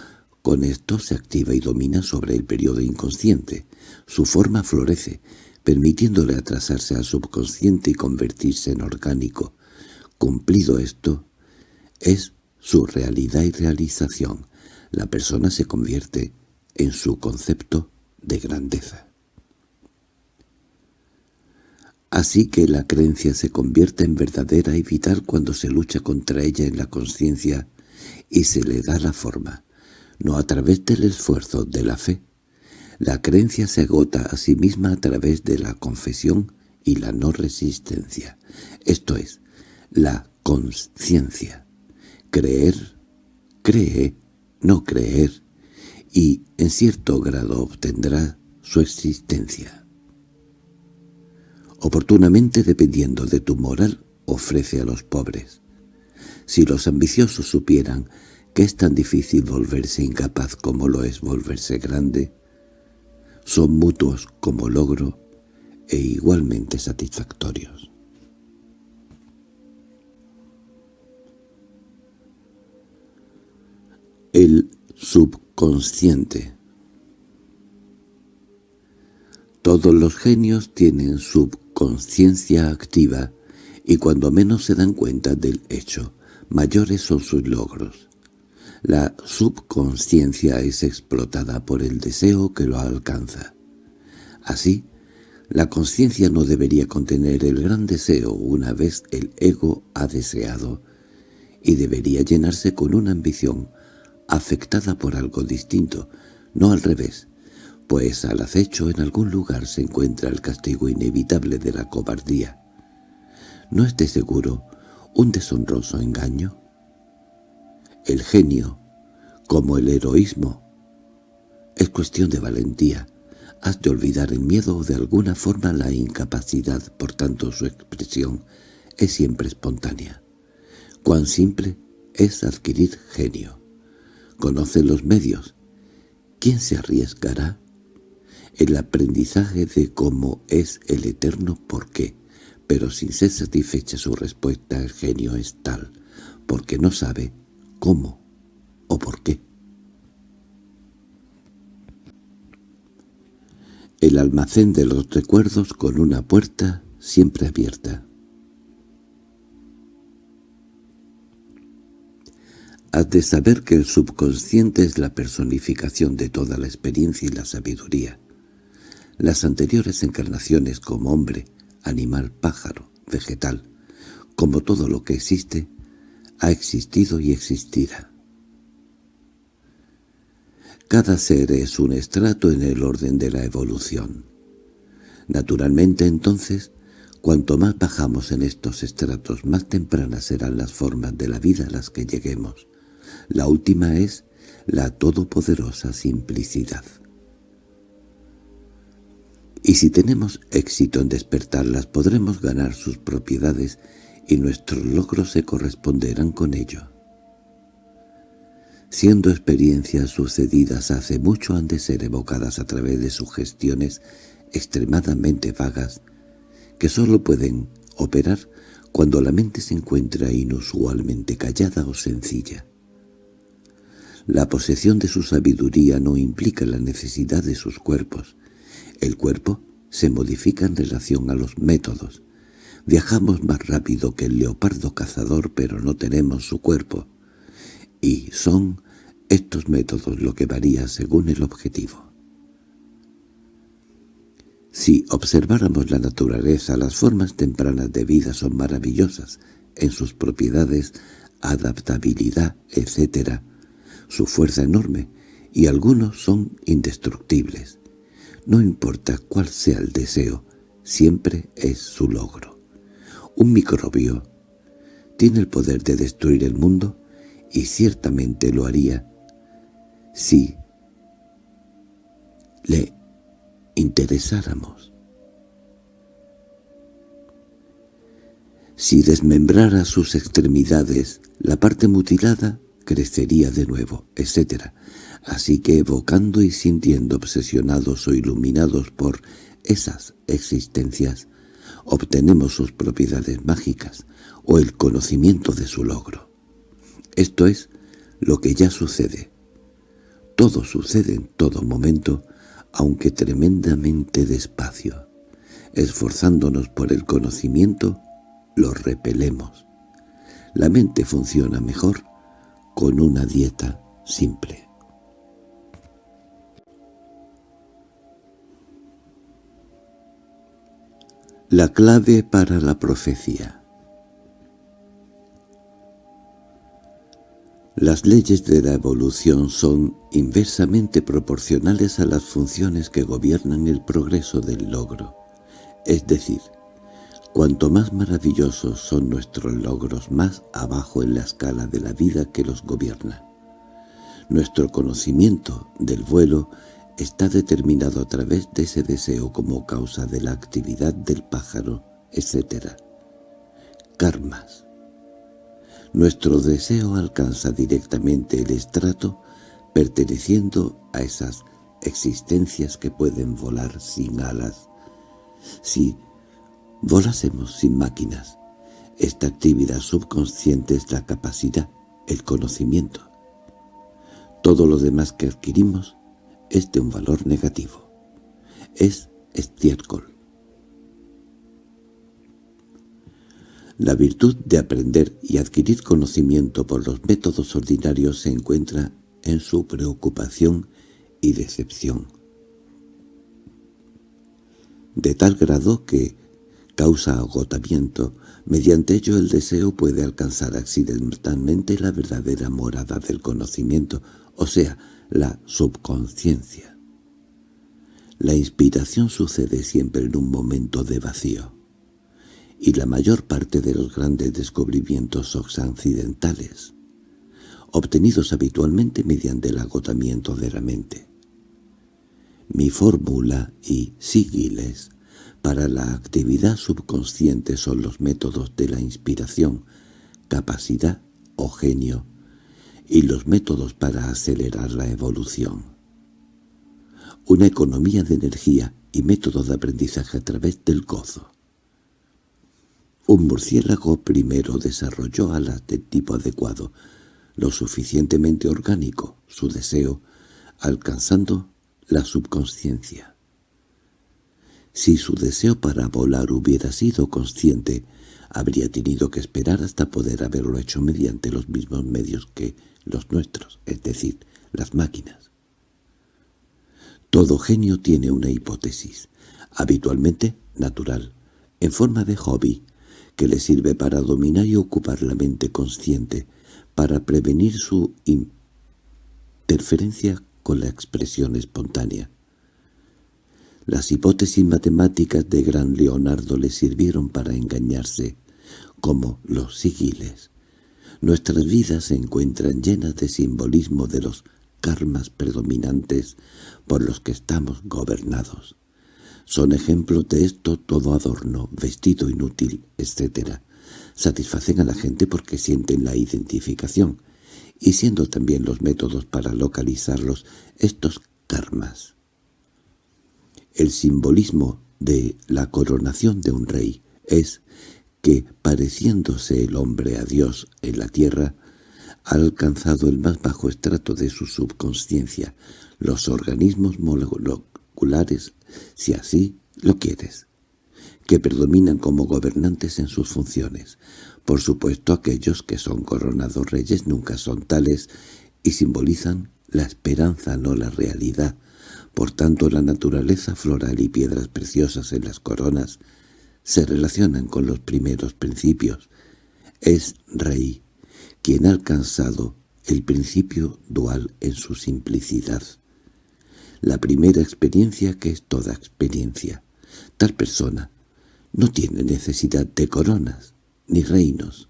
Speaker 1: Con esto se activa y domina sobre el periodo inconsciente. Su forma florece, permitiéndole atrasarse al subconsciente y convertirse en orgánico. Cumplido esto, es su realidad y realización. La persona se convierte en su concepto de grandeza. Así que la creencia se convierte en verdadera y vital cuando se lucha contra ella en la conciencia y se le da la forma, no a través del esfuerzo de la fe. La creencia se agota a sí misma a través de la confesión y la no resistencia, esto es, la conciencia. Creer, cree, no creer, y en cierto grado obtendrá su existencia. Oportunamente dependiendo de tu moral, ofrece a los pobres. Si los ambiciosos supieran que es tan difícil volverse incapaz como lo es volverse grande, son mutuos como logro e igualmente satisfactorios. El sub consciente. Todos los genios tienen subconsciencia activa y cuando menos se dan cuenta del hecho, mayores son sus logros. La subconsciencia es explotada por el deseo que lo alcanza. Así, la conciencia no debería contener el gran deseo una vez el ego ha deseado, y debería llenarse con una ambición afectada por algo distinto, no al revés, pues al acecho en algún lugar se encuentra el castigo inevitable de la cobardía. ¿No es de seguro un deshonroso engaño? El genio, como el heroísmo, es cuestión de valentía. Has de olvidar el miedo o de alguna forma la incapacidad, por tanto su expresión es siempre espontánea. Cuán simple es adquirir genio conoce los medios. ¿Quién se arriesgará? El aprendizaje de cómo es el eterno por qué, pero sin ser satisfecha su respuesta el genio es tal, porque no sabe cómo o por qué. El almacén de los recuerdos con una puerta siempre abierta. Has de saber que el subconsciente es la personificación de toda la experiencia y la sabiduría. Las anteriores encarnaciones como hombre, animal, pájaro, vegetal, como todo lo que existe, ha existido y existirá. Cada ser es un estrato en el orden de la evolución. Naturalmente, entonces, cuanto más bajamos en estos estratos, más tempranas serán las formas de la vida a las que lleguemos. La última es la todopoderosa simplicidad. Y si tenemos éxito en despertarlas, podremos ganar sus propiedades y nuestros logros se corresponderán con ello. Siendo experiencias sucedidas hace mucho han de ser evocadas a través de sugestiones extremadamente vagas que sólo pueden operar cuando la mente se encuentra inusualmente callada o sencilla. La posesión de su sabiduría no implica la necesidad de sus cuerpos, el cuerpo se modifica en relación a los métodos. Viajamos más rápido que el leopardo cazador, pero no tenemos su cuerpo. Y son estos métodos lo que varía según el objetivo. Si observáramos la naturaleza, las formas tempranas de vida son maravillosas en sus propiedades, adaptabilidad, etc. Su fuerza enorme, y algunos son indestructibles. No importa cuál sea el deseo, siempre es su logro. Un microbio tiene el poder de destruir el mundo y ciertamente lo haría si le interesáramos. Si desmembrara sus extremidades, la parte mutilada crecería de nuevo, etc. Así que evocando y sintiendo obsesionados o iluminados por esas existencias, obtenemos sus propiedades mágicas o el conocimiento de su logro. Esto es lo que ya sucede. Todo sucede en todo momento, aunque tremendamente despacio. Esforzándonos por el conocimiento, lo repelemos. La mente funciona mejor con una dieta simple. La clave para la profecía Las leyes de la evolución son inversamente proporcionales a las funciones que gobiernan el progreso del logro. Es decir, cuanto más maravillosos son nuestros logros, más abajo en la escala de la vida que los gobierna. Nuestro conocimiento del vuelo está determinado a través de ese deseo como causa de la actividad del pájaro, etc. Karmas. Nuestro deseo alcanza directamente el estrato perteneciendo a esas existencias que pueden volar sin alas. Si volásemos sin máquinas, esta actividad subconsciente es la capacidad, el conocimiento. Todo lo demás que adquirimos es de un valor negativo. Es estiércol. La virtud de aprender y adquirir conocimiento por los métodos ordinarios se encuentra en su preocupación y decepción. De tal grado que causa agotamiento, mediante ello el deseo puede alcanzar accidentalmente la verdadera morada del conocimiento, o sea, la subconsciencia. La inspiración sucede siempre en un momento de vacío, y la mayor parte de los grandes descubrimientos son accidentales, obtenidos habitualmente mediante el agotamiento de la mente. Mi fórmula y sígiles para la actividad subconsciente son los métodos de la inspiración, capacidad o genio y los métodos para acelerar la evolución. Una economía de energía y método de aprendizaje a través del gozo. Un murciélago primero desarrolló alas de tipo adecuado, lo suficientemente orgánico, su deseo, alcanzando la subconsciencia. Si su deseo para volar hubiera sido consciente, habría tenido que esperar hasta poder haberlo hecho mediante los mismos medios que los nuestros, es decir, las máquinas. Todo genio tiene una hipótesis, habitualmente natural, en forma de hobby, que le sirve para dominar y ocupar la mente consciente, para prevenir su interferencia con la expresión espontánea. Las hipótesis matemáticas de gran Leonardo le sirvieron para engañarse, como los sigiles. Nuestras vidas se encuentran llenas de simbolismo de los karmas predominantes por los que estamos gobernados. Son ejemplos de esto todo adorno, vestido inútil, etc. Satisfacen a la gente porque sienten la identificación, y siendo también los métodos para localizarlos estos karmas. El simbolismo de la coronación de un rey es que, pareciéndose el hombre a Dios en la tierra, ha alcanzado el más bajo estrato de su subconsciencia, los organismos moleculares, si así lo quieres, que predominan como gobernantes en sus funciones. Por supuesto, aquellos que son coronados reyes nunca son tales y simbolizan la esperanza, no la realidad. Por tanto, la naturaleza floral y piedras preciosas en las coronas se relacionan con los primeros principios. Es rey quien ha alcanzado el principio dual en su simplicidad. La primera experiencia que es toda experiencia. Tal persona no tiene necesidad de coronas ni reinos.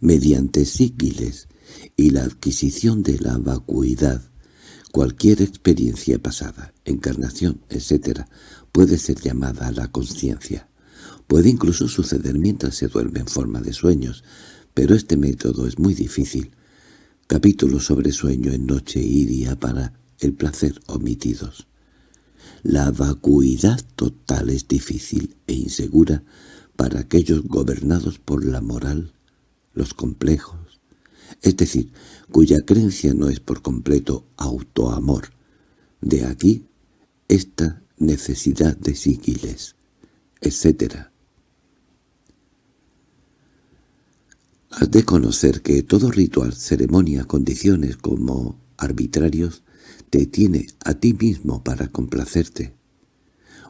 Speaker 1: Mediante síquiles y la adquisición de la vacuidad, cualquier experiencia pasada, encarnación, etc., puede ser llamada a la conciencia. Puede incluso suceder mientras se duerme en forma de sueños, pero este método es muy difícil. Capítulo sobre sueño en noche y día para el placer omitidos. La vacuidad total es difícil e insegura para aquellos gobernados por la moral, los complejos, es decir, cuya creencia no es por completo autoamor. De aquí esta necesidad de síquiles, etc. Has de conocer que todo ritual, ceremonia, condiciones como arbitrarios, te tiene a ti mismo para complacerte.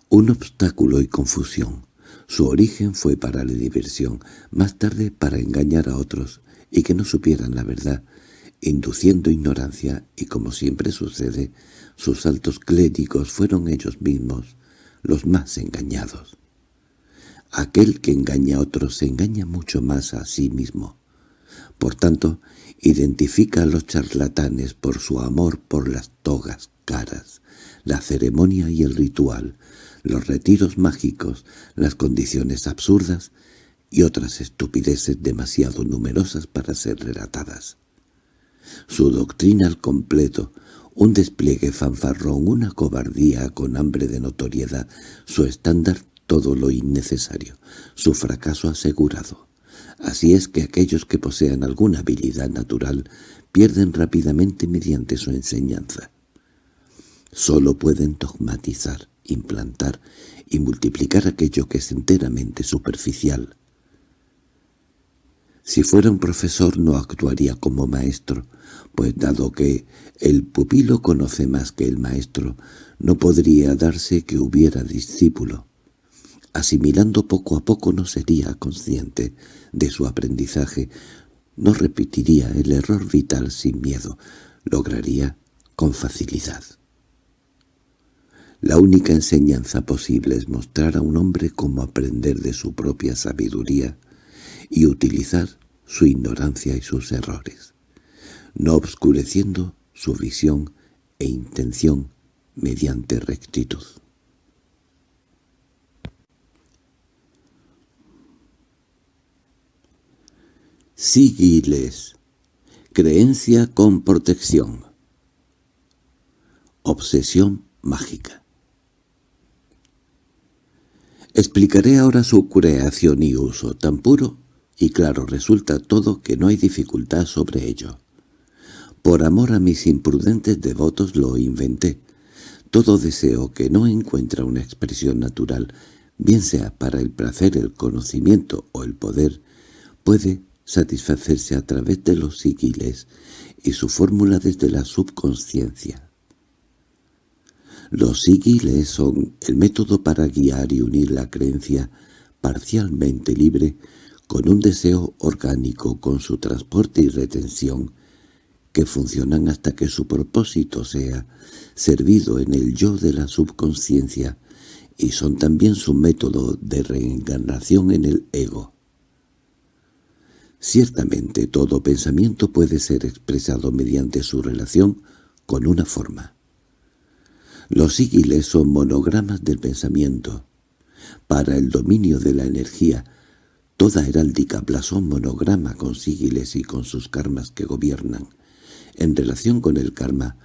Speaker 1: Un obstáculo y confusión. Su origen fue para la diversión, más tarde para engañar a otros y que no supieran la verdad, induciendo ignorancia y, como siempre sucede, sus altos clérigos fueron ellos mismos los más engañados. Aquel que engaña a otros se engaña mucho más a sí mismo. Por tanto, identifica a los charlatanes por su amor por las togas caras, la ceremonia y el ritual, los retiros mágicos, las condiciones absurdas y otras estupideces demasiado numerosas para ser relatadas. Su doctrina al completo, un despliegue fanfarrón, una cobardía con hambre de notoriedad, su estándar todo lo innecesario, su fracaso asegurado. Así es que aquellos que posean alguna habilidad natural pierden rápidamente mediante su enseñanza. Solo pueden dogmatizar, implantar y multiplicar aquello que es enteramente superficial. Si fuera un profesor no actuaría como maestro, pues dado que el pupilo conoce más que el maestro, no podría darse que hubiera discípulo. Asimilando poco a poco no sería consciente de su aprendizaje, no repetiría el error vital sin miedo, lograría con facilidad. La única enseñanza posible es mostrar a un hombre cómo aprender de su propia sabiduría y utilizar su ignorancia y sus errores, no obscureciendo su visión e intención mediante rectitud. Sigiles. Creencia con protección. Obsesión mágica. Explicaré ahora su creación y uso, tan puro y claro resulta todo que no hay dificultad sobre ello. Por amor a mis imprudentes devotos lo inventé. Todo deseo que no encuentra una expresión natural, bien sea para el placer, el conocimiento o el poder, puede satisfacerse a través de los sigiles y su fórmula desde la subconsciencia. Los sigiles son el método para guiar y unir la creencia parcialmente libre, con un deseo orgánico, con su transporte y retención, que funcionan hasta que su propósito sea servido en el yo de la subconsciencia y son también su método de reencarnación en el ego. Ciertamente todo pensamiento puede ser expresado mediante su relación con una forma. Los sígiles son monogramas del pensamiento. Para el dominio de la energía, toda heráldica plasó monograma con sígiles y con sus karmas que gobiernan. En relación con el karma,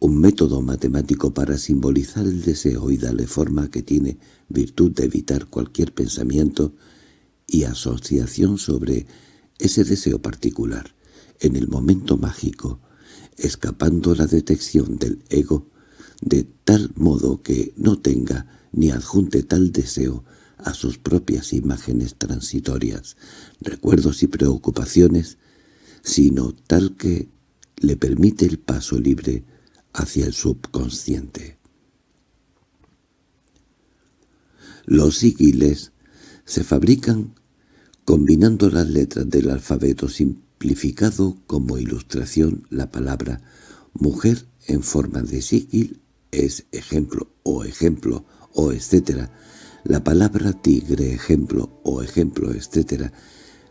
Speaker 1: un método matemático para simbolizar el deseo y darle forma que tiene virtud de evitar cualquier pensamiento y asociación sobre ese deseo particular, en el momento mágico, escapando la detección del ego, de tal modo que no tenga ni adjunte tal deseo a sus propias imágenes transitorias, recuerdos y preocupaciones, sino tal que le permite el paso libre hacia el subconsciente. Los sigiles se fabrican combinando las letras del alfabeto simplificado como ilustración la palabra mujer en forma de sigil es ejemplo o ejemplo o etcétera, la palabra tigre ejemplo o ejemplo etcétera.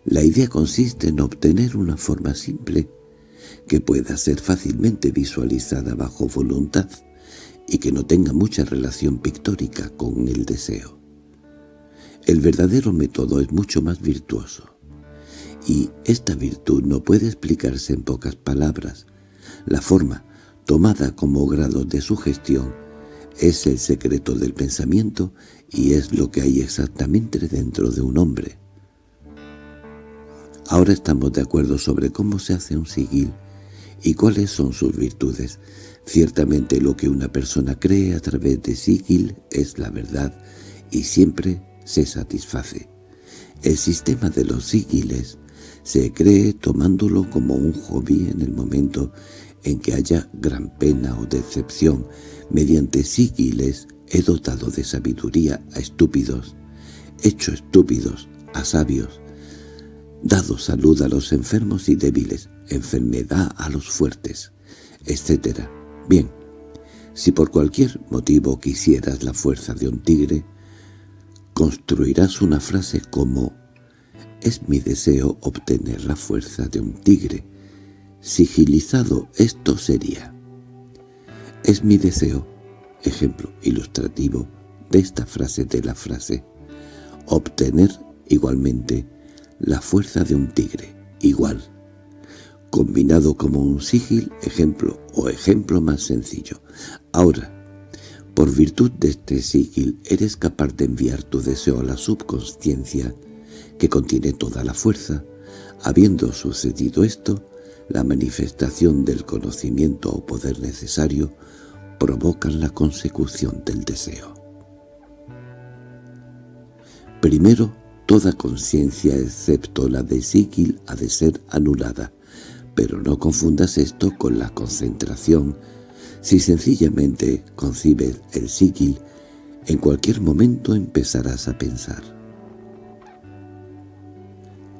Speaker 1: La idea consiste en obtener una forma simple que pueda ser fácilmente visualizada bajo voluntad y que no tenga mucha relación pictórica con el deseo. El verdadero método es mucho más virtuoso. Y esta virtud no puede explicarse en pocas palabras. La forma, tomada como grado de sugestión, es el secreto del pensamiento y es lo que hay exactamente dentro de un hombre. Ahora estamos de acuerdo sobre cómo se hace un sigil y cuáles son sus virtudes. Ciertamente lo que una persona cree a través de sigil es la verdad y siempre se satisface. El sistema de los sigiles se cree tomándolo como un hobby en el momento en que haya gran pena o decepción. Mediante sigiles he dotado de sabiduría a estúpidos, hecho estúpidos a sabios, dado salud a los enfermos y débiles, enfermedad a los fuertes, etc. Bien, si por cualquier motivo quisieras la fuerza de un tigre, construirás una frase como «Es mi deseo obtener la fuerza de un tigre». Sigilizado esto sería «Es mi deseo», ejemplo ilustrativo de esta frase de la frase, obtener igualmente la fuerza de un tigre, igual, combinado como un sigil, ejemplo o ejemplo más sencillo. Ahora, por virtud de este sigil eres capaz de enviar tu deseo a la subconsciencia, que contiene toda la fuerza. Habiendo sucedido esto, la manifestación del conocimiento o poder necesario provocan la consecución del deseo. Primero, toda conciencia excepto la de sigil ha de ser anulada, pero no confundas esto con la concentración si sencillamente concibes el sigil, en cualquier momento empezarás a pensar.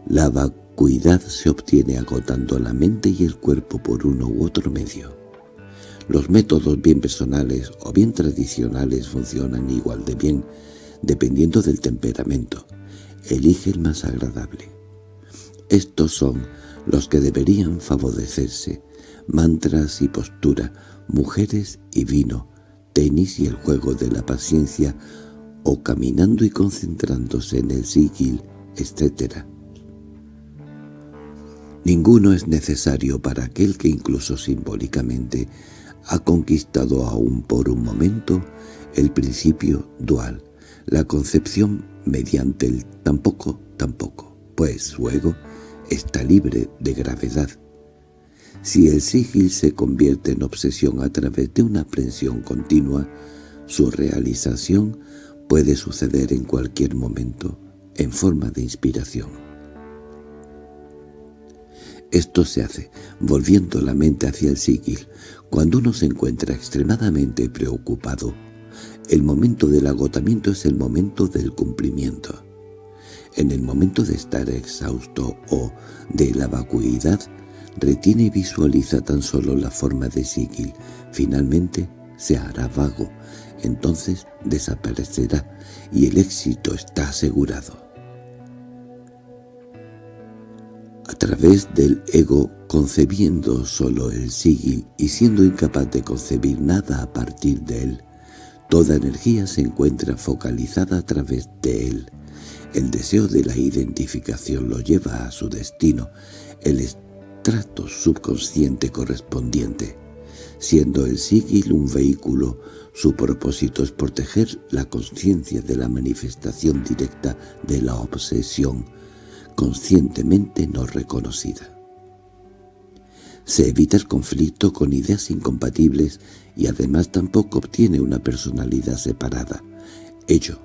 Speaker 1: La vacuidad se obtiene agotando la mente y el cuerpo por uno u otro medio. Los métodos bien personales o bien tradicionales funcionan igual de bien, dependiendo del temperamento. Elige el más agradable. Estos son los que deberían favorecerse, mantras y postura, mujeres y vino, tenis y el juego de la paciencia, o caminando y concentrándose en el sigil, etc. Ninguno es necesario para aquel que incluso simbólicamente ha conquistado aún por un momento el principio dual, la concepción mediante el tampoco, tampoco, pues luego está libre de gravedad. Si el sigil se convierte en obsesión a través de una aprensión continua, su realización puede suceder en cualquier momento, en forma de inspiración. Esto se hace volviendo la mente hacia el sigil. Cuando uno se encuentra extremadamente preocupado, el momento del agotamiento es el momento del cumplimiento. En el momento de estar exhausto o de la vacuidad, retiene y visualiza tan solo la forma de Sigil. Finalmente se hará vago, entonces desaparecerá y el éxito está asegurado. A través del ego, concebiendo solo el sigil y siendo incapaz de concebir nada a partir de él, toda energía se encuentra focalizada a través de él. El deseo de la identificación lo lleva a su destino, el estrato subconsciente correspondiente. Siendo el sigil un vehículo, su propósito es proteger la conciencia de la manifestación directa de la obsesión, conscientemente no reconocida. Se evita el conflicto con ideas incompatibles y además tampoco obtiene una personalidad separada. Ello,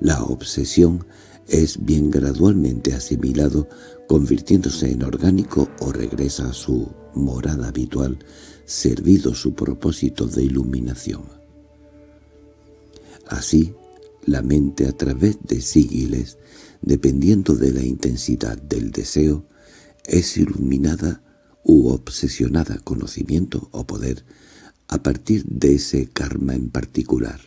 Speaker 1: la obsesión, es bien gradualmente asimilado, convirtiéndose en orgánico o regresa a su morada habitual, servido su propósito de iluminación. Así, la mente a través de sigiles, dependiendo de la intensidad del deseo, es iluminada u obsesionada conocimiento o poder a partir de ese karma en particular.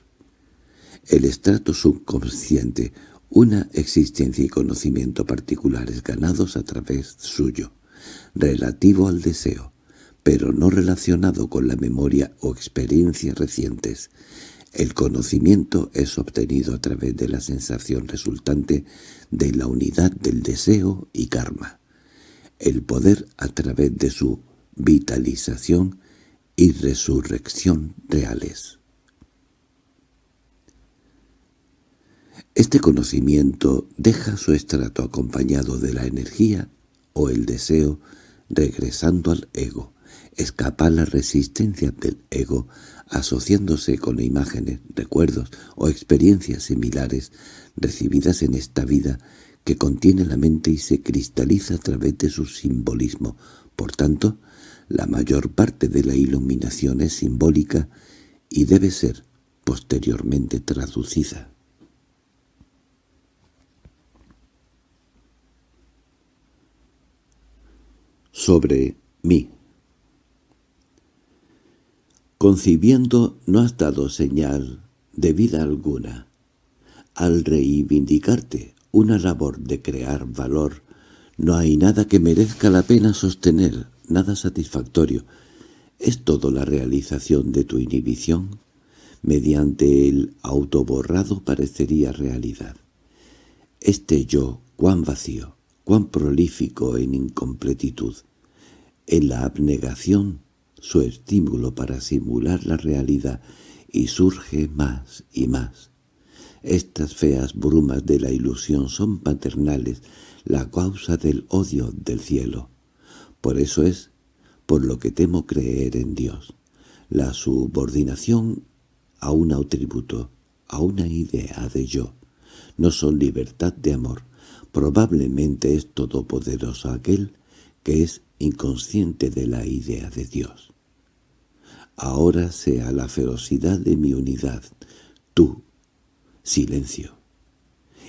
Speaker 1: El estrato subconsciente, una existencia y conocimiento particulares ganados a través suyo, relativo al deseo, pero no relacionado con la memoria o experiencias recientes. El conocimiento es obtenido a través de la sensación resultante de la unidad del deseo y karma. El poder a través de su vitalización y resurrección reales. Este conocimiento deja su estrato acompañado de la energía o el deseo regresando al ego escapa la resistencia del ego asociándose con imágenes, recuerdos o experiencias similares recibidas en esta vida que contiene la mente y se cristaliza a través de su simbolismo. Por tanto, la mayor parte de la iluminación es simbólica y debe ser posteriormente traducida. Sobre mí Concibiendo no has dado señal de vida alguna. Al reivindicarte una labor de crear valor, no hay nada que merezca la pena sostener, nada satisfactorio. ¿Es todo la realización de tu inhibición? Mediante el autoborrado parecería realidad. Este yo, cuán vacío, cuán prolífico en incompletitud. En la abnegación su estímulo para simular la realidad y surge más y más. Estas feas brumas de la ilusión son paternales, la causa del odio del cielo. Por eso es por lo que temo creer en Dios. La subordinación a un atributo, a una idea de yo, no son libertad de amor. Probablemente es todopoderoso aquel que es inconsciente de la idea de Dios ahora sea la ferocidad de mi unidad, tú, silencio.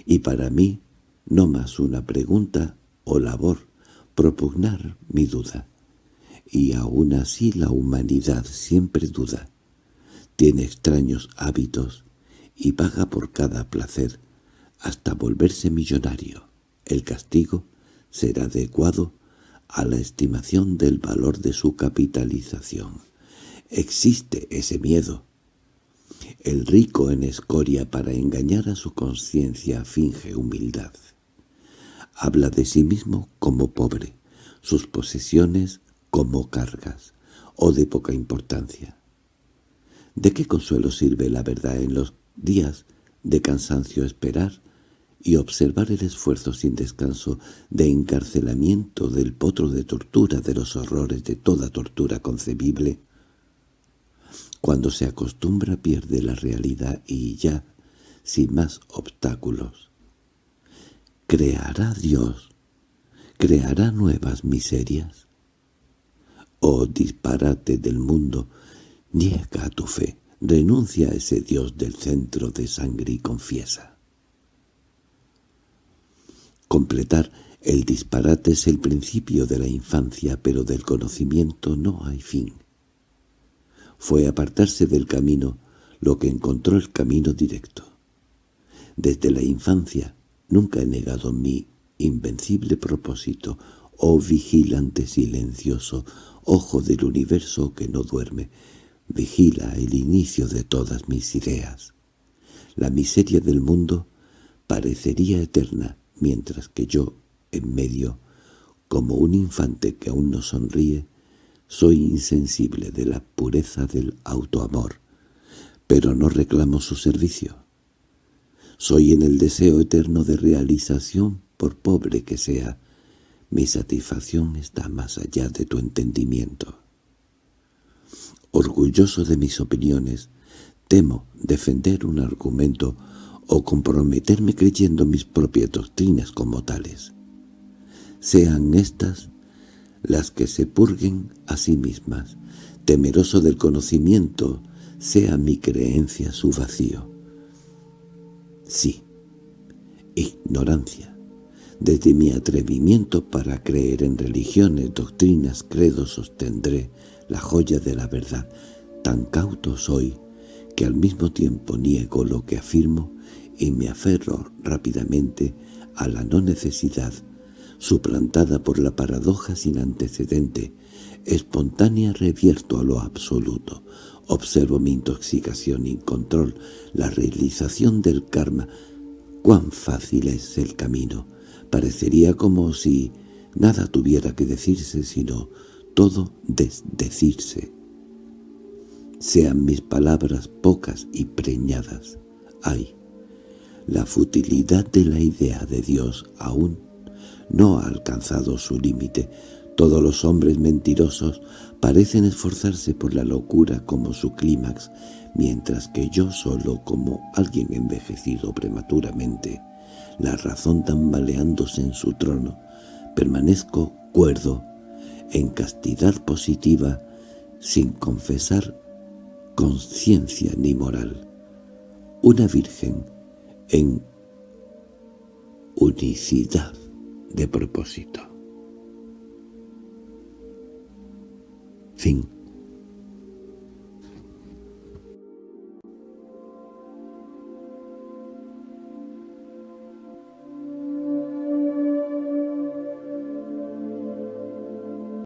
Speaker 1: Y para mí no más una pregunta o labor propugnar mi duda. Y aún así la humanidad siempre duda. Tiene extraños hábitos y paga por cada placer hasta volverse millonario. El castigo será adecuado a la estimación del valor de su capitalización. Existe ese miedo. El rico en escoria para engañar a su conciencia finge humildad. Habla de sí mismo como pobre, sus posesiones como cargas, o de poca importancia. ¿De qué consuelo sirve la verdad en los días de cansancio esperar y observar el esfuerzo sin descanso de encarcelamiento del potro de tortura de los horrores de toda tortura concebible? Cuando se acostumbra pierde la realidad y ya, sin más obstáculos. ¿Creará Dios? ¿Creará nuevas miserias? Oh disparate del mundo, niega tu fe, renuncia a ese Dios del centro de sangre y confiesa. Completar el disparate es el principio de la infancia, pero del conocimiento no hay fin. Fue apartarse del camino lo que encontró el camino directo. Desde la infancia nunca he negado mi invencible propósito, oh vigilante silencioso, ojo del universo que no duerme, vigila el inicio de todas mis ideas. La miseria del mundo parecería eterna, mientras que yo, en medio, como un infante que aún no sonríe, soy insensible de la pureza del autoamor, pero no reclamo su servicio. Soy en el deseo eterno de realización, por pobre que sea, mi satisfacción está más allá de tu entendimiento. Orgulloso de mis opiniones, temo defender un argumento o comprometerme creyendo mis propias doctrinas como tales. Sean estas las que se purguen a sí mismas, temeroso del conocimiento, sea mi creencia su vacío. Sí, ignorancia. Desde mi atrevimiento para creer en religiones, doctrinas, credos sostendré la joya de la verdad. Tan cauto soy que al mismo tiempo niego lo que afirmo y me aferro rápidamente a la no necesidad, suplantada por la paradoja sin antecedente, espontánea revierto a lo absoluto. Observo mi intoxicación y control, la realización del karma. Cuán fácil es el camino. Parecería como si nada tuviera que decirse, sino todo desdecirse. Sean mis palabras pocas y preñadas. Ay, la futilidad de la idea de Dios aún no ha alcanzado su límite. Todos los hombres mentirosos parecen esforzarse por la locura como su clímax, mientras que yo solo como alguien envejecido prematuramente, la razón tambaleándose en su trono, permanezco cuerdo, en castidad positiva, sin confesar conciencia ni moral. Una virgen en unicidad de propósito. Fin